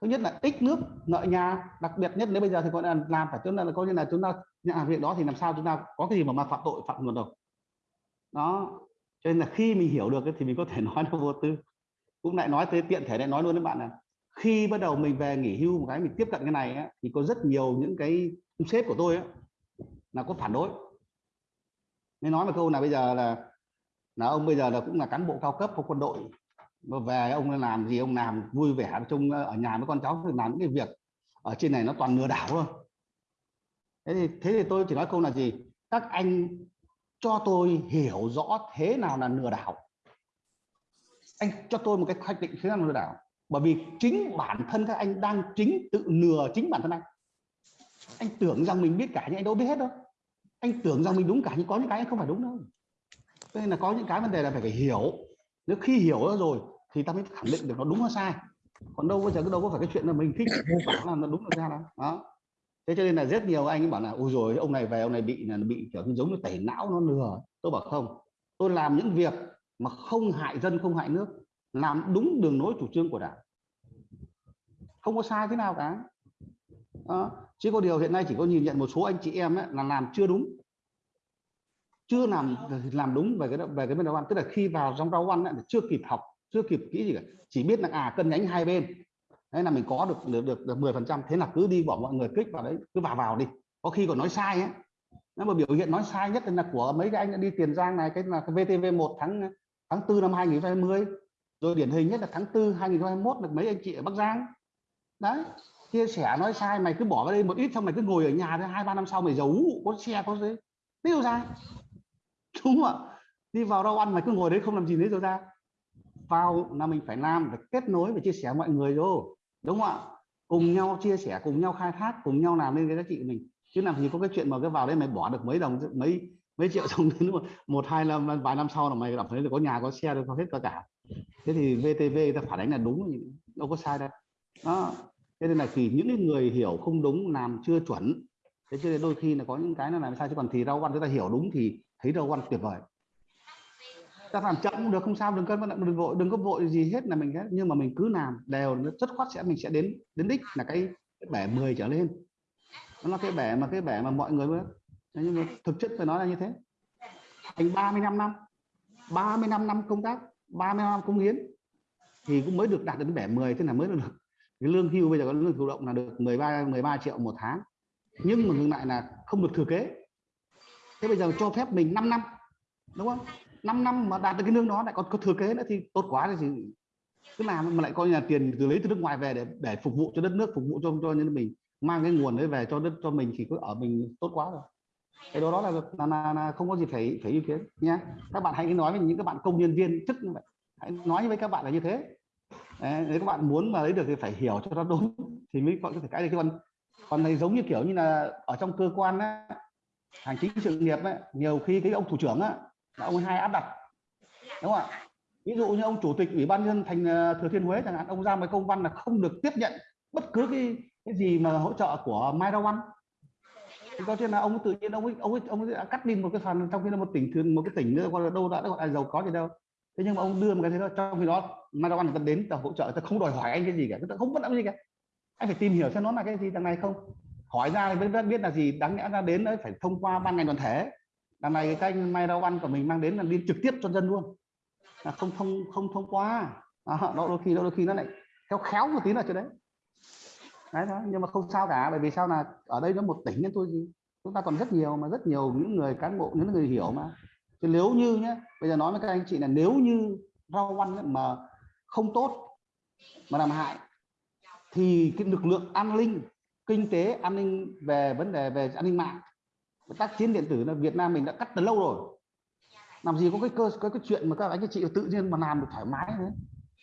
Thứ nhất là tích nước nợ nhà đặc biệt nhất nếu bây giờ thì gọi là làm phải chúng ta là coi như là chúng ta nhận việc đó thì làm sao chúng ta có cái gì mà mà phạm tội phạm luật được? đó cho nên là khi mình hiểu được thì mình có thể nói nó vô tư. Cũng lại nói tới tiện thể lại nói luôn với bạn là khi bắt đầu mình về nghỉ hưu một cái mình tiếp cận cái này ấy, thì có rất nhiều những cái sếp của tôi ấy, là có phản đối. Nên nói một câu là bây giờ là là ông bây giờ là cũng là cán bộ cao cấp của quân đội. Mà về ông làm gì ông làm vui vẻ chung ở nhà với con cháu thì làm những cái việc ở trên này nó toàn lừa đảo thôi. Thế thì thế thì tôi chỉ nói câu là gì? Các anh cho tôi hiểu rõ thế nào là lừa đảo. Anh cho tôi một cái hoạch định thế nào là lừa đảo bởi vì chính bản thân các anh đang chính tự lừa chính bản thân anh. Anh tưởng rằng mình biết cả nhưng anh đâu biết hết đâu. Anh tưởng rằng mình đúng cả nhưng có những cái anh không phải đúng đâu. Nên là có những cái vấn đề là phải phải hiểu. Nếu khi hiểu rồi thì ta mới khẳng định được nó đúng hay sai. Còn đâu bây giờ đâu có phải cái chuyện là mình thích bảo là nó đúng được ra đâu. Đó. Thế cho nên là rất nhiều anh ấy bảo là, ôi rồi ông này về, ông này bị là bị, kiểu như giống như tẩy não nó lừa tôi bảo, không, tôi làm những việc mà không hại dân, không hại nước, làm đúng đường lối chủ trương của đảng không có sai thế nào cả. Đó. chỉ có điều hiện nay chỉ có nhìn nhận một số anh chị em ấy, là làm chưa đúng. Chưa làm làm đúng về cái về cái bên đầu ăn. Tức là khi vào trong rau ăn ấy, chưa kịp học chưa kịp kỹ gì cả. Chỉ biết là à cân nhánh hai bên. Thế là mình có được được được, được 10 phần trăm. Thế là cứ đi bỏ mọi người kích vào đấy cứ vào vào đi. Có khi còn nói sai ấy. Nếu mà biểu hiện nói sai nhất là của mấy cái anh đã đi tiền giang này cái là cái VTV 1 tháng tháng 4 năm 2020 rồi điển hình nhất là tháng 4 2021 là mấy anh chị ở Bắc Giang đấy chia sẻ nói sai mày cứ bỏ vào đây một ít xong mày cứ ngồi ở nhà thôi hai ba năm sau mày giấu có xe có gì. Tiêu ra đúng không ạ. Đi vào đâu ăn mày cứ ngồi đấy không làm gì đấy rồi ra. Vào là mình phải làm phải kết nối và chia sẻ mọi người vô đúng không ạ. Cùng nhau chia sẻ cùng nhau khai thác cùng nhau làm nên cái giá trị của mình. Chứ làm gì có cái chuyện mà cái vào đây mày bỏ được mấy đồng mấy mấy triệu xong đến một, hai năm vài năm sau là mày cảm thấy là có nhà có xe được có hết cả cả. Thế thì VTV ta phản ánh là đúng đâu có sai đâu. Đó thế nên là thì những cái người hiểu không đúng làm chưa chuẩn thế cho nên đôi khi là có những cái nó làm sao chứ còn thì rau ăn chúng ta hiểu đúng thì thấy rau ăn tuyệt vời. Ta làm chậm cũng được không sao đừng có đừng vội đừng có vội gì hết là mình nhưng mà mình cứ làm đều nó rất khoát sẽ mình sẽ đến đến đích là cái, cái bẻ 10 trở lên. Nó là cái bẻ mà cái bẻ mà mọi người mới nhưng mà thực chất phải nói là như thế. Thành 35 năm 35 năm công tác 30 năm công hiến thì cũng mới được đạt đến bẻ 10 thế là mới được cái lương hưu bây giờ có lương thụ động là được 13 13 triệu một tháng. Nhưng mà ngược lại là không được thừa kế. Thế bây giờ cho phép mình 5 năm đúng không? 5 năm mà đạt được cái lương đó lại còn có thừa kế nữa thì tốt quá thì cứ làm mà lại coi như là tiền từ lấy từ nước ngoài về để để phục vụ cho đất nước phục vụ cho cho nhân mình. Mang cái nguồn đấy về cho đất cho mình thì cứ ở mình tốt quá rồi. Cái đó đó là, là, là, là không có gì phải phải ý kiến nhé các bạn hãy nói với những các bạn công nhân viên chức như vậy. Hãy nói với các bạn là như thế đấy, nếu các bạn muốn mà lấy được thì phải hiểu cho nó đúng thì mới có thể cái này. Còn còn này giống như kiểu như là ở trong cơ quan á, hành chính sự nghiệp ấy, nhiều khi cái ông thủ trưởng á, là ông hai áp đặt đúng không ạ? Ví dụ như ông chủ tịch ủy ban nhân thành ờ, thừa thiên huế chẳng hạn ông ra một công văn là không được tiếp nhận bất cứ cái cái gì mà hỗ trợ của Mai Rao ăn thì có chuyện là ông tự nhiên ông ấy, ông ấy, ông ấy đã cắt đi một cái phần trong khi là một tỉnh thường một cái tỉnh nữa còn đâu đã gọi là giàu có gì đâu. Thế nhưng mà ông đưa một cái thế đó trong khi đó Mai Rao anh người ta đến ta hỗ trợ người ta không đòi hỏi anh cái gì cả người ta không bắt làm gì cả. Anh phải tìm hiểu xem nó là cái gì đằng này không. Hỏi ra mới biết là gì đáng lẽ ra đến đấy phải thông qua ban ngành đoàn thể. Đằng này cái anh Mai rau anh của mình mang đến là đi trực tiếp cho dân luôn. Là không thông không thông qua đó, đôi khi đôi khi nó lại theo khéo một tí là chỗ đấy. Đấy đó nhưng mà không sao cả bởi vì sao là ở đây nó một tỉnh nên tôi gì chúng ta còn rất nhiều mà rất nhiều những người cán bộ những người hiểu mà. Chứ nếu như nhé bây giờ nói với các anh chị là nếu như rau ăn mà không tốt mà làm hại thì cái lực lượng an ninh kinh tế an ninh về vấn đề về an ninh mạng tác chiến điện tử là Việt Nam mình đã cắt từ lâu rồi. Làm gì có cái cơ có cái chuyện mà các anh các chị tự nhiên mà làm được thoải mái thế?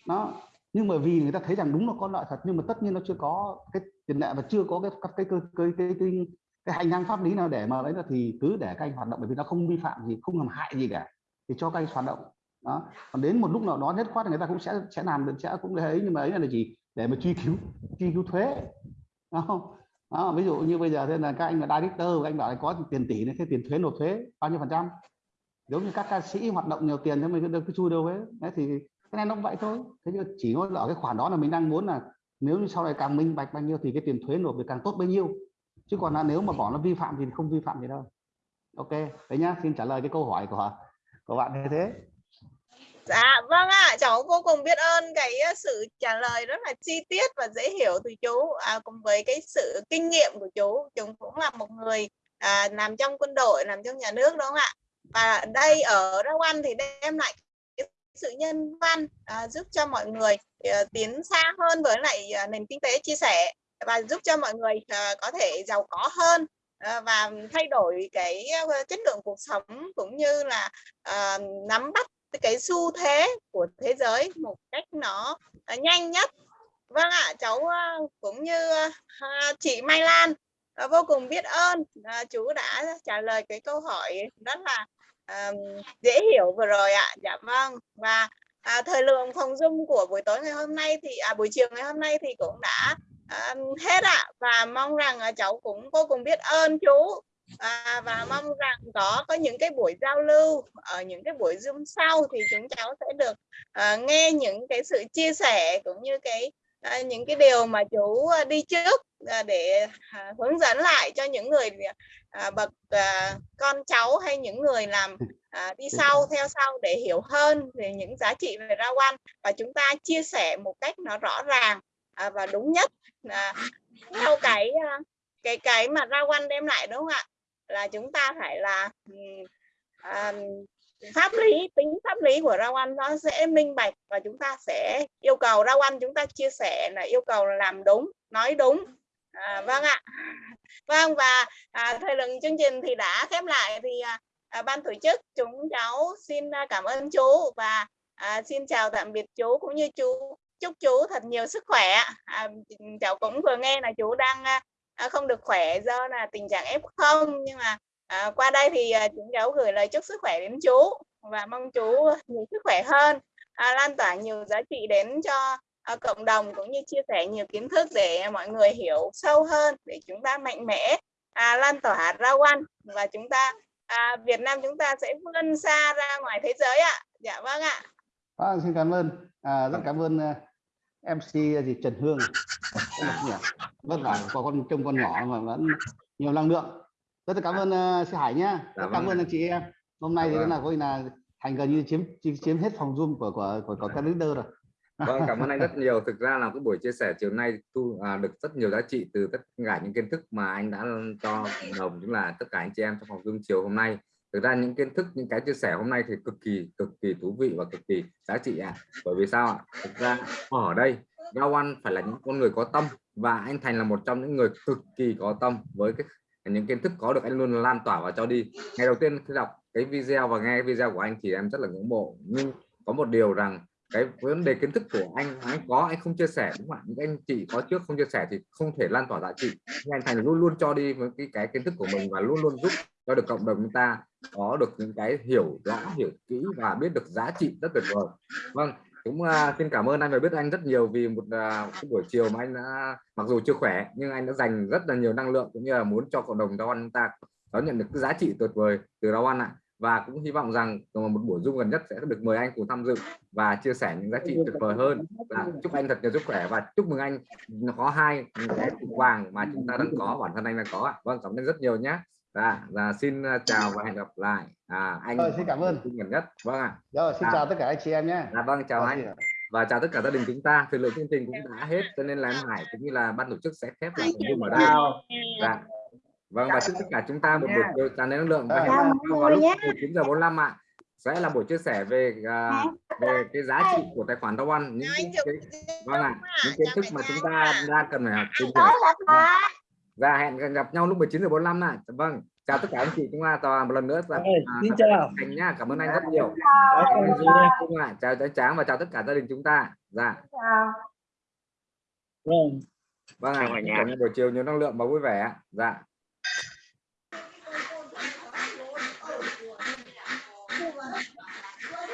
Nó nhưng mà vì người ta thấy rằng đúng là có lợi thật nhưng mà tất nhiên nó chưa có cái tiền lệ và chưa có cái cái cái cái cái, cái, cái hành lang pháp lý nào để mà đấy là thì cứ để các anh hoạt động bởi vì nó không vi phạm gì không làm hại gì cả. Thì cho các anh hoạt động đó. Còn đến một lúc nào đó nhất khoát thì người ta cũng sẽ sẽ làm được sẽ cũng đấy nhưng mà ấy là gì? Để mà truy cứu truy cứu thuế. Không đó, ví dụ như bây giờ thế là các anh là director anh bảo là có tiền tỷ này thế tiền thuế nộp thuế bao nhiêu phần trăm? Giống như các ca sĩ hoạt động nhiều tiền thế mình cứ, cái chui đâu ấy. Đấy thì cái này nó cũng vậy thôi. Thế nhưng chỉ nói ở cái khoản đó là mình đang muốn là nếu như sau này càng minh bạch bao nhiêu thì cái tiền thuế nộp được càng tốt bấy nhiêu. Chứ còn là nếu mà bỏ nó vi phạm thì không vi phạm gì đâu. Ok đấy nhá xin trả lời cái câu hỏi của của bạn như thế. Dạ vâng ạ, à, cháu vô cùng biết ơn cái ờ, sự trả lời rất là chi tiết và dễ hiểu từ chú à, cùng với cái sự kinh nghiệm của chú. Chú cũng là một người à, làm trong quân đội, làm trong nhà nước đúng không ạ? Và đây ở Rao thì đem lại sự nhân văn à, giúp cho mọi người à, tiến xa hơn với lại à, nền kinh tế chia sẻ và giúp cho mọi người à, có thể giàu có hơn à, và thay đổi cái chất lượng cuộc sống cũng như là à, nắm bắt cái xu thế của thế giới một cách nó à, nhanh nhất. Vâng ạ cháu à, cũng như à, chị Mai Lan vô cùng biết ơn chú đã trả lời cái câu hỏi rất là dễ hiểu vừa rồi ạ. Dạ vâng và à, thời lượng phòng dung của buổi tối ngày hôm nay thì à, buổi chiều ngày hôm nay thì cũng đã à, hết ạ. Và mong rằng à, cháu cũng vô cùng biết ơn chú à, và mong rằng có có những cái buổi giao lưu ở những cái buổi zoom sau thì chúng cháu sẽ được à, nghe những cái sự chia sẻ cũng như cái à, những cái điều mà chú à, đi trước à, để à, hướng dẫn lại cho những người à, bậc à, con cháu hay những người làm à, đi sau theo sau để hiểu hơn về những giá trị về rau ăn và chúng ta chia sẻ một cách nó rõ ràng à, và đúng nhất à, theo cái à, cái cái mà rau ăn đem lại đúng không ạ là chúng ta phải là um, pháp lý tính pháp lý của rau ăn nó sẽ minh bạch và chúng ta sẽ yêu cầu rau ăn chúng ta chia sẻ là yêu cầu làm đúng nói đúng. À, vâng ạ. Vâng và à, thời lượng chương trình thì đã khép lại thì à, à, ban tổ chức chúng cháu xin à, cảm ơn chú và à, xin chào tạm biệt chú cũng như chú. Chúc chú thật nhiều sức khỏe à, cháu cũng vừa nghe là chú đang à, à, không được khỏe do là tình trạng f0 nhưng mà à, qua đây thì à, chúng cháu gửi lời chúc sức khỏe đến chú và mong chú nhiều sức khỏe hơn. À, lan tỏa nhiều giá trị đến cho à, cộng đồng cũng như chia sẻ nhiều kiến thức để mọi người hiểu sâu hơn để chúng ta mạnh mẽ à, lan tỏa ra quan và chúng ta à, Việt Nam chúng ta sẽ vươn xa ra ngoài thế giới ạ. Dạ vâng ạ. Vâng, xin cảm ơn. À, rất cảm ơn uh, MC gì Trần Hương vất vả có con trông con nhỏ mà vẫn nhiều năng lượng rất là cảm ơn uh, chị Hải nhá Dạ rất cảm vâng ơn anh chị em hôm nay Dạ thì vâng. là coi là thành gần như chiếm chiếm, chiếm hết phòng zoom của của của, của các leader rồi Vâng, cảm ơn anh rất nhiều. Thực ra là cái buổi chia sẻ chiều nay thu à, được rất nhiều giá trị từ tất cả những kiến thức mà anh đã cho đồng cũng là tất cả anh chị em trong phòng Zoom chiều hôm nay. Thực ra những kiến thức, những cái chia sẻ hôm nay thì cực kỳ cực kỳ thú vị và cực kỳ giá trị ạ. Bởi vì sao ạ? Thực ra ở đây rau ăn phải là những con người có tâm và anh Thành là một trong những người cực kỳ có tâm với cái những kiến thức có được anh luôn lan tỏa và cho đi. Ngày đầu tiên khi đọc cái video và nghe video của anh thì em rất là ngưỡng mộ nhưng có một điều rằng cái vấn đề kiến thức của anh anh có anh không chia sẻ đúng không ạ? Những anh chị có trước không chia sẻ thì không thể lan tỏa giá trị. Nhưng anh thành luôn luôn cho đi với cái cái kiến thức của mình và luôn luôn giúp cho được cộng đồng chúng ta có được những cái hiểu rõ hiểu kỹ và biết được giá trị rất tuyệt vời. Vâng cũng uh, xin cảm ơn anh và biết anh rất nhiều vì một uh, buổi chiều mà anh đã mặc dù chưa khỏe nhưng anh đã dành rất là nhiều năng lượng cũng như là muốn cho cộng đồng rau ăn chúng ta đón nhận được cái giá trị tuyệt vời từ đó ăn ạ và cũng hy vọng rằng một buổi zoom gần nhất sẽ được mời anh cùng tham dự và chia sẻ những giá trị tuyệt vời hơn. Và chúc anh thật nhiều sức khỏe và chúc mừng anh có hai cái cục vàng mà chúng ta đang có bản thân anh đang có ạ. Vâng cảm ơn rất nhiều nhé. Và, và xin uh, chào và hẹn gặp lại. À, anh Rồi, xin cảm ơn. gần nhất. Vâng ạ. Rồi xin À. chào tất cả anh chị em nhé. Dạ vâng chào Rồi, anh. và chào tất cả gia đình chúng ta. Thời lượng chương trình cũng đã hết cho nên là em Hải cũng như là ban tổ chức sẽ khép lại Zoom ở đây. Dạ. Vâng và chúc tất cả chúng ta một buổi chiều tràn đầy năng lượng và Dạ. hẹn gặp Chào nhau vào lúc nhé. 19 giờ 45 ạ. Sẽ là buổi chia sẻ về à, về cái giá trị của tài khoản Rau Ăn những Chào cái, anh vâng ạ những kiến Chào thức mà chúng ta nha. đang cần phải học tìm hiểu và hẹn gặp nhau lúc 19 giờ 45 ạ. Vâng chào tất cả anh chị chúng ta và một lần nữa. Là à, xin thật chào. Thành nhá cảm ơn anh rất nhiều. Đó, con gì đây? Vâng ạ, chào cháu tráng và chào tất cả gia đình chúng ta. Dạ. Vâng. vâng ạ Chào buổi chiều nhiều năng lượng và vui vẻ ạ. dạ